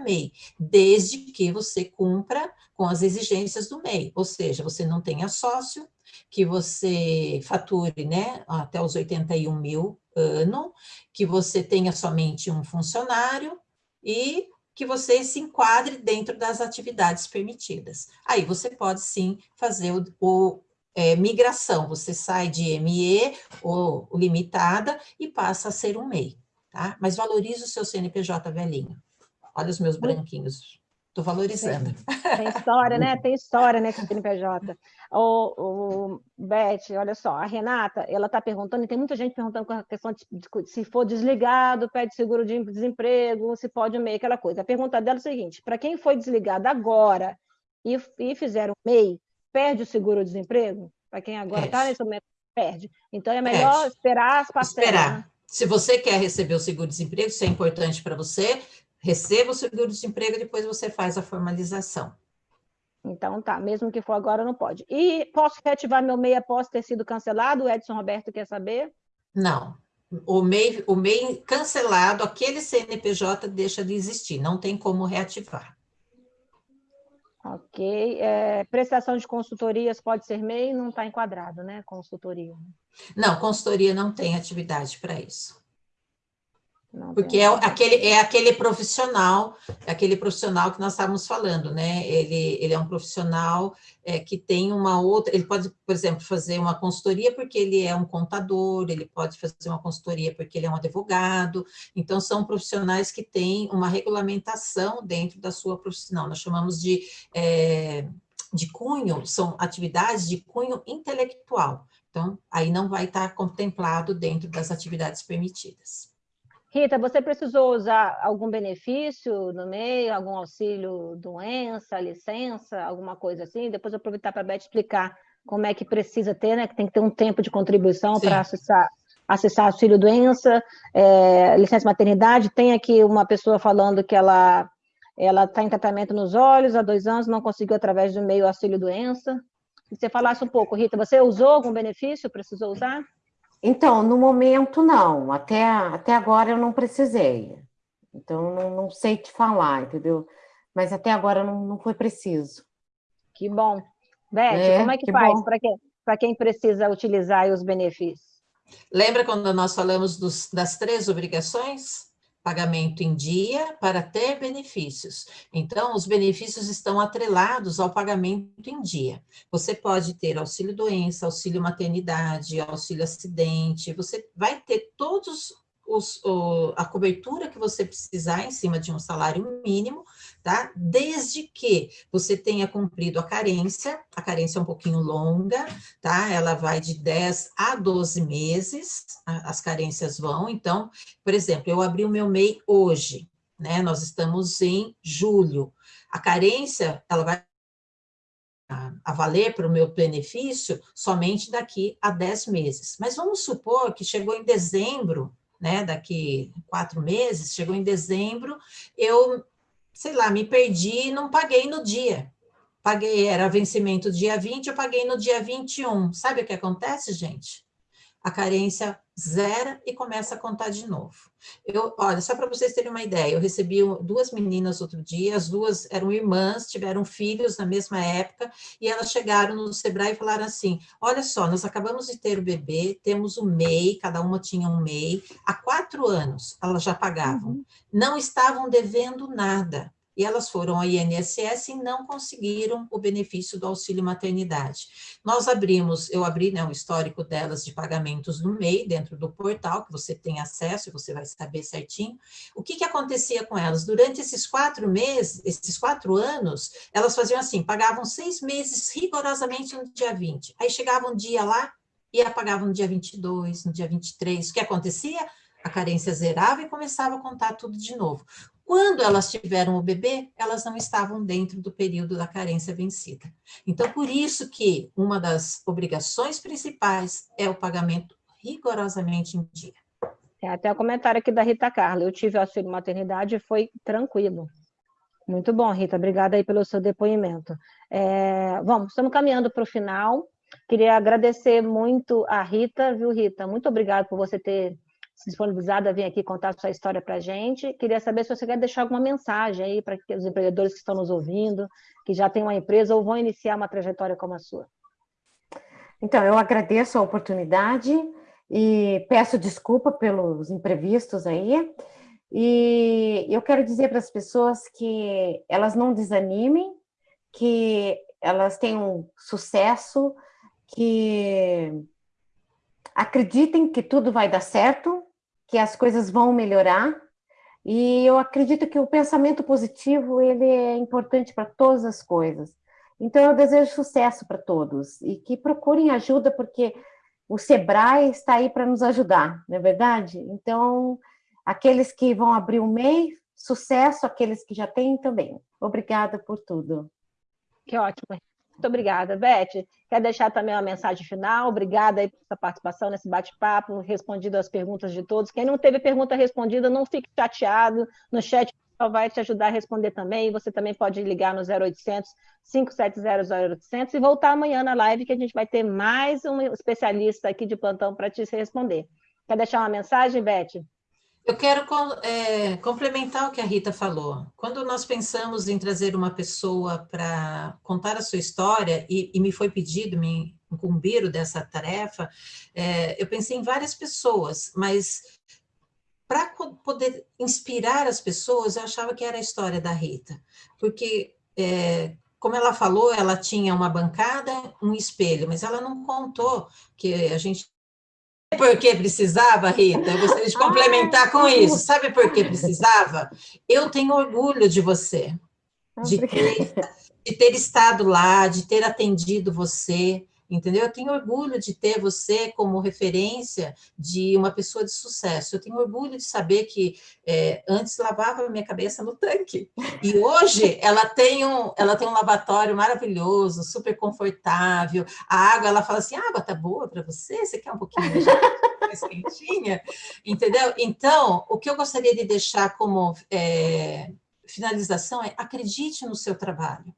MEI, desde que você cumpra com as exigências do MEI, ou seja, você não tenha sócio, que você fature né, até os 81 mil ano, que você tenha somente um funcionário e que você se enquadre dentro das atividades permitidas. Aí você pode sim fazer o, o é, migração, você sai de ME ou limitada e passa a ser um MEI, tá? Mas valorize o seu CNPJ velhinho. Olha os meus branquinhos. Estou valorizando. Tem, história, né? Tem história, né, com o CNPJ. O, o, Beth, olha só, a Renata, ela está perguntando, e tem muita gente perguntando com a questão de, de, se for desligado, pede seguro de desemprego, se pode MEI, aquela coisa. A pergunta dela é a seguinte, para quem foi desligado agora e, e fizeram MEI, perde o seguro-desemprego? Para quem agora está nesse momento, perde. Então, é melhor perde. esperar as parcelas. Esperar. Né? Se você quer receber o seguro-desemprego, isso é importante para você, receba o seguro-desemprego e depois você faz a formalização. Então tá, mesmo que for agora, não pode. E posso reativar meu MEI após ter sido cancelado? O Edson Roberto quer saber? Não. O MEI, o MEI cancelado, aquele CNPJ deixa de existir, não tem como reativar. Ok. É, prestação de consultorias pode ser MEI? Não está enquadrado, né? Consultoria. Não, consultoria não tem atividade para isso. Porque é aquele, é aquele profissional, é aquele profissional que nós estávamos falando, né? Ele, ele é um profissional é, que tem uma outra, ele pode, por exemplo, fazer uma consultoria porque ele é um contador, ele pode fazer uma consultoria porque ele é um advogado, então são profissionais que têm uma regulamentação dentro da sua profissional, nós chamamos de, é, de cunho, são atividades de cunho intelectual, então aí não vai estar contemplado dentro das atividades permitidas. Rita, você precisou usar algum benefício no meio, algum auxílio doença, licença, alguma coisa assim? Depois eu aproveitar para a Beth explicar como é que precisa ter, né? Que tem que ter um tempo de contribuição para acessar, acessar auxílio doença, é, licença maternidade. Tem aqui uma pessoa falando que ela ela está em tratamento nos olhos há dois anos, não conseguiu através do meio auxílio doença. Se você falasse um pouco, Rita, você usou algum benefício? Precisou usar? Então, no momento, não. Até, até agora eu não precisei. Então, não, não sei te falar, entendeu? Mas até agora não, não foi preciso. Que bom. Beth, é, como é que, que faz para quem, quem precisa utilizar os benefícios? Lembra quando nós falamos dos, das três obrigações? Pagamento em dia para ter benefícios. Então, os benefícios estão atrelados ao pagamento em dia. Você pode ter auxílio doença, auxílio maternidade, auxílio acidente, você vai ter todos os, o, a cobertura que você precisar em cima de um salário mínimo, tá? Desde que você tenha cumprido a carência, a carência é um pouquinho longa, tá? Ela vai de 10 a 12 meses, as carências vão. Então, por exemplo, eu abri o meu MEI hoje, né? Nós estamos em julho. A carência, ela vai a valer para o meu benefício somente daqui a 10 meses. Mas vamos supor que chegou em dezembro né, daqui quatro meses, chegou em dezembro, eu, sei lá, me perdi e não paguei no dia. Paguei, era vencimento dia 20, eu paguei no dia 21. Sabe o que acontece, gente? A carência zera e começa a contar de novo. Eu, olha, só para vocês terem uma ideia, eu recebi duas meninas outro dia, as duas eram irmãs, tiveram filhos na mesma época, e elas chegaram no Sebrae e falaram assim, olha só, nós acabamos de ter o bebê, temos o MEI, cada uma tinha um MEI, há quatro anos elas já pagavam, uhum. não estavam devendo nada, e elas foram ao INSS e não conseguiram o benefício do auxílio maternidade. Nós abrimos, eu abri né, o histórico delas de pagamentos no MEI, dentro do portal, que você tem acesso e você vai saber certinho. O que, que acontecia com elas? Durante esses quatro meses, esses quatro anos, elas faziam assim, pagavam seis meses rigorosamente no dia 20. Aí chegava um dia lá e apagavam no dia 22, no dia 23. O que acontecia? a carência zerava e começava a contar tudo de novo. Quando elas tiveram o bebê, elas não estavam dentro do período da carência vencida. Então, por isso que uma das obrigações principais é o pagamento rigorosamente em dia. É até o comentário aqui da Rita Carla. Eu tive auxílio maternidade e foi tranquilo. Muito bom, Rita. Obrigada aí pelo seu depoimento. É, vamos, estamos caminhando para o final. Queria agradecer muito a Rita, viu, Rita? Muito obrigada por você ter se disponibilizado a vir aqui contar sua história para a gente. Queria saber se você quer deixar alguma mensagem aí para os empreendedores que estão nos ouvindo, que já têm uma empresa ou vão iniciar uma trajetória como a sua. Então, eu agradeço a oportunidade e peço desculpa pelos imprevistos aí. E eu quero dizer para as pessoas que elas não desanimem, que elas tenham sucesso, que acreditem que tudo vai dar certo, que as coisas vão melhorar. E eu acredito que o pensamento positivo ele é importante para todas as coisas. Então eu desejo sucesso para todos e que procurem ajuda porque o Sebrae está aí para nos ajudar, não é verdade? Então aqueles que vão abrir o MEI, sucesso, aqueles que já têm também. Obrigada por tudo. Que ótimo. Muito obrigada, Beth. Quer deixar também uma mensagem final? Obrigada aí sua participação nesse bate-papo, respondido as perguntas de todos. Quem não teve pergunta respondida, não fique chateado. No chat vai te ajudar a responder também. Você também pode ligar no 0800 570 0800 e voltar amanhã na live que a gente vai ter mais um especialista aqui de plantão para te responder. Quer deixar uma mensagem, Beth? Eu quero é, complementar o que a Rita falou. Quando nós pensamos em trazer uma pessoa para contar a sua história, e, e, me foi pedido, me incumbiram dessa tarefa, é, eu pensei em várias pessoas, mas para poder inspirar as pessoas, eu achava que era a história da Rita. Porque, é, como ela falou, ela tinha uma bancada, um espelho, mas ela não contou que a gente por que precisava, Rita? Eu gostaria de complementar com isso. Sabe por que precisava? Eu tenho orgulho de você, de ter, de ter estado lá, de ter atendido você, entendeu? Eu tenho orgulho de ter você como referência de uma pessoa de sucesso. Eu tenho orgulho de saber que é, antes lavava minha cabeça no tanque e hoje ela tem um, ela tem um lavatório maravilhoso, super confortável. A água, ela fala assim, a água tá boa para você? Você quer um pouquinho mais quentinha? Entendeu? Então, o que eu gostaria de deixar como é, finalização é acredite no seu trabalho.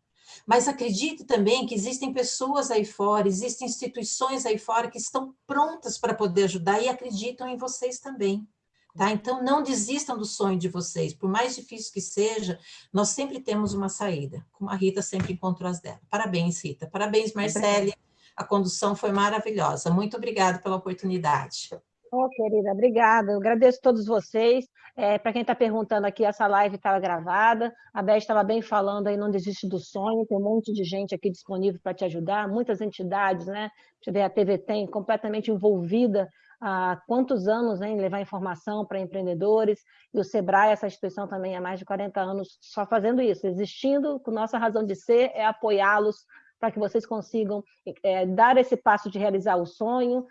Mas acredite também que existem pessoas aí fora, existem instituições aí fora que estão prontas para poder ajudar e acreditam em vocês também. Tá? Então, não desistam do sonho de vocês. Por mais difícil que seja, nós sempre temos uma saída, como a Rita sempre encontrou as dela. Parabéns, Rita. Parabéns, Marcele. A condução foi maravilhosa. Muito obrigada pela oportunidade. Oh, querida, obrigada. Eu agradeço a todos vocês. É, Para quem está perguntando aqui, essa live estava gravada. A Beth estava bem falando aí, não desiste do sonho. Tem um monte de gente aqui disponível para te ajudar, muitas entidades, né? Você a TV Tem completamente envolvida há quantos anos em levar informação para empreendedores, e o SEBRAE, essa instituição também há mais de 40 anos só fazendo isso, existindo, com nossa razão de ser é apoiá-los para que vocês consigam é, dar esse passo de realizar o sonho,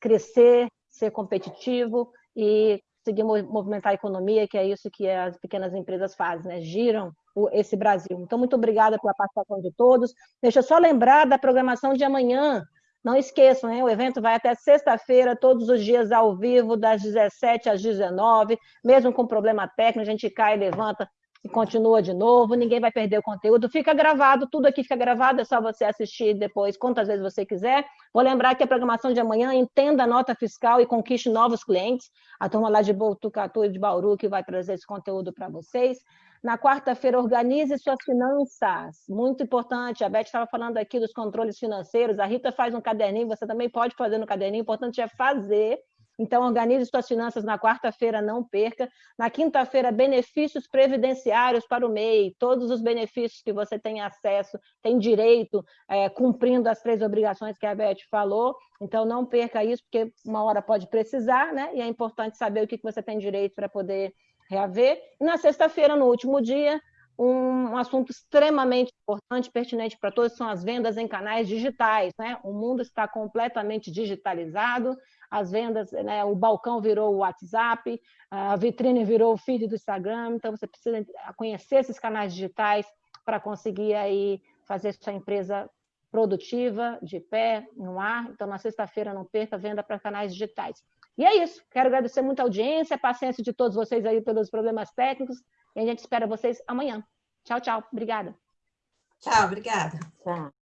crescer, ser competitivo e conseguir movimentar a economia, que é isso que as pequenas empresas fazem, né? giram esse Brasil. Então, muito obrigada pela participação de todos. Deixa eu só lembrar da programação de amanhã. Não esqueçam, hein? o evento vai até sexta-feira, todos os dias ao vivo, das 17 às 19, mesmo com problema técnico, a gente cai e levanta e continua de novo, ninguém vai perder o conteúdo, fica gravado, tudo aqui fica gravado, é só você assistir depois, quantas vezes você quiser. Vou lembrar que a programação de amanhã entenda a nota fiscal e conquiste novos clientes, a turma lá de Botucatu e de Bauru que vai trazer esse conteúdo para vocês. Na quarta-feira, organize suas finanças, muito importante, a Beth estava falando aqui dos controles financeiros, a Rita faz um caderninho, você também pode fazer no caderninho, o importante é fazer, então, organize suas finanças na quarta-feira, não perca. Na quinta-feira, benefícios previdenciários para o MEI, todos os benefícios que você tem acesso, tem direito, é, cumprindo as três obrigações que a Beth falou. Então, não perca isso, porque uma hora pode precisar, né? E é importante saber o que você tem direito para poder reaver. E na sexta-feira, no último dia, um assunto extremamente importante, pertinente para todos, são as vendas em canais digitais. Né? O mundo está completamente digitalizado, as vendas, né, o balcão virou o WhatsApp, a vitrine virou o feed do Instagram, então você precisa conhecer esses canais digitais para conseguir aí fazer sua empresa produtiva, de pé, no ar. Então, na sexta-feira, não perca venda para canais digitais. E é isso. Quero agradecer muito a audiência, a paciência de todos vocês aí pelos problemas técnicos. E a gente espera vocês amanhã. Tchau, tchau. Obrigada. Tchau, obrigada. Tchau.